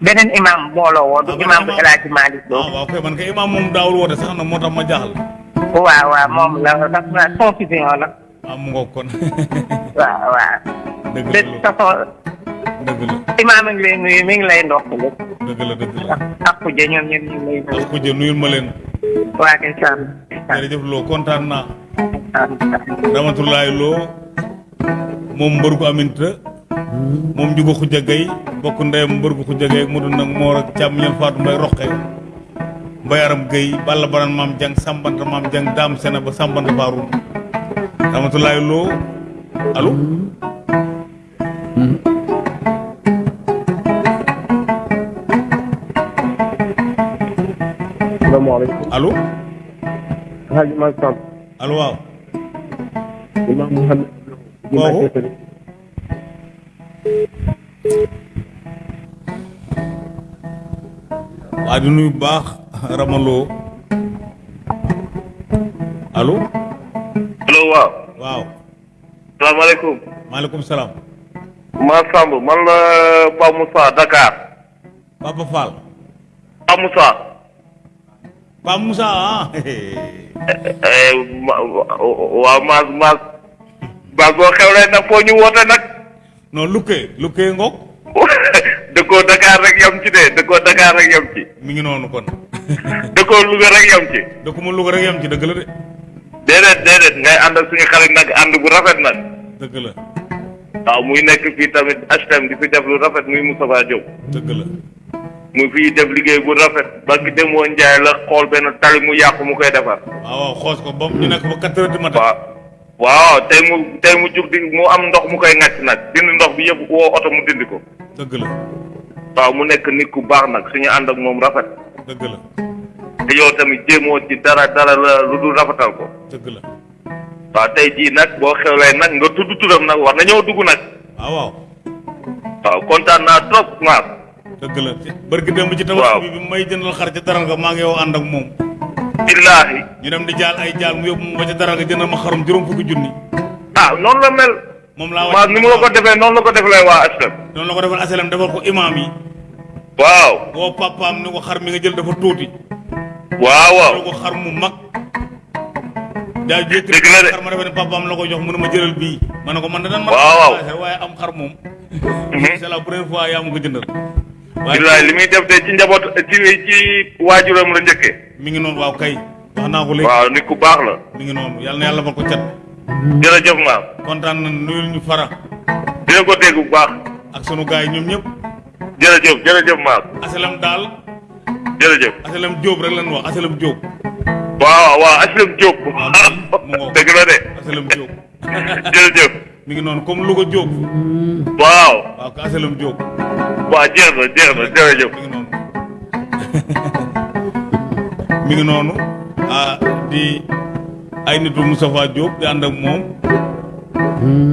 Beneen imam moo la woo du Ah, imam bu imam. El Hadji Malick Lo. Ah waaw kay man kay imaam moom daawul woote sax na moo tax ma jaaxal. Waaw waaw moom la ndax confusion la. Ah mu ngoog kon. Waaw waaw. Dëgg de la toute façon dëgg la imam a ngi lay nuyu mi ngi lay ndokkale dëgg la dëgg la. Ak kuje ñoom ñoom ñu ngi lay nuyu. Ak ku jë nuyul ma leen. Waa kay sàmm jërëjëf loo kontaan naa. Ramatulaay loo moom mbër gu aminta moom njugo xuja gay bokk ndeyam mbër gu xuja gay mu dund nag moor ak càmm ñal faatu mbay roqe mbayaram gay balla baran maam jang sambanta maam jang daam sena ba sambanta faarum Ramatulaay loo allo salaamaaleykum allo Hadj Mal Samb allo waaw Imam Mouhamed Kooku? waa di nuyu baax ramaloo allo allo waaw waaw salaamaaleykum maaleykum salaam ma Samb man la Pape Moussa Dakar. Papa Fall Pape Moussa Moussa ah eh, ma- waaw maas maas maas boo xewlee nag foo ñu woote nag non lukkee lukkee ngoog dëkkoo Dakar rek yam ci de dëkkoo Dakar rek yam ci mi ngi noonu kon dëkkoo Louga rek yam ci dëkkuma Louga rek yam ci dëgg la de déedéet déedéet ngay ànd ak suñu xarit nag ànd bu rafet nag dëgg la waaw muy nekk fii tamit HTM di fi def lu rafet muy Moustapha Diop dëgg la mu fii def liggéey bu rafet ba ki demoo Njaay la xool benn tali mu yàqu mu koy defar. Waaw xoos ko ba ñu nekk ba quatre heures du matin. Waaw waaw tey mu tey mu jug di mu am ndox mu koy ŋàcc nag dindi ndox bi yëpp woo oto mu dindi ko. Dëgg la. Waaw mu nekk nit ku baax nag suñu ànd ak moom rafet. Dëgg la. Te yow tamit jéemoo ci dara dara la lu dul rafetal ko. Dëgg la. Waaw tey jii nag boo xewlee nag nga tudd turam nag war na ñëw dugg nag. Waaw waaw. Waaw kontaan naa trop maas dëgg la. Barki démb ci tabax bi bi may jëndal xar ca daral nga maa ngi yow ànd ak moom. Billaahi. Ñu dem di jaal ay jaal mu yóbbu ma ba ca daral nga jëndal ma xarum juróom fukki junni. Ah noonu la mel. Moom laa maas ni mu la ko defee noonu la ko defalee waa HLM. Noonu la ko defal asalam defal ko imaam yi. Waaw. Woo papaam ni ko xar mi nga jël dafa tuuti. Waaw waaw. Ko xar mu mag. La de. xar ma defe ne papaam la ko jox mu ma jëlal bii. Ma ne ko man da dan ma Waaw, waaw. waaye am xar moom. Mhm. c'est la première fois ma ko jëndal waaye billaahi li muy def de ci njaboot ci ci waajuram la njëkkee mi ngi noonu waaw kay. Wax naa ko léegi. Waaw nit ku baax la. Mi ngi noonu. Yàlla na yàlla ba ko cat. Jërëjëf maam. Kontaan na nuyul ñu fara. Dina ko dégg bu baax. Ak sunu gars yi ñoom ñëpp. Jërëjëf jërëjëf maam. Asalam daal. Jërëjëf. Asalam Diop rek lañ wax asalam Diop. Waaw waaw HLM Diop. Mu ngoog. dëgg la de. Asalam Diop. Jërëjëf mi ngi noonu comme Louga Diop. Waaw. Waaw ko asalam Diop. Waaw jeex na jeex na jërëjëf. Mi ngi noonu. Mi ngi noonu. Ah di ay nitu Moustapha Diop di ànd ak moom.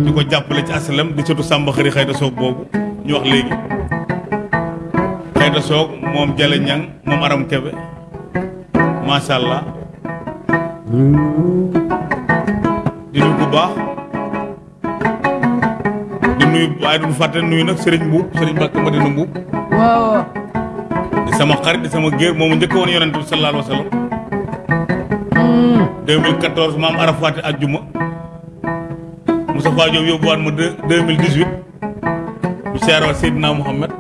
Di ko jàppale ci asalam di surtout Samba xëri xayta soog boobu ñu wax léegi. Xayta soog moom Jale Ñang moom Aram Kebe. Macha allah. Di nuyu bu baax di nuyu waaye duñu fàtte nuyu nag Serigne Mbuub Serigne Mbàkke Madina Mbuub waaw. Di sama xarit di sama géer moomu njëkk woon yonent bi sallallahu alayhi wa sallam. 2014 maam Arafat ajjuma. Moustapha Diop yóbbuwaat ma deux 2018 ñu seeroo Seydina Mouhamed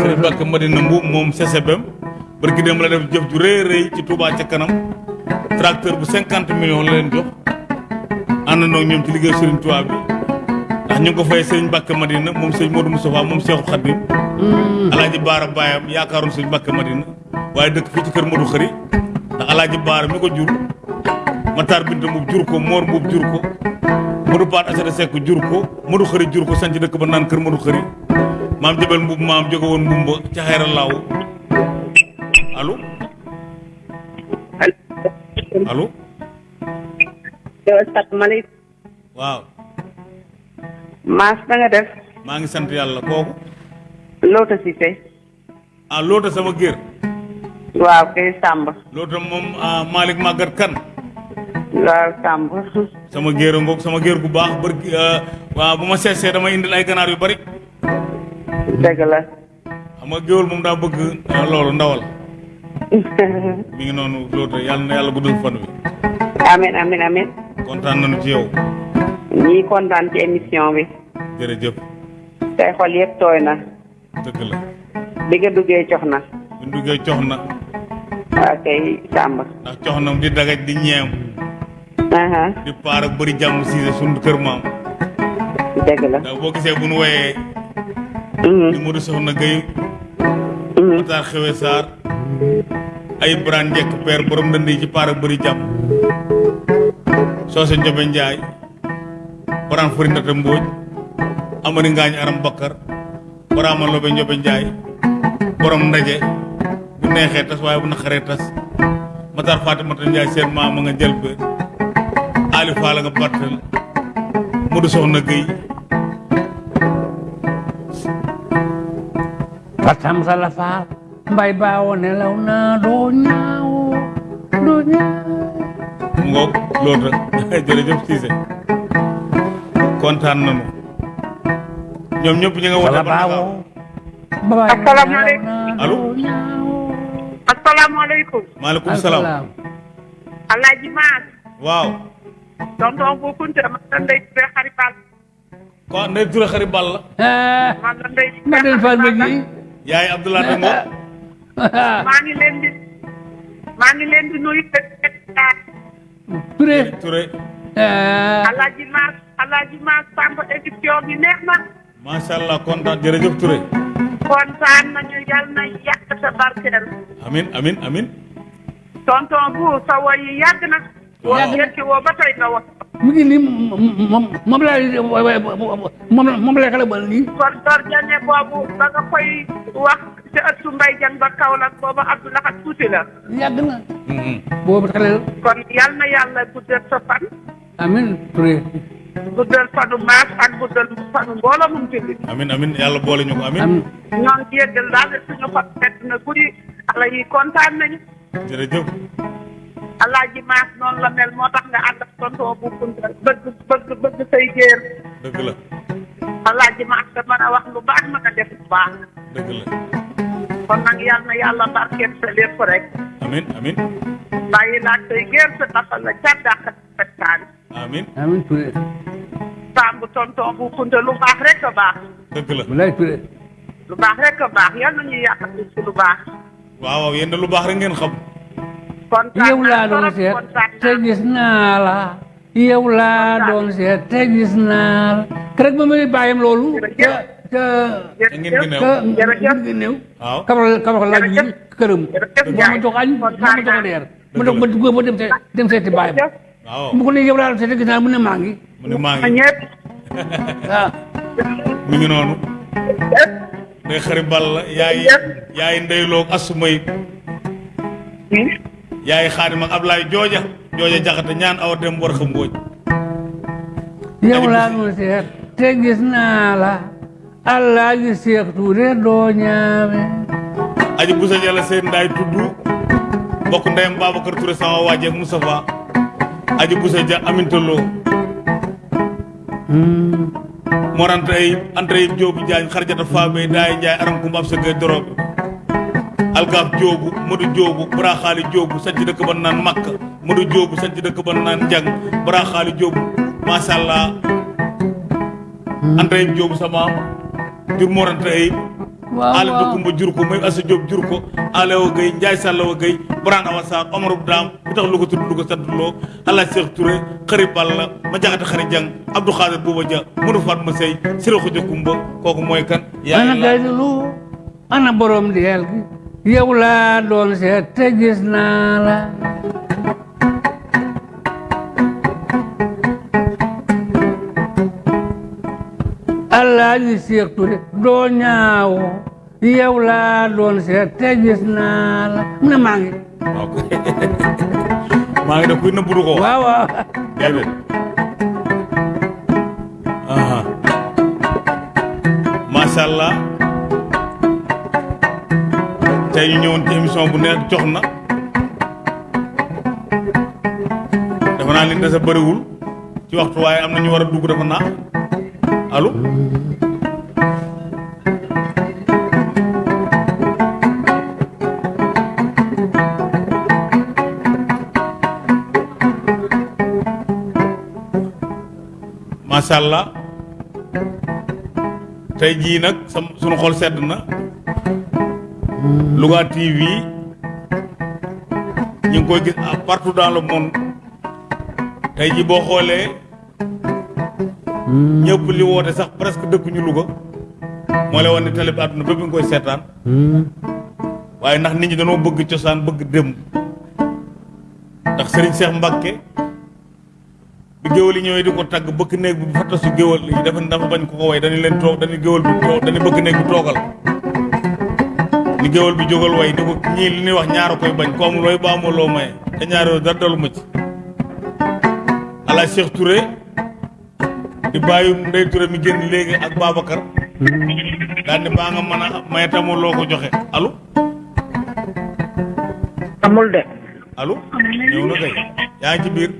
Serigne Mbàkke Madina Mbuub moom CCBM barki dem la def jëf ju rëy rëy ci Touba ca kanam. Tracteur bu 50 millions la leen jox. Ñoom ci liggéey Touba bi ndax ñu ko fay Serigne Mbàkke Madina moom Serigne Modou Moustapha moom Cheikhul Khadim. Alaaji baara baayam yaakaaroon Serigne Mbàkke Madina waaye dëkk fii ci kër Modou Xëri ndax alaaji baara mi ko jur Matar Binta Mbuub jur ko Moor Mbuub jur ko Modou Paat Asada Seck jur ko Modou Xëri jur ko sanc dëkk ba naan kër Modou Xëri maam Jabel Mbuub maam jóge woon Mbumba ca xayra laaw allo? Allo? Waaw Maas na nga def maa ngi sant yàlla kooku Loota Cissé ah loota sama géer waaw kay Samba loota moom ah Malick Magat kan? Waaw Samb sama géer a ngoog sama géer gu baax bër waaw bu ma seesee dama indil ay ganaar yu bari. Dëgg la xam nga géwél moom daa bëgg ah, loolu ndawal mi ngi noonu loolu yàlla na yàlla guddal fan wi amin amin amin. Kontaan nañu ci yow ñii kontaan ci émission bi. Jërëjëf. Tey xol yëpp tooy na. Dëgg la. Bi nga duggee cox na. Ñu duggee cox na. Waaw kay ndax cox na di dagaj di ñeem. Aha. Di paar ak bëri jàmm siise sunu kër maam. Dëgg la. Ndax boo gisee bu nu woyee. Di Modou Soxna Gueye. Mhm. Matar Xewe Sarr. Ay Birane Njekk père borom dënd yi ci paar ak bëri jàmm. Soose Njobe Njaay Fari Ndata Mbooj Amari Ngaañ Aram Bakkar Baraama Lobe Njobe Njaay borom ndaje bu neexee tas waaye bu naqaree tas Matar Fatimata Njaay seen maam a nga jël ba Ali Faala nga battal Modou Soxna Gueye Fatam sala faal mbay baawo nelaw na doo ñaaw doo ñaaw mu ngoog loolu rek jërëjëf Cissé kontaan nañu ñoom ñëpp ñu nga wote ba Asalaamaaleykum. Allo? asalaamaaleykum maaleykum salaam alaaji maas waaw tonton bu kunte man la ndey Touré xari bal ko ndey Touré xari ball la ah man la ndey ma del fal ma gi yaay Abdoulaye Dango maa ngi leen di maa ngi leen di nuyu Touré Touré ah alaaji maas alaaji maas Samb émission bi neex na macha allah kontaan jërëjëf Touré kontaan nañu yal na yàq sa barkeel amin amin amin. Tonton bu sa woy yi yàgg na woo yëkki woo ba tey nga wax mu ngi nii moom moom laa moom moom laa xale bal nii kon dor jane boobu ba nga koy wax ci ëttu mbay jan ba Kaolack boobu Abdou Lahad tuuti la yàgg na boobu xale kon yal na yàlla guddal sa fan amin Touré guddal fanu maas ak guddal fanu mbooloo mum jullit. Amin amin. Yàlla boole ñu ko amin. Ñoo ngi yëggal daal suñu xol fett na guddi xale yi kontaan nañu. Jërëjëf. Alaaji maas noonu la mel moo tax nga ànd ak tonton bu kunta bëgg bëgg bëgg say géer. Dëgg la. Alaaji maas da mën a wax lu baax mën a def lu baax. Dëgg la. Kon nag na yàlla barkeel sa lépp rek. Amin amin. Bàyyi laaj say géer sa taxal la dàq amin. Amin Touré Samb tonton bu kunta lu baax rek a baax dëgg la walaay Touré lu baax rek a baax yal na ñuy yàq ci lu baax waaw waaw yéen de lu baax rek ngeen xam kontaan yow laa doon seet te gis naa la yow laa doon seet te gis naa la keroog ba muy bàyyam loolu te ngeen gi neew ca jërëjëf. ngir néew waaw kabal kabal laaj bi Jërëjëf. këram Jërëjëf moo ma Ndiaye. jox añ moo ma kontaan jox naa. reer ma doog ma dugg ba dem see dem seeti bàyyam jërëjëf waaw mu ko ne yow laa doon seet te gis naa la mu ne maa ngi mu ne maa ma ngi ñëpp waaw mi ngi noonu ndey xari ball la yaay yaay ndeyloog asumay yaay xaadim ak Ablaye jooja jooja jaxate ñaan awa dem war xam mbooj yow laa doon seet te gis naa la allah gi Seex Tuure doo ñaame aji busa jalla seen ndaay tudd mbokk ndeyam Babacar Touré sama waaje ak Moustapha aji busa ja amintaloo morante ay entre ay joobu jaañ xarjata faabe daay njaay aram kumba ab sa gay dorobe algaaf joobu madu joobu baraxaali joobu sanc dëkk ba naan makka. Madu joobu sanc dëkk ba naan njang baraxaali joobu masha allah. Entre ay joobu sama morante ay ale waaw. Dëkkumba jur ko may asa joob jur ko. Ale wa gay njaay sàlla wa gay braan awa saar omar bu daam bu tax lu ko tudd lu ko sant loo ala Cheikh Touré xëri balla ma jaxate xëri jang abdou xaadir buuba ja mënu faat ma sey sira kumba kooku mooy kan? Ana yaay la gaylu ana borom deel gi yow doon seet te gis naa la Alaaji Seex Ture doo ñaaw. Yow laa doon seet te gis naa la. Mu ne maa ngi waaw maa ngi def kuy nëbbu du ko waaw waaw. Déedéet macha allah. Tey ñu ñëwoon ci émission bu neex jox na. Dafa naa li bëriwul. Ci waxtu waaye am na ñu war a dugg dafa naa allo macha jii nag sam sunu xol sedd na. Louga TV ñu ngi koy gis partout dans le monde. Tey jii boo xoolee ñëpp li woote sax presque dëkkuñu Louga. Moo lay wan ne télé bi àdduna bépp nga koy seetaan. Waaye ndax nit ñi dañoo bëgg cosaan bëgg démb ndax Serigne Cheikh Mbacke bi géwal yi ñëwee di ko tagg bëkk néeg bi fa tasu géwal yi dafa dafa bañ ko ko way dañu leen toog dañu géwal bi toog dañu bëkk néeg bi toogal. Ni géwal bi jógal way ni ko ñii li ñuy wax ñaara koy bañ ko amul way ba amul loo maye. Te ñaar yooyu dara dalu ma ci. Ala Cheikh Touré di bàyyi Ndey Touré mi génn léegi ak Babacar. Daal ni baa nga mën a maye tamul loo ko joxe. Allo? Amul de. Allo? Ñëw na kay. Yaa ngi ci biir.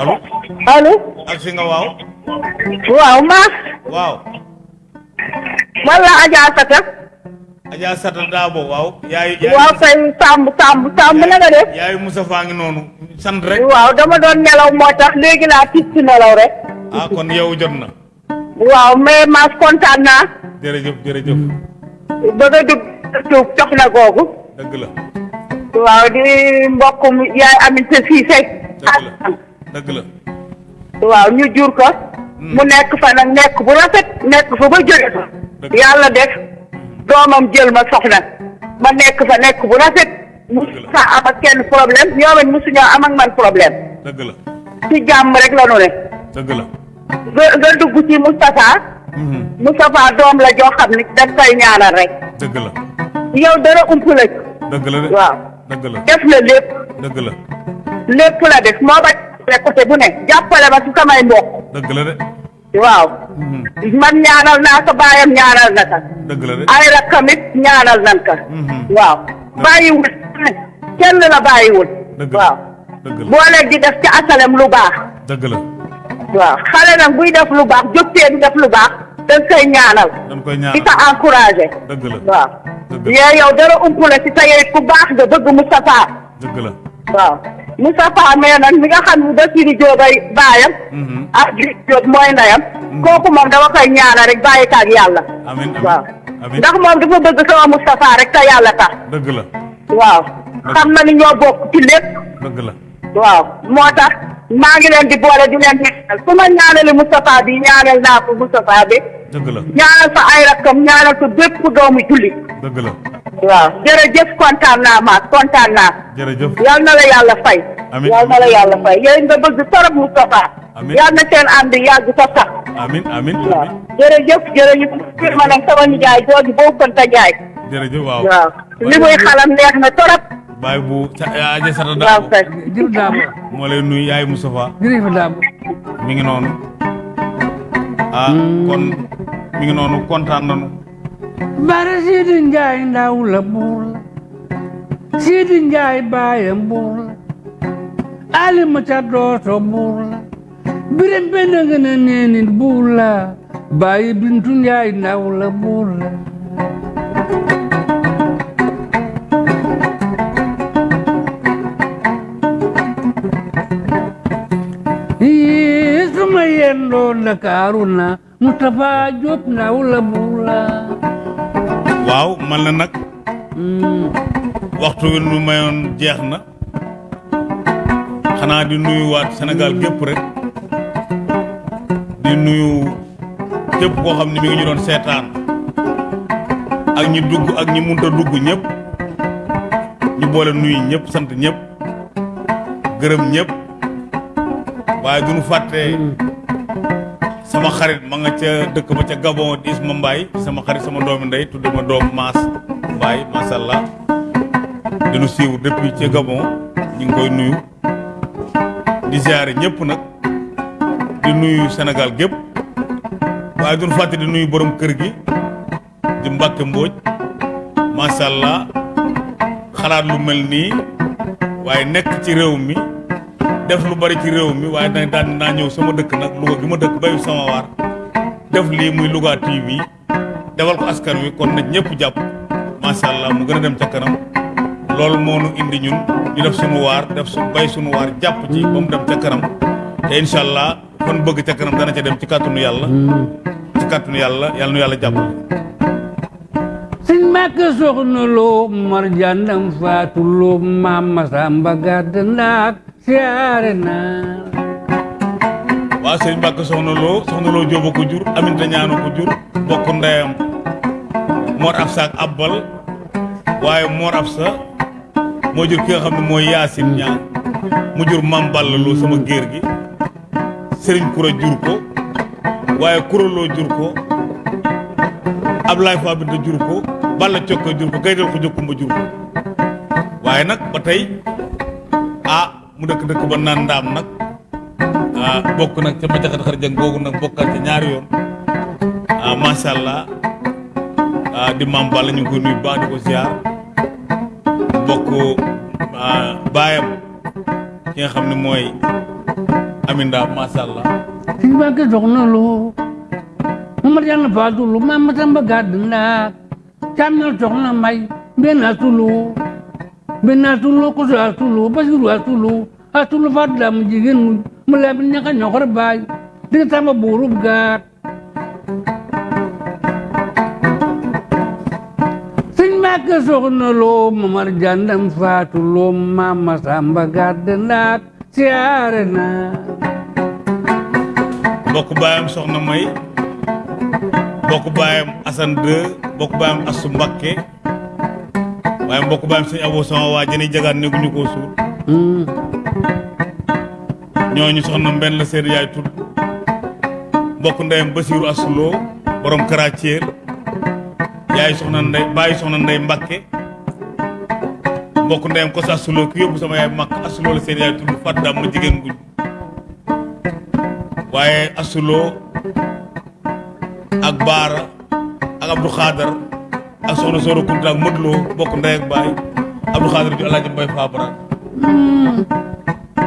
Allo? Allo? Ak si nga waaw. Waaw maas waaw. Wala Adja Sata Adja Sata Daabo waaw yaayu yaayu waaw kay Samb Samb Samb na nga def yaayu Moussa faa ngi noonu sant rek waaw dama doon nelaw moo tax léegi laa tis ci nelaw rek ah kon yow jot na waaw mais maas kontaan naa jërëjëf jërëjëf ba nga dugg tuub jox na googu dëgg la waaw di mbokkum yaay aminte Siise dëgg la dëgg la waaw ñu jur ko mu nekk fa nag nekk bu rafet nekk fa ba jóge fa yàlla def doomam jël ma soxna ma nekk fa nekk bu rafet musu sa am ak kenn problème ñoom it musu ñoo am ak man problème dëgg la ci jàmm rek la nu ne dëgg la nga nga dugg ci Moustapha. Moustapha doom la joo xam ni daf koy ñaanal rek dëgg la yow dara ump la dëgg la waaw dëgg la def la lépp dëgg la lépp la def moo ba côté bu ne jàppale ma ci samay mbokk dëgg la de waaw Mhm. man ñaanal naa ko baayam ñaanal na ko ay rakkam it ñaanal nan ko Mhm. waaw bàyyiwul kenn la bàyyiwul waaw boole di def ci asalem lu baax dëgg la waaw xale nag buy def lu baax jógtee di def lu baax dañ koy ñaanal di ko encouragé dëgg la waaw yee yow dara ump la ci sa yooyu ku baax nga bëgg Moustapha dëgg la waaw. Moustapha mais nag mi nga xam ne Bassirou Diop ay baayam. Mhm. ak Griff Diop mooy ndeyam. Kooku moom dama koy ñaanal rek bàyyi ko ak yàlla. Amin waaw. ndax moom dafa bëgg sama Moustapha rek te yàlla tax. Dëgg la. Waaw. Xam na ni ñoo bokk ci lépp. Dëgg la. Waaw. Moo tax maa ngi leen di boole di leen ñaanal. Su ma ñaanali Moustapha bi ñaanal naa ko Moustapha bi. Dëgg la. Ñaanal fa ay rakkam ñaanal ko bépp doomu jullit. Dëgg la waaw. Jërëjëf kontaan naa maas kontaan naa. Jërëjëf. Yal na la yàlla fay. Amiin. yal na la yàlla fay. Yéen nga bëgg torop Moustapha. Amiin. yal na seen ànd yàgg sa sax. Amin amin waaw. amin. Jërëjëf jërëjëf. Ma nag sama nijaay jooju ta jaay. Jërëjëf waaw. Waaw. Li muy xalam neex na torop. Baay bu Adja Sata waaw Daabo kay. Jërëjëf moo lay nuyu yaay Moustapha. Jërëjëf mi ngi noonu. Ah kon mi ngi noonu kontaan nañu Bara sidin jai naula bula, sidin jai bayan bula, Ali alimata doto bula, birin benangana nenin bula, bayi bintun jai naula bula. Yisuma yendo na karuna, mutafa jop naula bula. Waaw man la nag waxtu wi nu mayoon jeex na. Xanaa di nuyuwaat Sénégal gépp rek. Di nuyu képp koo xam ne mi ngi ñu doon seetaan. Ak ñi dugg ak ñi munta dugg ñëpp. Ñu boole nuyu ñëpp sant ñëpp. Gërëm ñëpp. Waaye duñu fàtte sama xarit ma nga ca dëkk ba ca Gabon di Isma Mbaye sama xarit sama doomi ndey tudde ma doom Maas Mbaye macha allah di nu suivre depuis ca Gabon ñu ngi koy nuyu. Di ziare ñëpp nag. Di nuyu Sénégal gépp. Waaye duñu fàtte di nuyu borom kër gi di Mbàkke Mbóoj macha allah xalaat lu mel nii. Waaye nekk ci réew mi def lu bari ci réew mi waaye nag daan naa ñëw sama dëkk nag Louga gi ma dëkk bayu sama waar. Def lii muy Louga TV defal ko askan wi kon nag ñëpp jàpp. Macha allah mu gën a dem ca kanam. Loolu moo nu indi ñun ñu def sunu waar def su bay sunu waar jàpp ci ba mu dem ca kanam. Te incha allah kon bëgg ca kanam dana ca dem ci kàttanu yàlla. Ci kàttanu yàlla yàlla nu yàlla jàppale. Sëñ soxna loo mar jàndam faatu loo maam Masamba gàdd ndaak siyaare naa waaw sëñ Mbàkke soxna loo soxna loo jóoba ko jur aminta ñaano ko jur bokk ndeyam Mor Absa ak Abbal waaye Mor Absa moo jur ki nga xam ne mooy Yaasin ñaa mu jur Mam Balla sama géer gi Kura jur ko Kura loo jur ko Ablaye Fa Binta jur ko Balla Cokka jur ko Gaydel ko. Jokkumba jur mu dëkk dëkk ba naan ndaam nag ah bokk nag ca macaxat xar jang googu nag bokkal ca yoon ah ah di maam Balla ñu ngi di ko ziar bokk ah baayam ki nga xam ne mooy Aminda macha allah soxna may mbenn asulu mbenn asulu koso asulu basiru asulu asulu faatu daa mu jigéen mu mu laa bi ñaka ñoxor baay dinga tamba buurub gaat sëñ Mbàkke soxna loo mamar jàndam faatu loo maam Masamba gàdd ndaak siyaare naa bokk baayam soxna may bokk baayam Assane 2 bokk baayam Assu Mbakke waaye mbokk baayam sëñ Abo sama waa jëni jagaan néeguñu koo suul. Ñooñu soxna mbenn la seen yaay tudd. Mbokk ndeyam Basiiru Assuloo borom Karathiel yaay soxna ndey bàyyi soxna ndey Mbakke mbokk ndeyam ko sa Assuloo ki yóbbu sama yaay makk Assuloo la seen yaay tudd fat daam ma jigéen guñ. Waaye Assuloo ak Baara ak Abdou Khadar ak soxna Sooro Kunta ak Modloo bokk ndey ak baay. Abdou Khadar ju Alaaji Mbay Faabara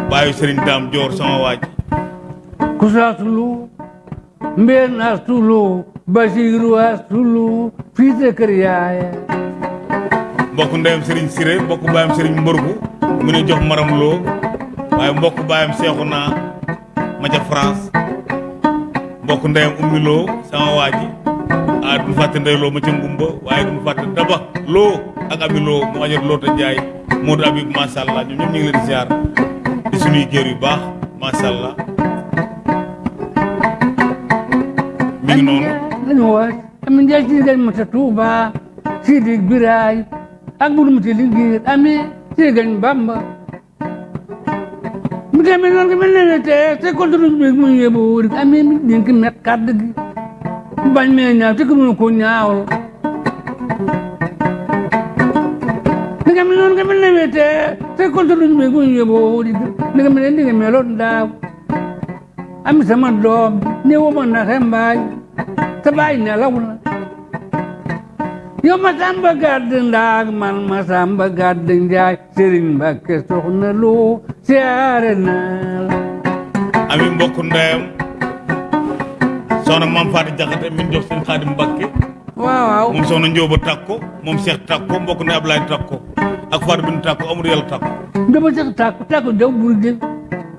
baayu Sëriñ Daam Joor sama waaj. Kusatulu mbeen astulu basiru astulu fiite kër yaaya mbokk ndeyam Sëriñ Siré mbokk baayam Sëriñ Mbërgu mu ne jox maram loo waaye mbokk baayam seexu naa ma ca France. Mbokk ndeyam ummi sama waaji duñu fàtte ndey loo ma ca ngumba waaye duñu fàtte daba loo ak abi loo mu ajar loo ta njaay Modou Habib macha allah ñoom ñëpp ñu ngi leen di ziar di suñuy géer yu baax macha allah mi ngi noonu lañu waaj amin njaay ci gañ mata tuuba sidik biraay ak buru mati liggéey ami ci gañ bamba. Mi tamit noonu ko mel ne te te contre bi mu yóbbu wuri ami mi dénk met kàdd gi bañ mee ñaaw te ko mënu ko ñaawal ni nga mel noonu nga mel ne te te contre bi mu yóbbu wuri ni nga mel ne ni nga meloon daaw ami sama doom ne wo ma na mbaay te bàyyi nelaw na. Yow ma samba gàdd ndaag man ma samba gàdd njaay sëriñ Mbàkke soxna loo siyaare naa la ami mbokk ndeyam soxna maam Faati Jaxate min jox seen Xaadim Mbakke waaw waaw moom soxna Njóoba Takko moom Cheikh Takko mbokk ne Ablaye Takko ak Fatou Bintou Takko Amadou Yàlla Takko dama sax tàkku tàkku jaw burgin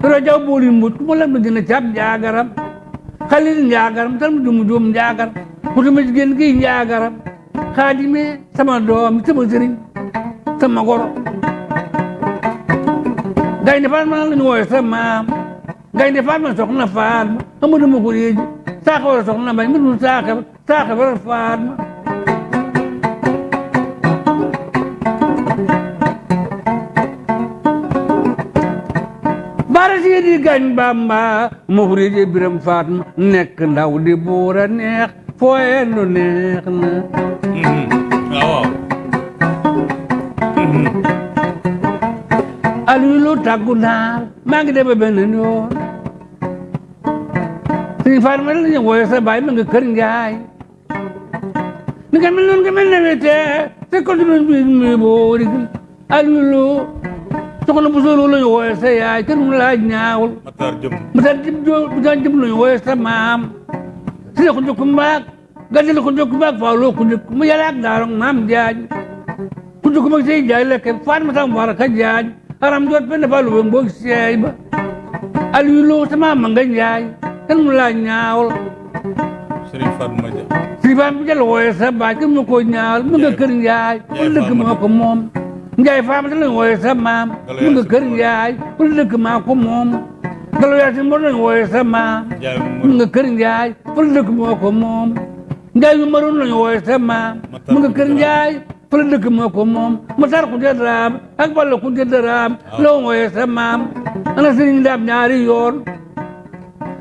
toro jaw booli mbut ku ma lam na gën a caab njaagaram xalil njaagaram tal mu dumu joom njaagar ku tuma jigéen gi njaagaram xaadime sama doom sama sëriñ sama goro gaynde Fatma la ñu wooye sa maam gaynde Fatma soxna ma ko réeji saaxa wara soxna mbay mbir mu saaxa saaxa wara Fatma bara siidi gañ bamba ma ko réeji biram Fatma nekk ndaw di buura neex fooyendu neex na waaw waaw Aliou lu tàggu naar maa ngi dem ba benn yoon suñu Fatma la ñu wooye sa baay ma nga kër njaay ni nga mel noonu nga mel ne te te ko dina bi mi boori Aliou lu soxna bu solo lañu wooye sa yaay kenn mu laaj ñaawul Matar jëm mu daan jëm joo mu daan jëm lañu wooye sa maam si la ko njëkk mbaag gàddi la ko njëkk mbaag faaw loo ko njëkk mu yàlla ak daarong maam jaañ ku njëkk mag say jaay lekke faat ma tam war ka jaañ aram jot benn fa lu mboog seey ba aliyu loo sa maam ma nga njaay kenn mu laaj ñaawul Serigne Fatma Dia si faam bi jël wooye sa baay kenn mu ko ñaawul mu nga kër njaay wala dëkk moo ko moom njaay faam da lañ wooye sa maam mu nga kër njaay wala dëkk maa ko moom galo yaa si mbor lañ wooye sa maam Ndiaye mu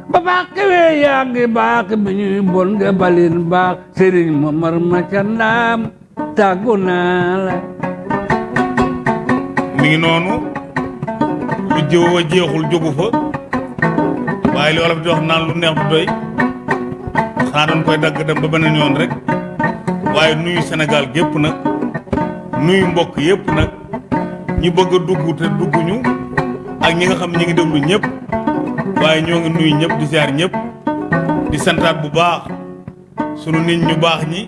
Momadou nga kër njaay wala dëkk moo ko moom njaay yu maroon lañ wooye sa maam mu nga kër njaay wala dëkk moo ko moom matar ku te daraam ak balla ku te daraam la wooye sa maam ana sëriñ daam ñaari yoon ba baax kewee yaa ngi baax bi ñuy bon nga balin baax sëriñ Momar ma ca ndaam tàggu naa la mi ngi noonu lu jëw a jeexul jógu fa waaye li wolof wax naan lu neex du doy. Xanaa doon koy dagg dem ba beneen yoon rek. Waaye nuyu Sénégal gépp nag nuyu mbokk yépp nag ñi bëgg a te dugguñu waaye ñoo ngi nuyu ñëpp di ziar ñëpp di santaat bu baax sunu nit ñu baax ñi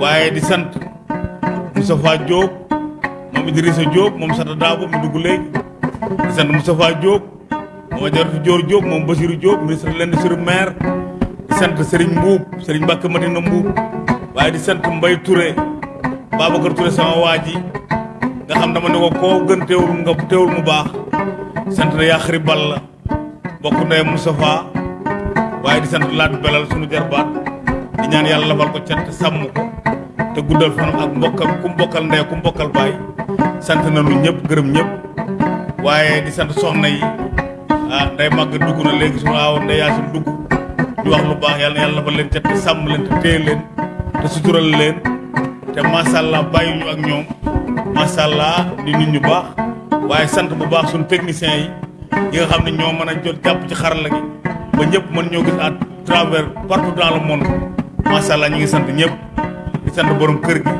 waaye di sant Moustapha Diop moom Idrissa Diop moom Sata Dabo mi dugg léegi. Di sant Moustapha Diop moom Ajaratu Dior Diop moom Basirou Diop ministre de l'Industrie maire di sant Serigne Mbuub Serigne Mbacke Madina Mbuub waaye di sant Mbaye Touré Babacar Touré sama waa ji nga xam dama ne ko koo gën teewul nga teewul mu baax. Sant na Balla bokk ndey Moustapha waaye di sant Laat Belal sunu jarbaat di ñaan yàlla lafal ko cat te sàmm ko te guddal fanam ak mbokkam ku mbokkal ndey ku mbokkal baay. Sant nañu ñëpp gërëm ñëpp waaye di sant soxna yi. Ah nday màgg dugg na léegi sunu aaw nday yaasin dugg. Di wax lu baax yàlla yàlla lafal leen cat te sàmm leen te téye leen te sutural leen te ñu ak di nit ñu baax waaye sant bu baax suñu techniciens yi yi nga xam ne ñoo mën jot jàpp ci xarala gi. Ba ñëpp mën ñoo gis à travers partout dans le monde. Macha allah ñu ngi sant ñëpp. Di sant borom kër gi.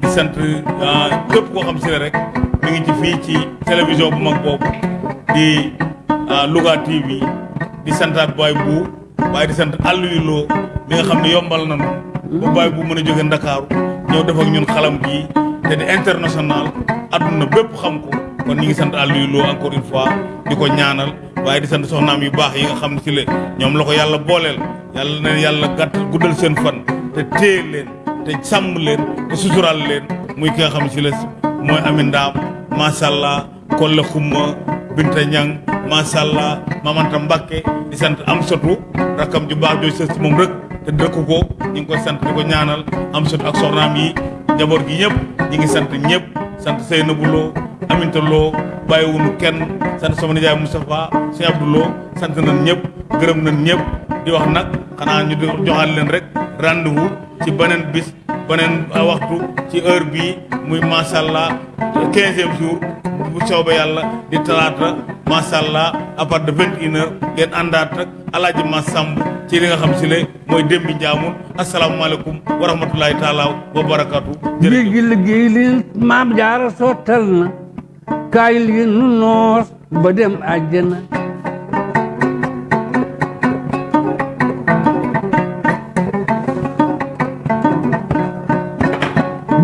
Di sant ah, képp koo xam ne rek mi ngi ci fii ci télévision bu mag boobu. Di ah, Louga TV di santaat Baye bu waaye di sant Aliou Lo mi nga xam yombal nañu. Ba Baye bu mën a jóge Ndakaaru def ak ñun xalam te di international adduna bépp xam ko kon ñi ngi sant Aliou Lo encore une fois di ko ñaanal waaye di sant soxnaam yu baax yi nga xam si le ñoom la ko yàlla booleel. Yàlla na yàlla gàtt guddal seen fan te téye leen te sàmm leen te sutural leen. Muy ki nga xam ne si la mooy Amin Ndaam macha allah Kolle Xumma Binta Ñang macha allah Mamanta Mbakke di sant am sotu rakkam ju baax jooy sës ci moom rek te dëkk ko ñu ngi koy sant di ko ñaanal am sotu ak soxnaam yi njaboot gi ñëpp ñi ngi sant ñëpp sant Seynabou Lo Aminta Lo bàyyiwunu kenn sant sama nijaay Moustapha Sëñ Abdou Lo sant nañ ñëpp gërëm nañ ñëpp di wax nag xanaa ñu joxal leen rek rendez-vous ci beneen bis beneen waxtu ci heure bii muy macha allah quinzième jour bu soobee yàlla di talaata macha allah à partir de vingt une heure ngeen àndaat rek alaaji ma sàmb ci li nga xam si le mooy démbi njaamun asalaamaaleykum wa rahmatulahi taala wa barakatu géej gi liggéey li maam jaara sottal na kaay li nu noos ba dem àjjana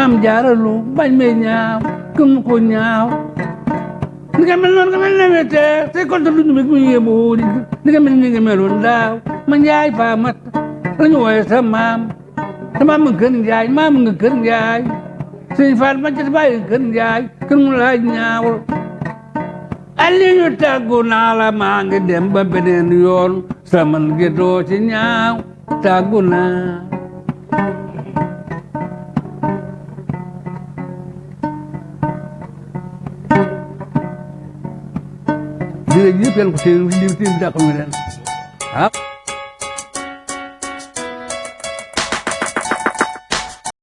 dem àjjana gaydilu borom dakki ndaam te almu naam lu siyaare naan aliyo maam jaaralu bañ me ñaaw këm ko ñaaw. Ni nga mel noonu nga mel newete te konta lu ñu meg mu yebo di ni nga mel ni nga meloon daaw. Ma njaay faa mat lañu wooye sa maam. Sinh maam nga kër njaay, maam nga kër njaay. Sëñ Faal ma ca bàyyi kër njaay, kër mu laaj ñaawul Aliyu tàggu naa la, maa ngi dem ba beneen yoon. Sama ngi doo ci ñaaw, tàggu naa. Yàlla ko téye téye bi